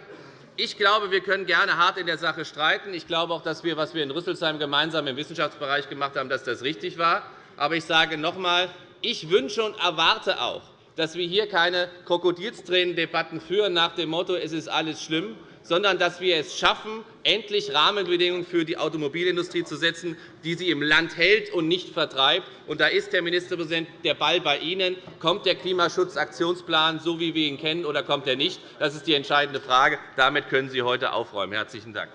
ich glaube, wir können gerne hart in der Sache streiten. Ich glaube auch, dass wir, was wir in Rüsselsheim gemeinsam im Wissenschaftsbereich gemacht haben, dass das richtig war. Aber ich sage noch einmal, ich wünsche und erwarte auch, dass wir hier keine Krokodilstränendebatten führen nach dem Motto, es ist alles schlimm, sondern dass wir es schaffen, endlich Rahmenbedingungen für die Automobilindustrie zu setzen, die sie im Land hält und nicht vertreibt. Und da ist, Herr Ministerpräsident, der Ball bei Ihnen. Kommt der Klimaschutzaktionsplan, so wie wir ihn kennen, oder kommt er nicht? Das ist die entscheidende Frage. Damit können Sie heute aufräumen. – Herzlichen Dank.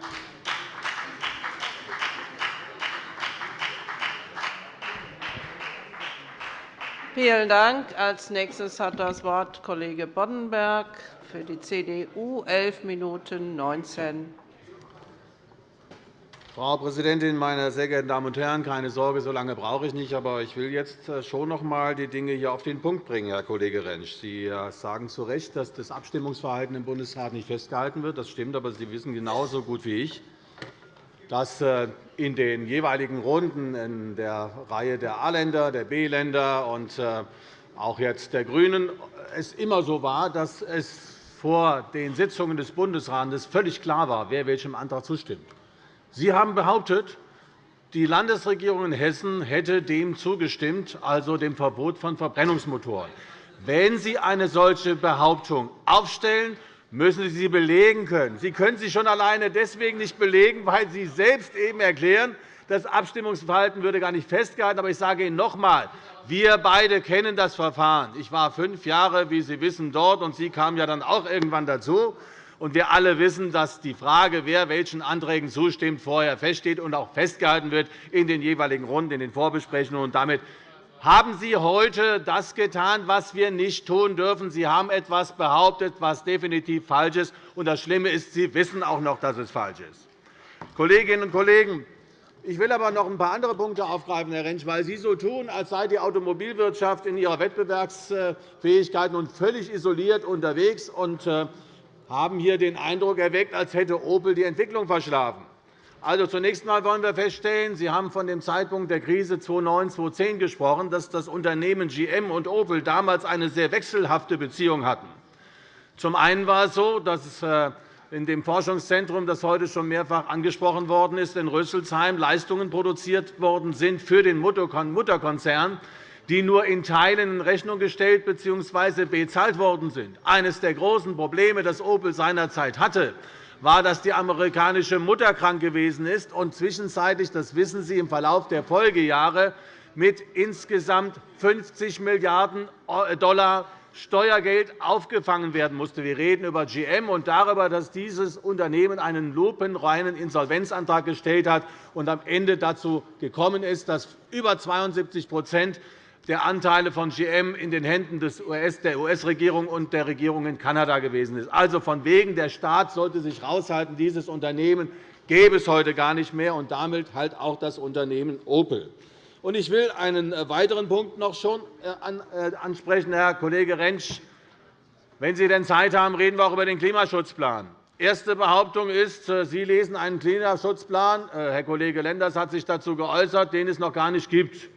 Vielen Dank. Als nächstes hat das Wort Kollege Boddenberg für die CDU 11 Minuten 19. Frau Präsidentin, meine sehr geehrten Damen und Herren! Keine Sorge, so lange brauche ich nicht. Aber ich will jetzt äh, schon noch einmal die Dinge hier auf den Punkt bringen, Herr Kollege Rentsch. Sie äh, sagen zu Recht, dass das Abstimmungsverhalten im Bundesrat nicht festgehalten wird. Das stimmt, aber Sie wissen genauso gut wie ich, dass äh, in den jeweiligen Runden in der Reihe der A-Länder, der B-Länder und auch jetzt der GRÜNEN es immer so war, dass es vor den Sitzungen des Bundesrates völlig klar war, wer welchem Antrag zustimmt. Sie haben behauptet, die Landesregierung in Hessen hätte dem zugestimmt, also dem Verbot von Verbrennungsmotoren. Wenn Sie eine solche Behauptung aufstellen, müssen Sie sie belegen können. Sie können sie schon alleine deswegen nicht belegen, weil Sie selbst eben erklären, das Abstimmungsverhalten würde gar nicht festgehalten. Aber ich sage Ihnen noch einmal, wir beide kennen das Verfahren. Ich war fünf Jahre, wie Sie wissen, dort, und Sie kamen ja dann auch irgendwann dazu. Und wir alle wissen, dass die Frage, wer welchen Anträgen zustimmt, vorher feststeht und auch festgehalten wird in den jeweiligen Runden, in den Vorbesprechungen. Und damit haben Sie heute das getan, was wir nicht tun dürfen. Sie haben etwas behauptet, was definitiv falsch ist. Und das Schlimme ist, Sie wissen auch noch, dass es falsch ist. Kolleginnen und Kollegen, ich will aber noch ein paar andere Punkte aufgreifen, Herr Rentsch, weil Sie so tun, als sei die Automobilwirtschaft in ihrer Wettbewerbsfähigkeit nun völlig isoliert unterwegs und äh, haben hier den Eindruck erweckt, als hätte Opel die Entwicklung verschlafen. Also, zunächst einmal wollen wir feststellen, Sie haben von dem Zeitpunkt der Krise 2009-2010 gesprochen, dass das Unternehmen GM und Opel damals eine sehr wechselhafte Beziehung hatten. Zum einen war es so, dass äh, in dem Forschungszentrum, das heute schon mehrfach angesprochen worden ist, in Rüsselsheim Leistungen produziert worden sind für den Mutterkonzern, die nur in Teilen in Rechnung gestellt bzw. bezahlt worden sind. Eines der großen Probleme, das Opel seinerzeit hatte, war, dass die amerikanische Mutter krank gewesen ist und zwischenzeitlich, das wissen Sie, im Verlauf der Folgejahre mit insgesamt 50 Milliarden $, Steuergeld aufgefangen werden musste. Wir reden über GM und darüber, dass dieses Unternehmen einen lupenreinen Insolvenzantrag gestellt hat und am Ende dazu gekommen ist, dass über 72% der Anteile von GM in den Händen der US-Regierung und der Regierung in Kanada gewesen ist. Also von wegen, der Staat sollte sich heraushalten, dieses Unternehmen gäbe es heute gar nicht mehr, und damit halt auch das Unternehmen Opel. Ich will einen äh, weiteren Punkt noch schon äh, äh, ansprechen, Herr Kollege Rentsch. Wenn Sie denn Zeit haben, reden wir auch über den Klimaschutzplan. Erste Behauptung ist, Sie lesen einen Klimaschutzplan. Herr Kollege Lenders hat sich dazu geäußert, den es noch gar nicht gibt.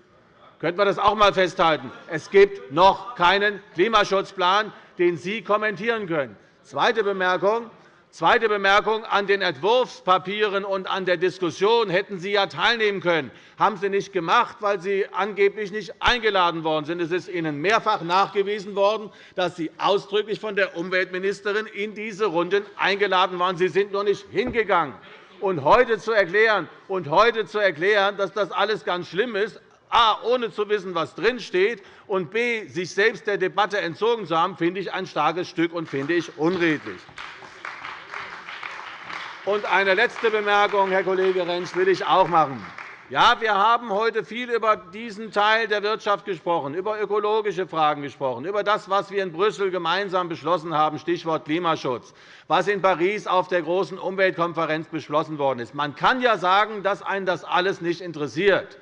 Könnten wir das auch einmal festhalten? Es gibt noch keinen Klimaschutzplan, den Sie kommentieren können. Zweite Bemerkung. Zweite Bemerkung. An den Entwurfspapieren und an der Diskussion hätten Sie ja teilnehmen können. Das haben Sie nicht gemacht, weil Sie angeblich nicht eingeladen worden sind. Es ist Ihnen mehrfach nachgewiesen worden, dass Sie ausdrücklich von der Umweltministerin in diese Runden eingeladen waren. Sie sind nur nicht hingegangen. Und heute zu erklären, und heute zu erklären dass das alles ganz schlimm ist, a. ohne zu wissen, was drinsteht, und b. sich selbst der Debatte entzogen zu haben, finde ich ein starkes Stück und finde ich unredlich. Und eine letzte Bemerkung, Herr Kollege Rentsch, will ich auch machen. Ja, wir haben heute viel über diesen Teil der Wirtschaft gesprochen, über ökologische Fragen gesprochen, über das, was wir in Brüssel gemeinsam beschlossen haben, Stichwort Klimaschutz, was in Paris auf der großen Umweltkonferenz beschlossen worden ist. Man kann ja sagen, dass einen das alles nicht interessiert.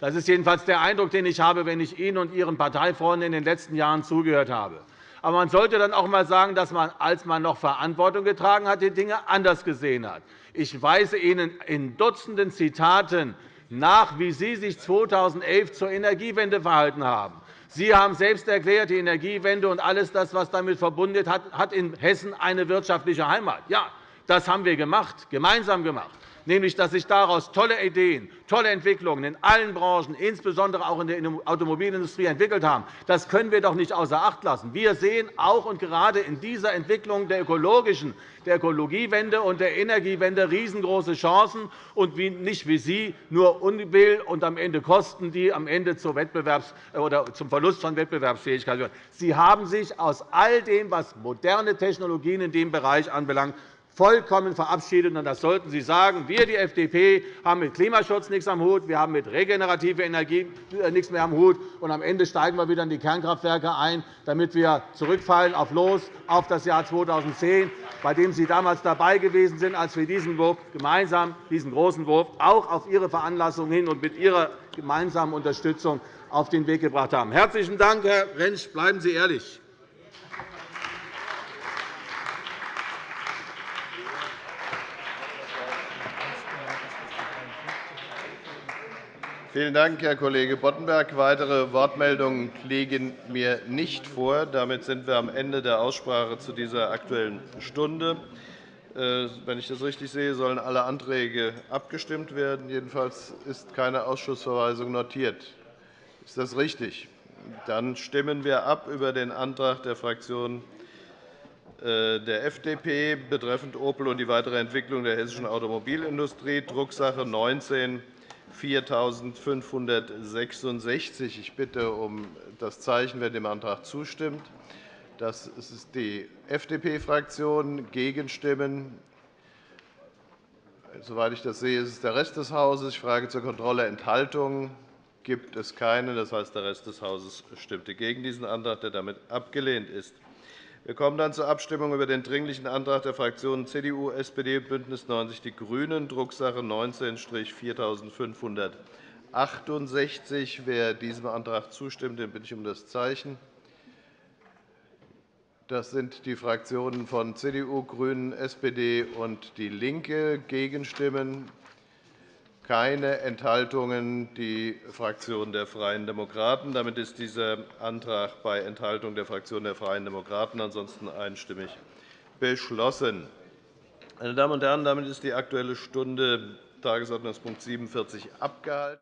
Das ist jedenfalls der Eindruck, den ich habe, wenn ich Ihnen und Ihren Parteifreunden in den letzten Jahren zugehört habe. Aber man sollte dann auch einmal sagen, dass man, als man noch Verantwortung getragen hat, die Dinge anders gesehen hat. Ich weise Ihnen in Dutzenden Zitaten nach, wie Sie sich 2011 zur Energiewende verhalten haben. Sie haben selbst erklärt, die Energiewende und alles das, was damit verbunden ist, hat in Hessen eine wirtschaftliche Heimat. Ja, das haben wir gemacht, gemeinsam gemacht nämlich dass sich daraus tolle Ideen, tolle Entwicklungen in allen Branchen, insbesondere auch in der Automobilindustrie, entwickelt haben. Das können wir doch nicht außer Acht lassen. Wir sehen auch und gerade in dieser Entwicklung der ökologischen, der Ökologiewende und der Energiewende riesengroße Chancen und nicht wie Sie nur Unbill und am Ende Kosten, die am Ende zum Verlust von Wettbewerbsfähigkeit führen. Sie haben sich aus all dem, was moderne Technologien in dem Bereich anbelangt, vollkommen verabschiedet. das sollten Sie sagen. Wir, die FDP, haben mit Klimaschutz nichts am Hut. Wir haben mit regenerativer Energie äh, nichts mehr am Hut. Und am Ende steigen wir wieder in die Kernkraftwerke ein, damit wir zurückfallen auf Los auf das Jahr 2010, bei dem Sie damals dabei gewesen sind, als wir diesen Wurf gemeinsam, diesen großen Wurf, auch auf Ihre Veranlassung hin und mit Ihrer gemeinsamen Unterstützung auf den Weg gebracht haben. Herzlichen Dank, Herr Rentsch. Bleiben Sie ehrlich. Vielen Dank, Herr Kollege Boddenberg. Weitere Wortmeldungen liegen mir nicht vor. Damit sind wir am Ende der Aussprache zu dieser Aktuellen Stunde. Äh, wenn ich das richtig sehe, sollen alle Anträge abgestimmt werden. Jedenfalls ist keine Ausschussverweisung notiert. Ist das richtig? Dann stimmen wir ab über den Antrag der Fraktion äh, der FDP betreffend Opel und die weitere Entwicklung der hessischen Automobilindustrie, Drucksache 19 4.566. Ich bitte um das Zeichen, wer dem Antrag zustimmt. Das ist die FDP-Fraktion. Gegenstimmen Soweit ich das sehe, ist es der Rest des Hauses. Ich frage zur Kontrolle Enthaltungen. Gibt es keine? Das heißt, der Rest des Hauses stimmte gegen diesen Antrag, der damit abgelehnt ist. Wir kommen dann zur Abstimmung über den Dringlichen Antrag der Fraktionen CDU, SPD und BÜNDNIS 90 die GRÜNEN, Drucksache 19-4068. Wer diesem Antrag zustimmt, den bitte ich um das Zeichen. Das sind die Fraktionen von CDU, GRÜNEN, SPD und DIE LINKE. Gegenstimmen keine Enthaltungen. Die Fraktion der Freien Demokraten. Damit ist dieser Antrag bei Enthaltung der Fraktion der Freien Demokraten ansonsten einstimmig beschlossen. Meine Damen und Herren, damit ist die Aktuelle Stunde Tagesordnungspunkt 47 abgehalten.